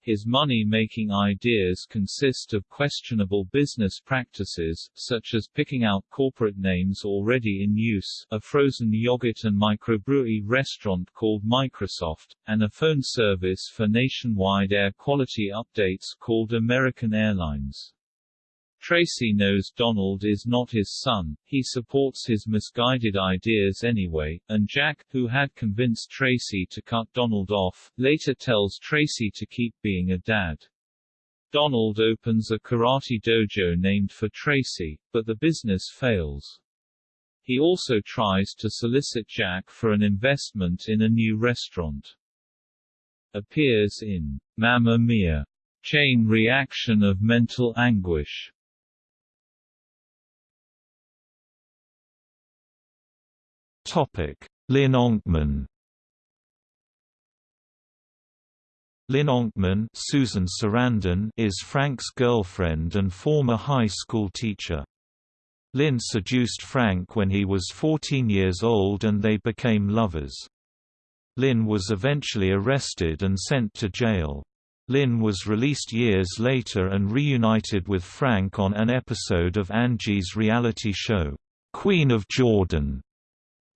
Speaker 2: His money-making ideas consist of questionable business practices, such as picking out corporate names already in use, a frozen yogurt and microbrewery restaurant called Microsoft, and a phone service for nationwide air quality updates called American Airlines. Tracy knows Donald is not his son, he supports his misguided ideas anyway, and Jack, who had convinced Tracy to cut Donald off, later tells Tracy to keep being a dad. Donald opens a karate dojo named for Tracy, but the business fails. He also tries to solicit Jack for an investment in a new restaurant. Appears in Mamma Mia! Chain reaction of mental anguish.
Speaker 1: Topic: Lynn Onkman. Lynn Onkman Susan Sarandon is Frank's girlfriend and former high school teacher. Lynn seduced Frank when he was 14 years old and they became lovers. Lynn was eventually arrested and sent to jail. Lynn was released years later and reunited with Frank on an episode of Angie's reality show, Queen of Jordan.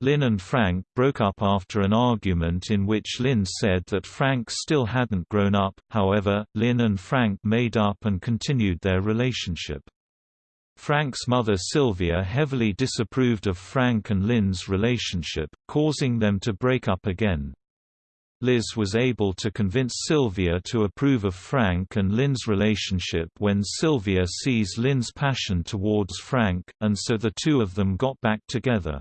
Speaker 1: Lynn and Frank broke up after an argument in which Lynn said that Frank still hadn't grown up, however, Lynn and Frank made up and continued their relationship. Frank's mother Sylvia heavily disapproved of Frank and Lynn's relationship, causing them to break up again. Liz was able to convince Sylvia to approve of Frank and Lynn's relationship when Sylvia sees Lynn's passion towards Frank, and so the two of them got back together.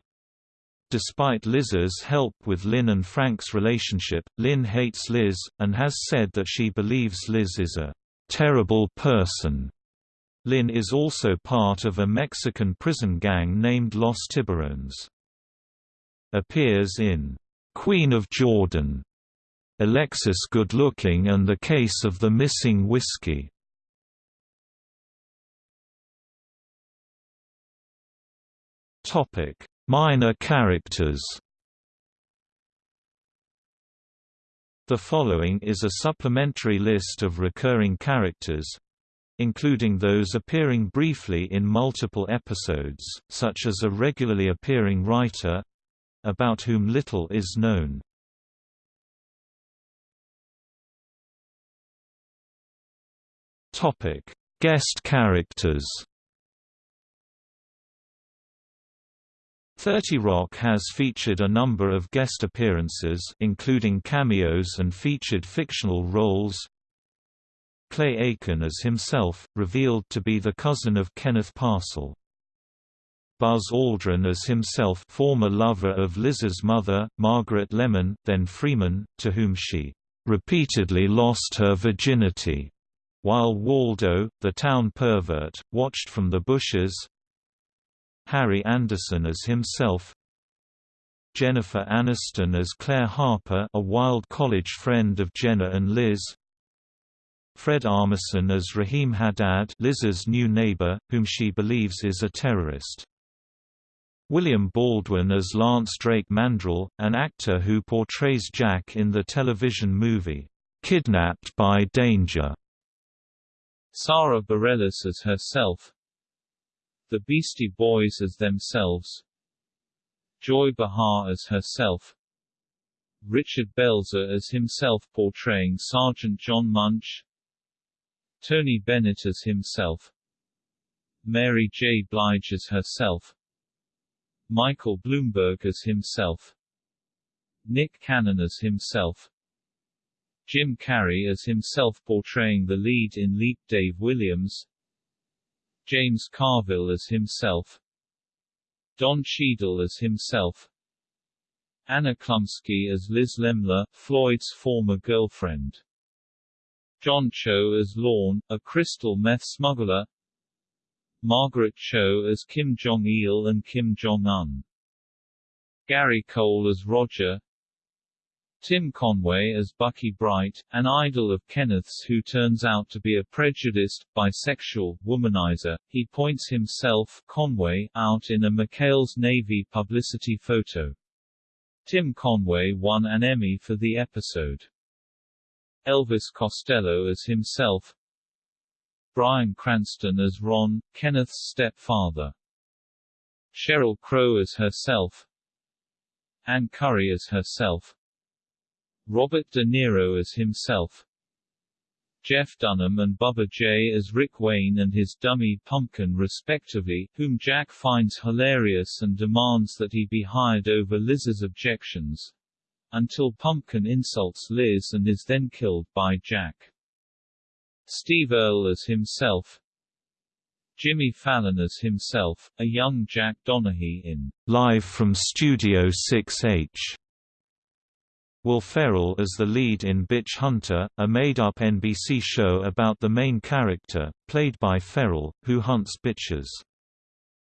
Speaker 1: Despite Liz's help with Lynn and Frank's relationship, Lynn hates Liz, and has said that she believes Liz is a terrible person. Lynn is also part of a Mexican prison gang named Los Tiburones. Appears in Queen of Jordan, Alexis Good-Looking and the Case of the Missing Whiskey. Topic Minor characters The following is a supplementary list of recurring characters, including those appearing briefly in multiple episodes, such as a regularly appearing writer about whom little is known. Guest characters 30 Rock has featured a number of guest appearances including cameos and featured fictional roles. Clay Aiken as himself, revealed to be the cousin of Kenneth Parcell. Buzz Aldrin as himself former lover of Liz's mother, Margaret Lemon, then Freeman, to whom she repeatedly lost her virginity, while Waldo, the town pervert, watched from the bushes, Harry Anderson as himself Jennifer Aniston as Claire Harper a wild college friend of Jenna and Liz Fred Armisen as Rahim Haddad Liz's new neighbor, whom she believes is a terrorist. William Baldwin as Lance Drake Mandrell, an actor who portrays Jack in the television movie, "'Kidnapped by Danger".
Speaker 2: Sara Bareilles as herself the Beastie Boys as themselves Joy Behar as herself Richard Belzer as himself portraying Sergeant John Munch Tony Bennett as himself Mary J. Blige as herself Michael Bloomberg as himself Nick Cannon as himself Jim Carrey as himself portraying the lead in Leap Day Williams James Carville as himself Don Cheadle as himself Anna Chlumsky as Liz Lemler, Floyd's former girlfriend. John Cho as Lorne, a crystal meth smuggler. Margaret Cho as Kim Jong-il and Kim Jong-un. Gary Cole as Roger. Tim Conway as Bucky Bright, an idol of Kenneth's who turns out to be a prejudiced, bisexual, womanizer. He points himself Conway out in a McHale's Navy publicity photo. Tim Conway won an Emmy for the episode. Elvis Costello as himself Bryan Cranston as Ron, Kenneth's stepfather Sheryl Crow as herself Ann Curry as herself Robert De Niro as himself Jeff Dunham and Bubba J as Rick Wayne and his dummy Pumpkin respectively, whom Jack finds hilarious and demands that he be hired over Liz's objections. Until Pumpkin insults Liz and is then killed by Jack. Steve Earle as himself Jimmy Fallon as himself, a young Jack Donaghy in
Speaker 1: Live from Studio 6H Will Ferrell as the lead in Bitch Hunter, a made-up NBC show about the main character, played by Ferrell, who hunts bitches.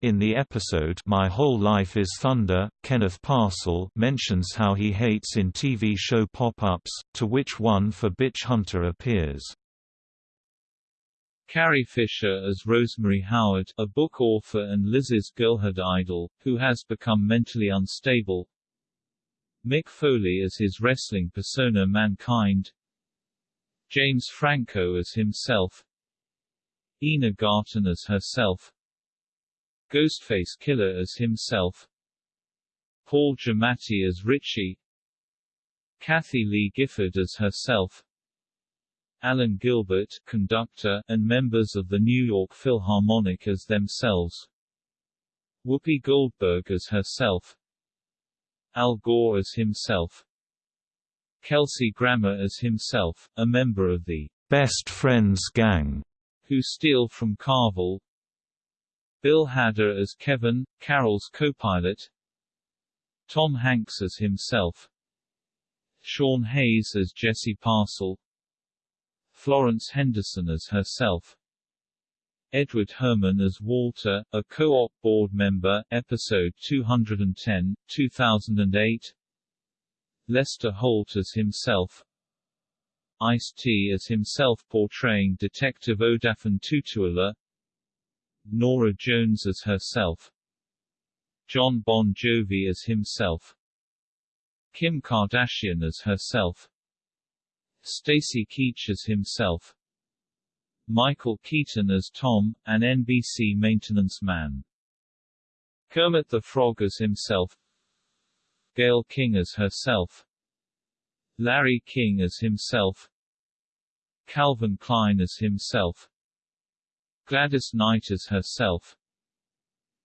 Speaker 1: In the episode My Whole Life is Thunder, Kenneth Parcell mentions how he hates in TV show pop-ups, to which one for Bitch Hunter appears.
Speaker 2: Carrie Fisher as Rosemary Howard, a book author and Liz's girlhood idol, who has become mentally unstable, Mick Foley as his wrestling persona Mankind James Franco as himself Ina Garten as herself Ghostface Killah as himself Paul Giamatti as Richie Kathie Lee Gifford as herself Alan Gilbert, conductor, and members of the New York Philharmonic as themselves Whoopi Goldberg as herself Al Gore as himself Kelsey Grammer as himself, a member of the
Speaker 1: Best Friends Gang,
Speaker 2: who steal from Carvel Bill Hader as Kevin, Carol's co-pilot Tom Hanks as himself Sean Hayes as Jesse Parcell Florence Henderson as herself Edward Herrmann as Walter, a co-op board member, episode 210, 2008 Lester Holt as himself. Ice-T as himself portraying Detective Odafin Tutuola Norah Jones as herself. Jon Bon Jovi as himself. Kim Kardashian as herself. Stacy Keach as himself Michael Keaton as Tom, an NBC maintenance man. Kermit the Frog as himself. Gayle King as herself. Larry King as himself. Calvin Klein as himself. Gladys Knight as herself.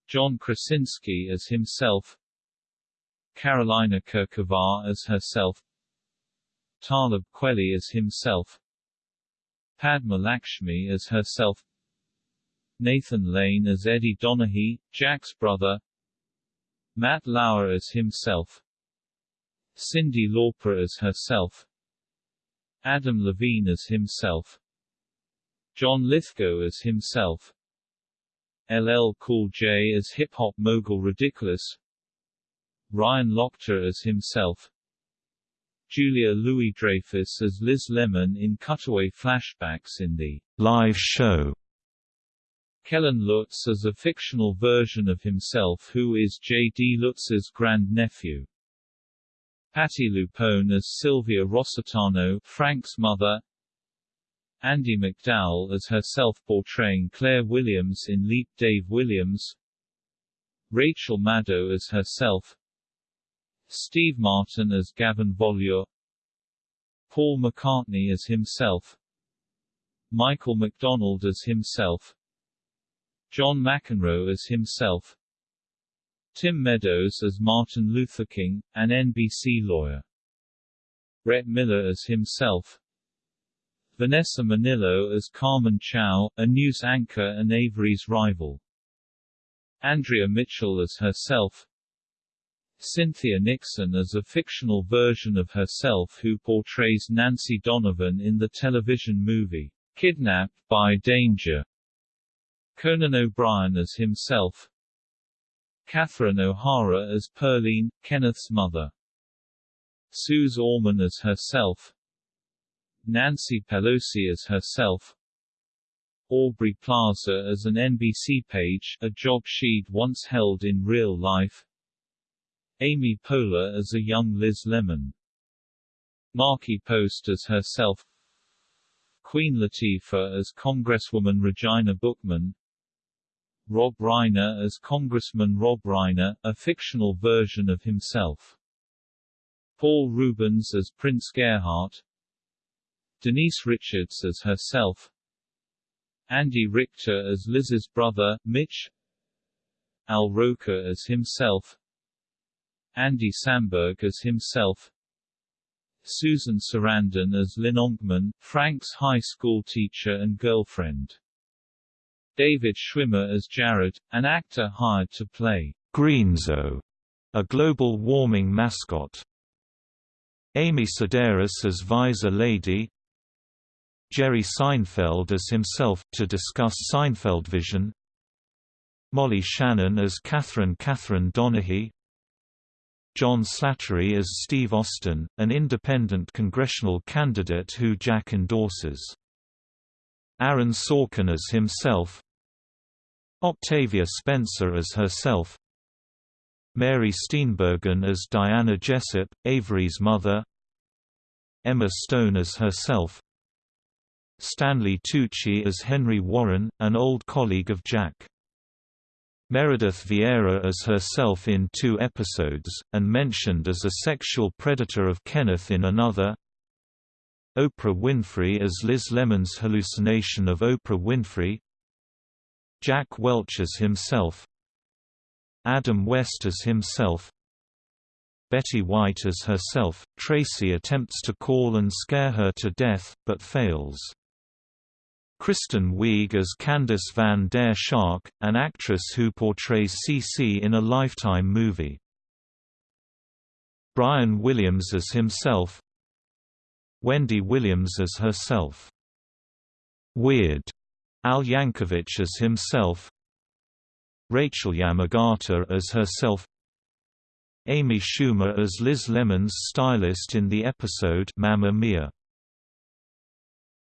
Speaker 2: John Krasinski as himself. Karolína Kurková as herself. Talib Kweli as himself Padma Lakshmi as herself. Nathan Lane as Eddie Donaghy, Jack's brother. Matt Lauer as himself. Cyndi Lauper as herself. Adam Levine as himself. John Lithgow as himself. LL Cool J as hip-hop mogul Ridiculous. Ryan Lochte as himself Julia Louis-Dreyfus as Liz Lemon in cutaway flashbacks in the
Speaker 1: live show.
Speaker 2: Kellen Lutz as a fictional version of himself who is J.D. Lutz's grandnephew. Patti LuPone as Sylvia Rossitano, Frank's mother. Andie MacDowell as herself portraying Claire Williams in Leap Day Williams. Rachel Maddow as herself. Steve Martin as Gavin Volure Paul McCartney as himself Michael McDonald as himself John McEnroe as himself Tim Meadows as Martin Luther King, an NBC lawyer. Brett Miller as himself Vanessa Minnillo as Carmen Chow, a news anchor and Avery's rival. Andrea Mitchell as herself Cynthia Nixon as a fictional version of herself who portrays Nancy Donovan in the television movie, Kidnapped by Danger. Conan O'Brien as himself Catherine O'Hara as Pearline, Kenneth's mother. Suze Orman as herself Nancy Pelosi as herself Aubrey Plaza as an NBC page, a job she'd once held in real life Amy Poehler as a young Liz Lemon. Markie Post as herself. Queen Latifah as Congresswoman Regina Bookman. Rob Reiner as Congressman Rob Reiner, a fictional version of himself. Paul Reubens as Prince Gerhardt Denise Richards as herself. Andy Richter as Liz's brother, Mitch. Al Roker as himself Andy Samberg as himself Susan Sarandon as Lynn Onkman, Frank's high school teacher and girlfriend. David Schwimmer as Jared, an actor hired to play
Speaker 1: Greenzo, a global warming mascot. Amy Sedaris as Visor Lady Jerry Seinfeld as himself, to discuss Seinfeld Vision Molly Shannon as Catherine Catherine Donaghy John Slattery as Steve Austin, an independent congressional candidate who Jack endorses. Aaron Sorkin as himself. Octavia Spencer as herself. Mary Steenburgen as Diana Jessup, Avery's mother. Emma Stone as herself. Stanley Tucci as Henry Warren, an old colleague of Jack Meredith Vieira as herself in two episodes, and mentioned as a sexual predator of Kenneth in another Oprah Winfrey as Liz Lemon's hallucination of Oprah Winfrey Jack Welch as himself Adam West as himself Betty White as herself, Tracy attempts to call and scare her to death, but fails. Kristen Wiig as Candice Van der Shark, an actress who portrays CC in a Lifetime movie. Brian Williams as himself Wendy Williams as herself. Weird. Al Yankovic as himself Rachel Yamagata as herself Amy Schumer as Liz Lemon's stylist in the episode Mamma Mia